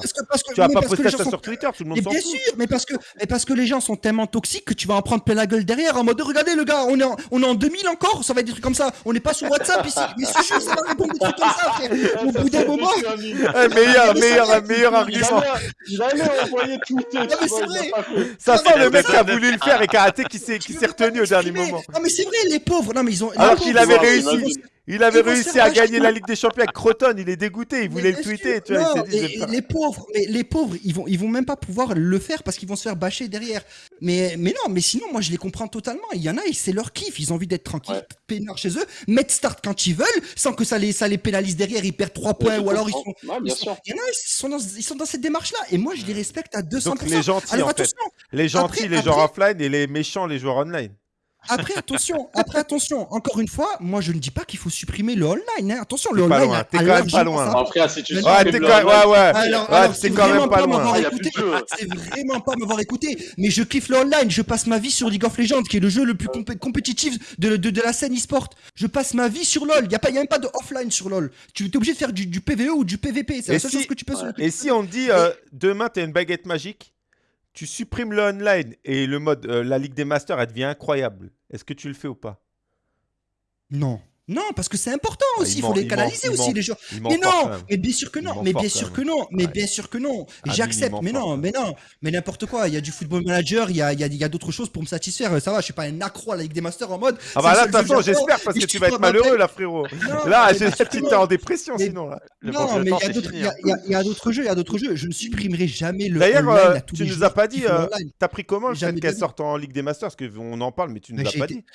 Tu vas pas poster ça sur Twitter, tout le monde s'en fout. Bien sûr, mais parce, que, parce que les gens sont tellement toxiques que tu vas en prendre plein la gueule derrière en mode regardez le gars, on est en, on est en 2000 encore, ça va être des trucs comme ça. On n'est pas sur WhatsApp ici. Mais ce jeu, ça va répondre des trucs comme ça, frère. Au bout d'un moment. Meilleur, meilleur, meilleur argument. Envoyé Twitter. Ça le mec qui a voulu le faire et qui s'est qui s'est retenu au dernier moment. Non mais c'est vrai les pauvres. Non mais ils ont. Alors qu'il avait réussi. Il avait réussi à gagner la Ligue des Champions avec Croton. Il est dégoûté. Il voulait le tweeter. Tu vois, les pauvres, mais les pauvres, ils vont, ils vont même pas pouvoir le faire parce qu'ils vont se faire bâcher derrière. Mais, mais non, mais sinon, moi, je les comprends totalement. Il y en a, c'est leur kiff. Ils ont envie d'être tranquilles, peinards chez eux, mettre start quand ils veulent, sans que ça les, ça les pénalise derrière. Ils perdent 3 points ou alors ils sont. bien sûr. Il y en a, ils sont dans, ils sont dans cette démarche-là. Et moi, je les respecte à 200%. Donc les gentils, en fait. Les gentils, les joueurs offline et les méchants, les joueurs online. Après, attention, après, attention, encore une fois, moi je ne dis pas qu'il faut supprimer le online. Hein. Attention, le online. T'es quand même pas loin. Après, si tu ouais, t'es quand... ouais, ouais. Alors, alors c'est quand même pas loin. C'est vraiment pas m'avoir écouté. Mais je kiffe le online. Je passe ma vie sur League of Legends, qui est le jeu le plus compétitif de, de, de, la scène e-sport. Je passe ma vie sur LoL. Il n'y a, pas, y a même pas de offline sur LoL. Tu es obligé de faire du, du PVE ou du PVP. C'est la seule chose que tu peux. Et si on dit euh, demain, t'as une baguette magique? Tu supprimes le online et le mode, euh, la Ligue des Masters, elle devient incroyable. Est-ce que tu le fais ou pas? Non. Non, parce que c'est important ah, aussi, il faut les canaliser aussi les gens. Mais non, mais bien sûr que non, mais bien sûr que non, mais bien sûr que non. J'accepte, mais non, mais non, mais n'importe quoi. Il y a du football manager, il y a, il y a, d'autres choses pour me satisfaire. Ça va, je suis pas un accro à la Ligue des Masters en mode. Ah bah là, de toute façon, j'espère parce que tu vas être malheureux là, frérot. Là, tu es en dépression sinon. Non, mais il y a d'autres jeux, il y a d'autres jeux. Je ne supprimerai jamais le. D'ailleurs, euh, tu nous as pas dit. Euh, t'as pris comment le fait qu'elle sorte en Ligue des Masters? Parce qu'on en parle, mais tu nous as pas dit.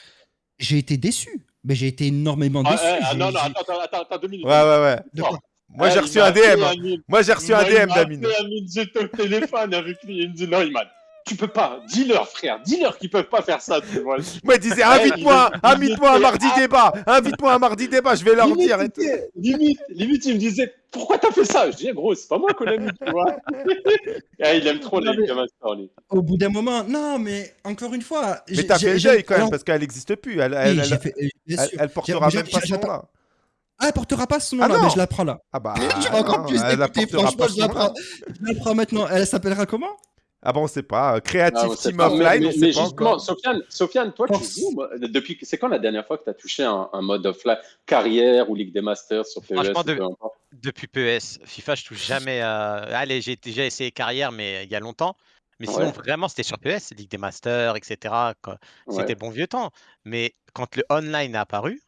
J'ai été déçu. Mais j'ai été énormément ah, déçu. Ah, non, non, attends, attends, attends, deux minutes. Ouais, ouais, ouais. Moi, j'ai reçu un DM. Moi, j'ai reçu un DM d'Amine. J'étais au téléphone avec lui. Il me dit non, il m'a tu peux pas. Dis-leur, frère. Dis-leur qu'ils peuvent pas faire ça. Tu vois. Moi, il disait invite-moi, invite-moi à mardi débat. Invite-moi à mardi débat. Je vais leur dire. Limite, limite, il me disait pourquoi t'as fait ça? Je dis gros, c'est pas moi qu'on l'a mis, tu vois. Ah, il aime trop les lui. Au bout d'un moment, non, mais encore une fois. Mais t'as fait le quand même parce qu'elle n'existe plus. Elle, elle, elle, portera même pas ce nom-là. Ah, elle portera pas ce nom-là, ah mais je la prends là. Ah bah. Encore plus d'écouter, franchement, je la prends. Je la prends maintenant. Elle s'appellera comment? Ah bon, on sait pas. Creative ah, Team Offline, mais, mais, justement, Sofiane, Sofiane, toi, tu joues depuis. C'est quand la dernière fois que tu as touché un, mode offline? Carrière ou Ligue des Masters sur PES Franchement, depuis PES, FIFA, je touche jamais. Allez, j'ai déjà essayé carrière, mais il y a longtemps. Mais sinon, vraiment, c'était sur PES, Ligue des Masters, etc. C'était bon vieux temps. Mais quand le online a apparu,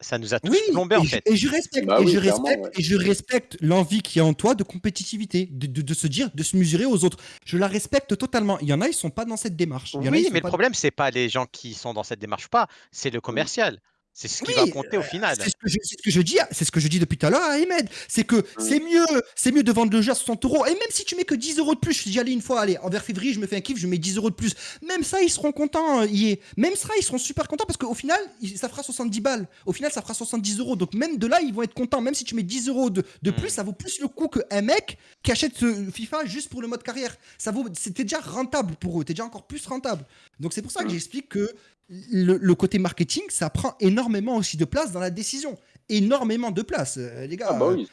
ça nous a tous plombé en fait. Et je respecte, bah et, je respecte et je respecte l'envie qu'il y a en toi de compétitivité, de, de, se dire, de se mesurer aux autres. Je la respecte totalement. Il y en a, ils sont pas dans cette démarche. oui, mais le problème, c'est pas les gens qui sont dans cette démarche ou pas, c'est le commercial. C'est ce qui va compter au final. C'est ce, que je dis, c'est ce que je dis depuis tout à l'heure à Ahmed. C'est que c'est mieux, c'est mieux de vendre le jeu à 60 euros. Et même si tu mets que 10 euros de plus, je dis allez une fois, allez, envers février, je me fais un kiff, je mets 10 euros de plus. Même ça, ils seront contents. Euh, même ça, ils seront super contents parce qu'au final, ça fera 70 balles. Au final, ça fera 70 euros. Donc même de là, ils vont être contents. Même si tu mets 10 euros de, de plus, ça vaut plus le coup qu'un mec qui achète ce FIFA juste pour le mode carrière. Ça vaut, c'était déjà rentable pour eux. T'es déjà encore plus rentable. Donc c'est pour ça que j'explique que le, côté marketing, ça prend énormément aussi de place dans la décision. Énormément de place, euh, les gars. Ah bah oui,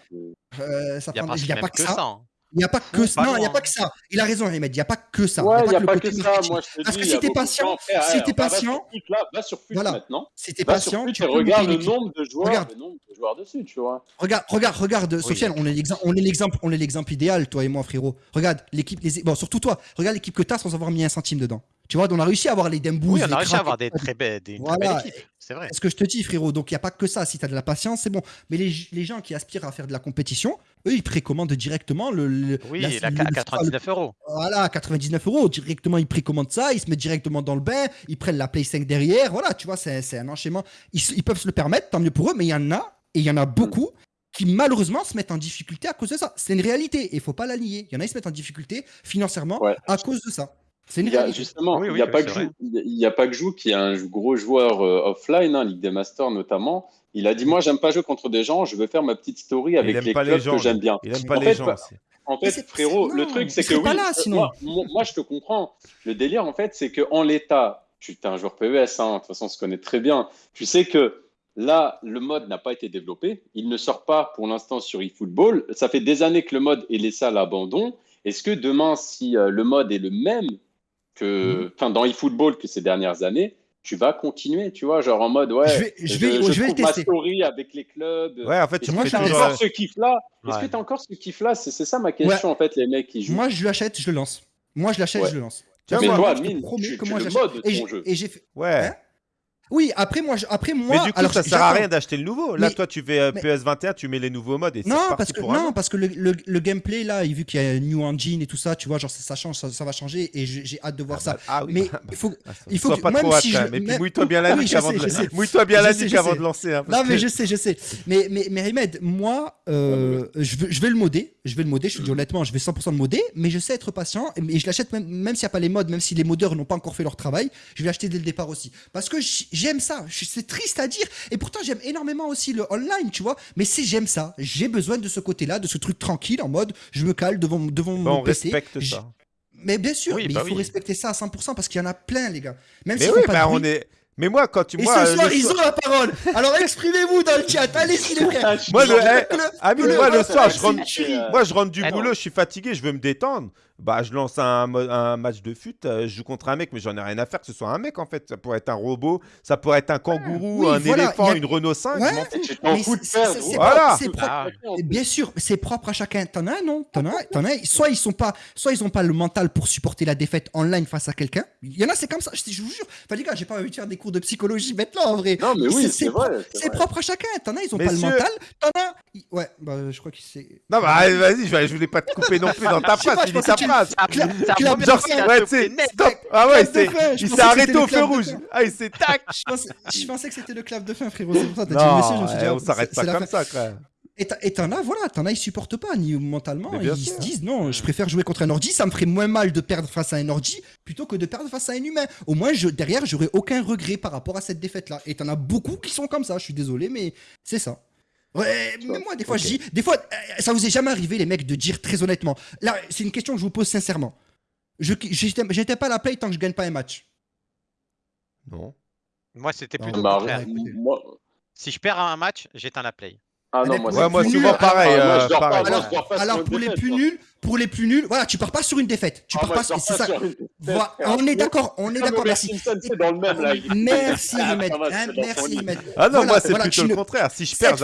euh, ça il n'y a, pas que ça. Hein. Il n'y a pas que ça. Non, il n'y a pas que ça. Il a raison, Ahmed. Il n'y a pas que ça. il n'y a, pas que, ça. Moi, je te Parce que si t'es patient, si t'es patient, va sur FUT maintenant. Si t'es patient, tu regardes le nombre de joueurs, le nombre de joueurs dessus, tu vois. Regarde, regarde, regarde, Sofiane, on est l'exemple, on est l'exemple, on est l'exemple idéal, toi et moi, frérot. Regarde l'équipe, bon, surtout toi. Regarde l'équipe que t'as sans avoir mis un centime dedans. Tu vois, on a réussi à avoir les Dembous. Oui, on a réussi à avoir des très belles, des voilà. équipes. C'est vrai. ce que je te dis, frérot. Donc, il n'y a pas que ça. Si tu as de la patience, c'est bon. Mais les, les, gens qui aspirent à faire de la compétition, eux, ils précommandent directement le. oui, la, à 99 euros. Voilà, 99 euros. Directement, ils précommandent ça. Ils se mettent directement dans le bain. Ils prennent la Play 5 derrière. Voilà, tu vois, c'est un enchaînement. Ils, ils, peuvent se le permettre, tant mieux pour eux. Mais il y en a, et il y en a beaucoup. qui malheureusement se mettent en difficulté à cause de ça. C'est une réalité et il faut pas la nier. Il y en a qui se mettent en difficulté financièrement à cause de ça. C'est justement, il n'y a, pas que Jou, il a pas que Jou qui est un gros joueur euh, offline, hein, Ligue des Masters notamment. Il a dit Moi, j'aime pas jouer contre des gens, je veux faire ma petite story avec les clubs que j'aime bien. Il aime pas les gens En fait, frérot, le truc, c'est que oui, moi, je te comprends. Le délire, en fait, c'est qu'en l'état, tu es un joueur PES, hein, de toute façon, on se connaît très bien. Tu sais que là, le mode n'a pas été développé. Il ne sort pas pour l'instant sur eFootball. Ça fait des années que le mode est laissé à l'abandon. Est-ce que demain, si euh, le mode est le même que, mhm. enfin, dans eFootball que ces dernières années, tu vas continuer, tu vois, genre en mode, ouais, je vais, je vais, je, vais ma story avec les clubs. Ouais, en fait, tu moi, j'ai encore ce kiff-là? Est-ce que tu as encore ce kiff-là? C'est ça ma question, en fait, les mecs qui jouent. Moi, je l'achète, je le lance. Moi, je l'achète, je le lance. Tu mais toi, Mine, tu, tu le ton jeu. Et j'ai fait... Ouais. Hein Oui, après moi, après moi. Mais du coup, alors, ça sert à rien d'acheter le nouveau. Là, toi, tu fais euh, PS21, tu mets les nouveaux modes et non, parce que non, parce que le, gameplay là, vu qu'il y a New Engine et tout ça, tu vois, genre ça, change, ça, va changer et j'ai hâte de voir ah ça. Bah, ah oui, mais il faut, ah, il faut que, pas trop si je, mais puis mouille-toi bien la nuque avant de avant de lancer. Hein, non, mais je sais, je sais. Mais mais mais Rimed, moi, euh, je vais je vais le modder, je vais le modder. Je te dis honnêtement, je vais 100% le modder, mais je sais être patient et je l'achète même même s'il n'y a pas les modes, même si les modeurs n'ont pas encore fait leur travail, je vais l'acheter dès le départ aussi parce que j'aime ça c'est triste à dire. Et pourtant, j'aime énormément aussi le online, tu vois. Mais c'est j'aime ça. J'ai besoin de ce côté-là, de ce truc tranquille, en mode je me cale devant, devant mon PC. respecte ça. Mais bien sûr, mais bah il faut respecter ça à 100% parce qu'il y en a plein, les gars. Même mais si oui, bah on est. Mais moi, quand tu. Et moi, ce soir, ils ont la parole. Alors exprimez-vous dans le chat. Allez-y, les frères. moi, le, le, moi, le soir, je rentre, moi, je rentre du boulot, je suis fatigué, je veux me détendre bah, je lance un, un match de fut, euh, je joue contre un mec, mais j'en ai rien à faire que ce soit un mec en fait. Ça pourrait être un robot, ça pourrait être un kangourou, un éléphant, une Renault 5. Ouais, c'est voilà. Ah. Bien sûr, c'est propre à chacun. T'en as un, non? T'en as, t'en as? Soit ils sont pas, soit ils ont pas le mental pour supporter la défaite online face à quelqu'un. Il y en a, c'est comme ça. Je, vous jure. Enfin les gars, j'ai pas envie de faire des cours de psychologie maintenant en vrai. Non mais oui, c'est vrai. C'est propre à chacun. T'en as, ils ont pas le mental. T'en as. Ouais, bah je crois qu'il s'est. Non bah vas-y, je voulais pas te couper non plus dans ta phrase. Ah ouais, il s'est arrêté au feu rouge. Ah, il s'est tac. Je pensais que c'était le clap de fin, frérot. C'est pour ça que t'as dit le message. On s'arrête pas comme ça, quoi. Et t'en as, voilà, t'en as, ils supportent pas, ni mentalement. Ils se disent, non, je préfère jouer contre un ordi, ça me ferait moins mal de perdre face à un ordi plutôt que de perdre face à un humain. Au moins, je, derrière, j'aurais aucun regret par rapport à cette défaite-là. Et t'en as beaucoup qui sont comme ça, je suis désolé, mais c'est ça. Ouais, mais moi, des fois, je dis, des fois, euh, ça vous est jamais arrivé, les mecs, de dire très honnêtement. Là, c'est une question que je vous pose sincèrement. Je j'étais pas à la play tant que je gagne pas un match. Non. Moi, c'était plutôt bah, Moi... Si je perds un match, j'éteins la play. Ah non, moi, moi souvent pareil. Euh, alors, pour les plus nuls, pour les plus nuls, voilà, tu pars pas sur une défaite. Tu ah, pars pas, sur... c'est ça. On est d'accord, on est d'accord. Merci. Merci Ahmed. Merci Ahmed. Ah non, moi c'est plutôt le contraire. Si je perds,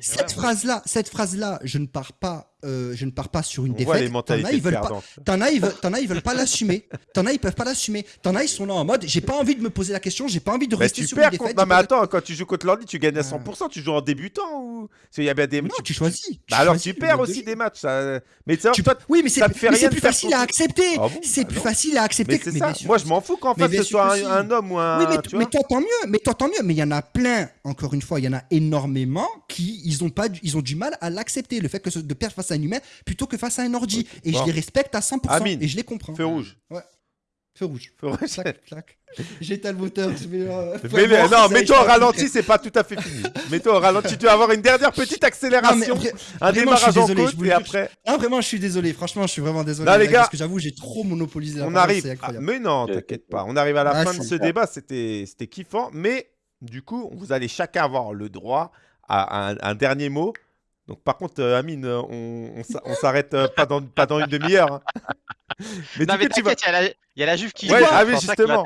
cette phrase-là, cette phrase-là, je ne pars pas euh, je ne pars pas sur une défaite. T'en as, ils veulent pas. T'en as, ils veulent, as, ils veulent pas l'assumer. T'en as, ils peuvent pas l'assumer. T'en as, ils sont là en mode, j'ai pas envie de me poser la question, j'ai pas envie de rester sur une défaite. Non mais attends, quand tu joues contre l'ordi, tu gagnes à 100%. Tu joues en débutant ou Il y a bien des. Non, tu, choisis. Bah alors tu perds aussi des matchs. Mais tu... oui, mais c'est plus facile à accepter. Ah c'est plus facile à accepter. Moi, je m'en fous qu'en fait ce soit un homme ou un. Oui, mais t'entends mieux. Mais t'entends mieux. Mais il y en a plein. Encore une fois, il y en a énormément qui ils ont pas, ils ont du mal à l'accepter. Le fait que de perdre face à un humain plutôt que face à un ordi. Et je les respecte à 100%. Et je les comprends. Feu rouge. Ouais. Feu rouge. Feu rouge. J'éteins le moteur. Euh, mais, non, mets-toi au ralenti, c'est pas tout à fait fini. mets-toi au ralenti. Tu vas avoir une dernière petite accélération. un démarrage en côte et après. Ah, vraiment, je suis désolé. Franchement, je suis vraiment désolé. les gars. Parce que j'avoue, j'ai trop monopolisé la On arrive. mais non, t'inquiète pas. On arrive à la ah, fin de ce débat. C'était kiffant. Mais du coup, vous allez chacun avoir le droit à un dernier mot. Donc par contre, euh, Amine, euh, on, on, s'arrête euh, pas, dans, pas dans une demi-heure. Hein. Mais non, mais t'inquiète, il y, a la Juve qui joue. Ah oui, justement.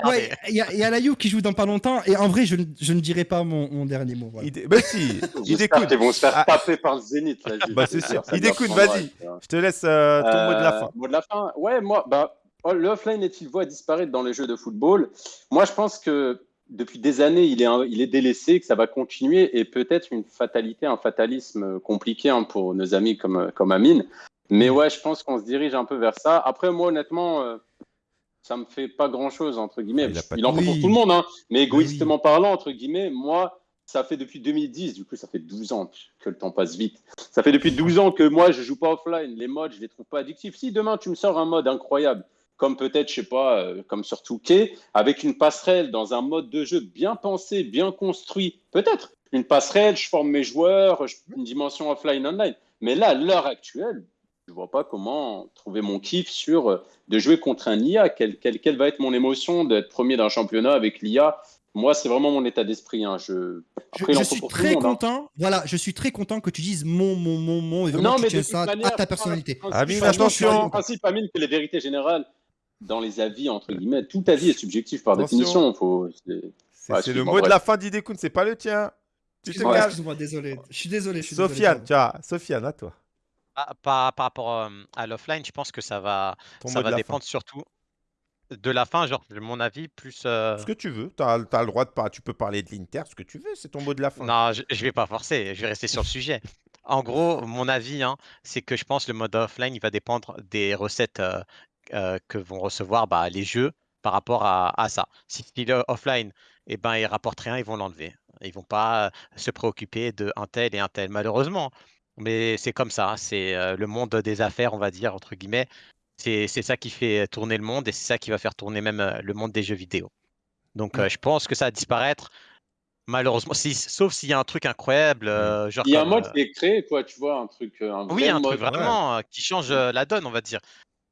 Il y, a la Juve qui joue dans pas longtemps. Et en vrai, je, je ne dirais pas mon, mon dernier mot. Voilà. Bah si, il découle. Ils vont se faire ah. taper par le Zénith. La Juve. Bah c'est sûr. Il découle, vas-y. Je te laisse ton mot de la fin. Mot de la fin Ouais, moi, bah, oh, le offline est-il voit disparaître dans les jeux de football? Moi, je pense que depuis des années, il est, il est délaissé, que ça va continuer et peut-être une fatalité, un fatalisme compliqué hein, pour nos amis comme, comme Amine. Mais ouais, je pense qu'on se dirige un peu vers ça. Après, moi, honnêtement, euh, ça me fait pas grand-chose, entre guillemets. Il, en fait pour tout le monde, hein. mais égoïstement parlant, entre guillemets, moi, ça fait depuis 2010, du coup, ça fait 12 ans que le temps passe vite. Ça fait depuis 12 ans que moi, je joue pas offline. Les modes, je les trouve pas addictifs. Si demain, tu me sors un mode incroyable, comme peut-être, je sais pas, euh, comme sur Touquet, avec une passerelle dans un mode de jeu bien pensé, bien construit. Peut-être une passerelle, je forme mes joueurs, une dimension offline, online. Mais là, à l'heure actuelle, je vois pas comment trouver mon kiff sur euh, de jouer contre un IA. Quelle, quelle, va être mon émotion d'être premier d'un championnat avec l'IA moi, c'est vraiment mon état d'esprit. Hein. Je, je, suis très hein. content. Voilà, je suis très content que tu dises mon, mon, mon, mon, et vraiment non, mais ça à ta personnalité. Amine, attention. Le principe, Amine, que les vérités générales, dans les avis, entre guillemets, tout avis est subjectif par définition. C'est le mot de la fin d'Idekun, c'est pas le tien. Excuse-moi, désolé. Je suis désolé. Sofiane, tiens, Sofiane, à toi. Ah, par, par, rapport à l'offline, je pense que ça va, ça va dépendre surtout. de la fin, genre, mon avis, plus. Euh, ce que tu veux. Tu as, le droit de pas. Tu peux parler de l'Inter, ce que tu veux. C'est ton mot de la fin. Non, je, je vais pas forcer. Je vais rester sur le sujet. En gros, mon avis, hein, c'est que je pense que le mode offline, il va dépendre des recettes euh, euh, que vont recevoir bah, les jeux par rapport à, ça. Si il est offline, eh ben, il rapporte rien, ils vont l'enlever. Ils vont pas se préoccuper de un tel et un tel, malheureusement. Mais c'est comme ça, c'est le monde des affaires, on va dire, entre guillemets. C'est ça qui fait tourner le monde et c'est ça qui va faire tourner même le monde des jeux vidéo. Donc je pense que ça va disparaître. Malheureusement, si, sauf s'il y a un truc incroyable. Mmh. genre il y a un mode qui est créé, quoi, tu vois, un truc. oui, un truc vraiment qui change la donne, on va dire.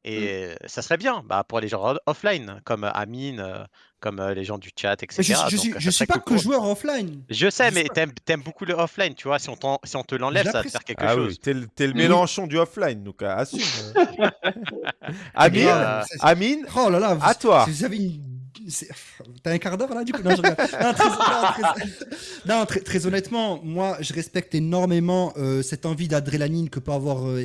Mmh. Et ça serait bien bah, pour les gens offline, comme Amine, comme les gens du chat, etc. je, je, suis, suis pas que joueur offline. Je sais, mais t'aimes aimes beaucoup le offline, tu vois. Si on, si on te l'enlève, ça va faire quelque ah chose. Oui, t'es le, Mélenchon du offline, donc assume. Amine, Amine, oh là là, à toi. Vous avez une T'as un quart d'heure là du coup? Non, très, honnêtement, moi je respecte énormément euh, cette envie d'adrénaline que peut avoir euh,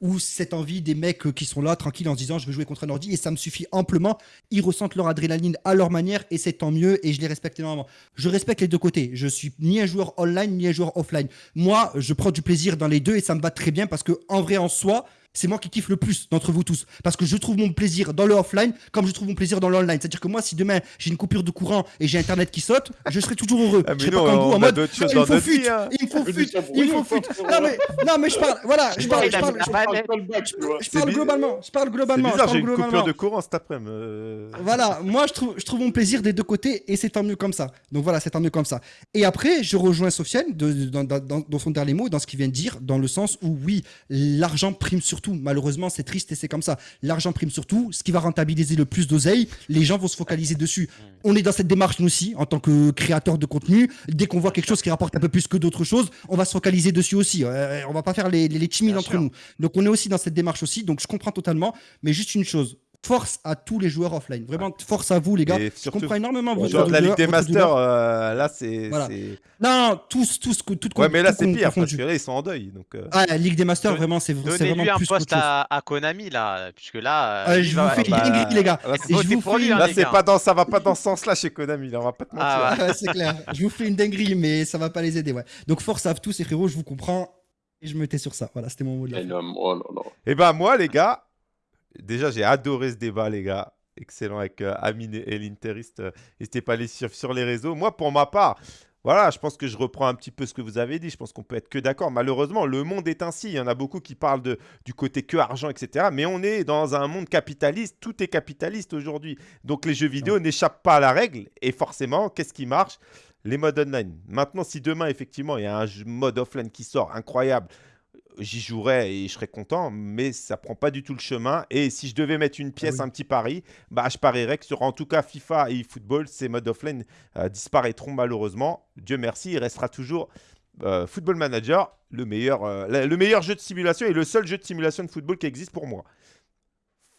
ou cette envie des mecs euh, qui sont là tranquilles en se disant je veux jouer contre un ordi et ça me suffit amplement. Ils ressentent leur adrénaline à leur manière et c'est tant mieux et je les respecte énormément. Je respecte les deux côtés. Je suis ni un joueur online ni un joueur offline. Moi, je prends du plaisir dans les deux et ça me va très bien parce que en vrai en soi, c'est moi qui kiffe le plus d'entre vous tous. Parce que je trouve mon plaisir dans le offline comme je trouve mon plaisir dans l'online. C'est-à-dire que moi, si demain j'ai une coupure de courant et j'ai Internet qui saute, je serai toujours heureux. Ah, je serai pas comme vous en mode ah, il me faut fut, il me faut fut, il me faut fut. Non mais, non mais je parle, voilà, je parle, je parle, je parle globalement. Je parle globalement. C'est bizarre, j'ai une coupure de courant cet après-midi. Euh. Voilà, moi je trouve, je trouve mon plaisir des deux côtés et c'est tant mieux comme ça. Donc voilà, c'est tant mieux comme ça. Et après, je rejoins Sofiane dans son dernier mot, dans ce qu'il vient de dire, dans le sens où oui, l'argent prime surtout. Malheureusement, c'est triste et c'est comme ça. L'argent prime surtout. Ce qui va rentabiliser le plus d'oseille, les gens vont se focaliser dessus. On est dans cette démarche, nous aussi, en tant que créateur de contenu. Dès qu'on voit quelque chose qui rapporte un peu plus que d'autres choses, on va se focaliser dessus aussi. Euh, on va pas faire les, les, timides entre nous. Donc, on est aussi dans cette démarche aussi. Donc, je comprends totalement. Mais juste une chose, force à tous les joueurs offline. Vraiment, force à vous, les gars. je comprends énormément vos joueurs de la Ligue des Masters, euh, là, c'est. Non, tous, tous, tout Ouais, mais là, c'est pire, parce que là, ils sont en deuil. Donc, euh. Ah, la Ligue des Masters, vraiment, c'est vraiment lui un poste à, à, Konami, là, puisque là. Euh, je vous fais une dinguerie, les gars. Là, c'est pas dans, ça va pas dans ce sens-là chez Konami, là, on va pas te mentir. Ah, c'est clair. Je vous fais une dinguerie, mais ça va pas les aider, ouais. Donc, force à tous, et frérots, je vous comprends. Et je me tais sur ça. Voilà, c'était mon mot de la Et eh ben, moi, les gars, déjà, j'ai adoré ce débat, les gars excellent avec euh, Amine et l'Interiste. Euh, n'hésitez pas à les suivre sur les réseaux. Moi, pour ma part, voilà, je pense que je reprends un petit peu ce que vous avez dit. Je pense qu'on peut être que d'accord. Malheureusement, le monde est ainsi. Il y en a beaucoup qui parlent de, du côté que argent, etc. Mais on est dans un monde capitaliste. Tout est capitaliste aujourd'hui. Donc les jeux vidéo n'échappent pas à la règle. Et forcément, qu'est-ce qui marche? Les modes online. Maintenant, si demain, effectivement, il y a un mode offline qui sort incroyable, j'y jouerais et je serais content, mais ça prend pas du tout le chemin. Et si je devais mettre une ah pièce, un petit pari, bah, je parierais que sur en tout cas FIFA et eFootball, ces modes offline euh, disparaîtront malheureusement. Dieu merci, il restera toujours euh, Football Manager, le meilleur, euh, le meilleur jeu de simulation et le seul jeu de simulation de football qui existe pour moi.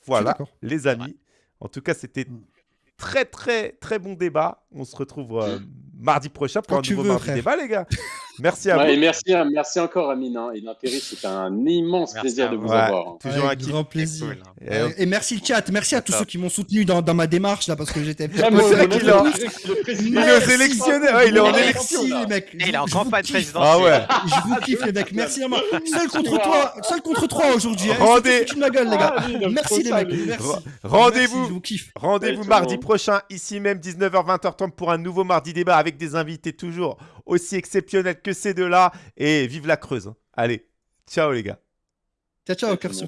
Voilà, les amis. En tout cas, c'était mm. très, très, très bon débat. On se retrouve mardi prochain pour un nouveau mardi débat, les gars. Merci à vous. Et merci, merci encore, Amine. Hein. C'est un immense plaisir de vous avoir. Hein. Toujours un grand plaisir. Et, merci le chat. Merci à tous ceux qui m'ont soutenu dans, dans, ma démarche là parce que j'étais. Ah, c'est vrai qu'il il est sélectionné. il est en élection. les mecs. Il est en campagne présidentielle. Ah ouais. Je vous kiffe les mecs. Merci à moi. Seul contre toi, seul contre trois aujourd'hui. Hein. Rendez. ma gueule les gars. Merci les mecs. Rendez-vous. Rendez-vous mardi prochain ici même 19h 20h30 pour un nouveau mardi débat avec des invités toujours aussi exceptionnels que ces deux-là. Et vive la Creuse. Allez, ciao les gars. Ciao, ciao,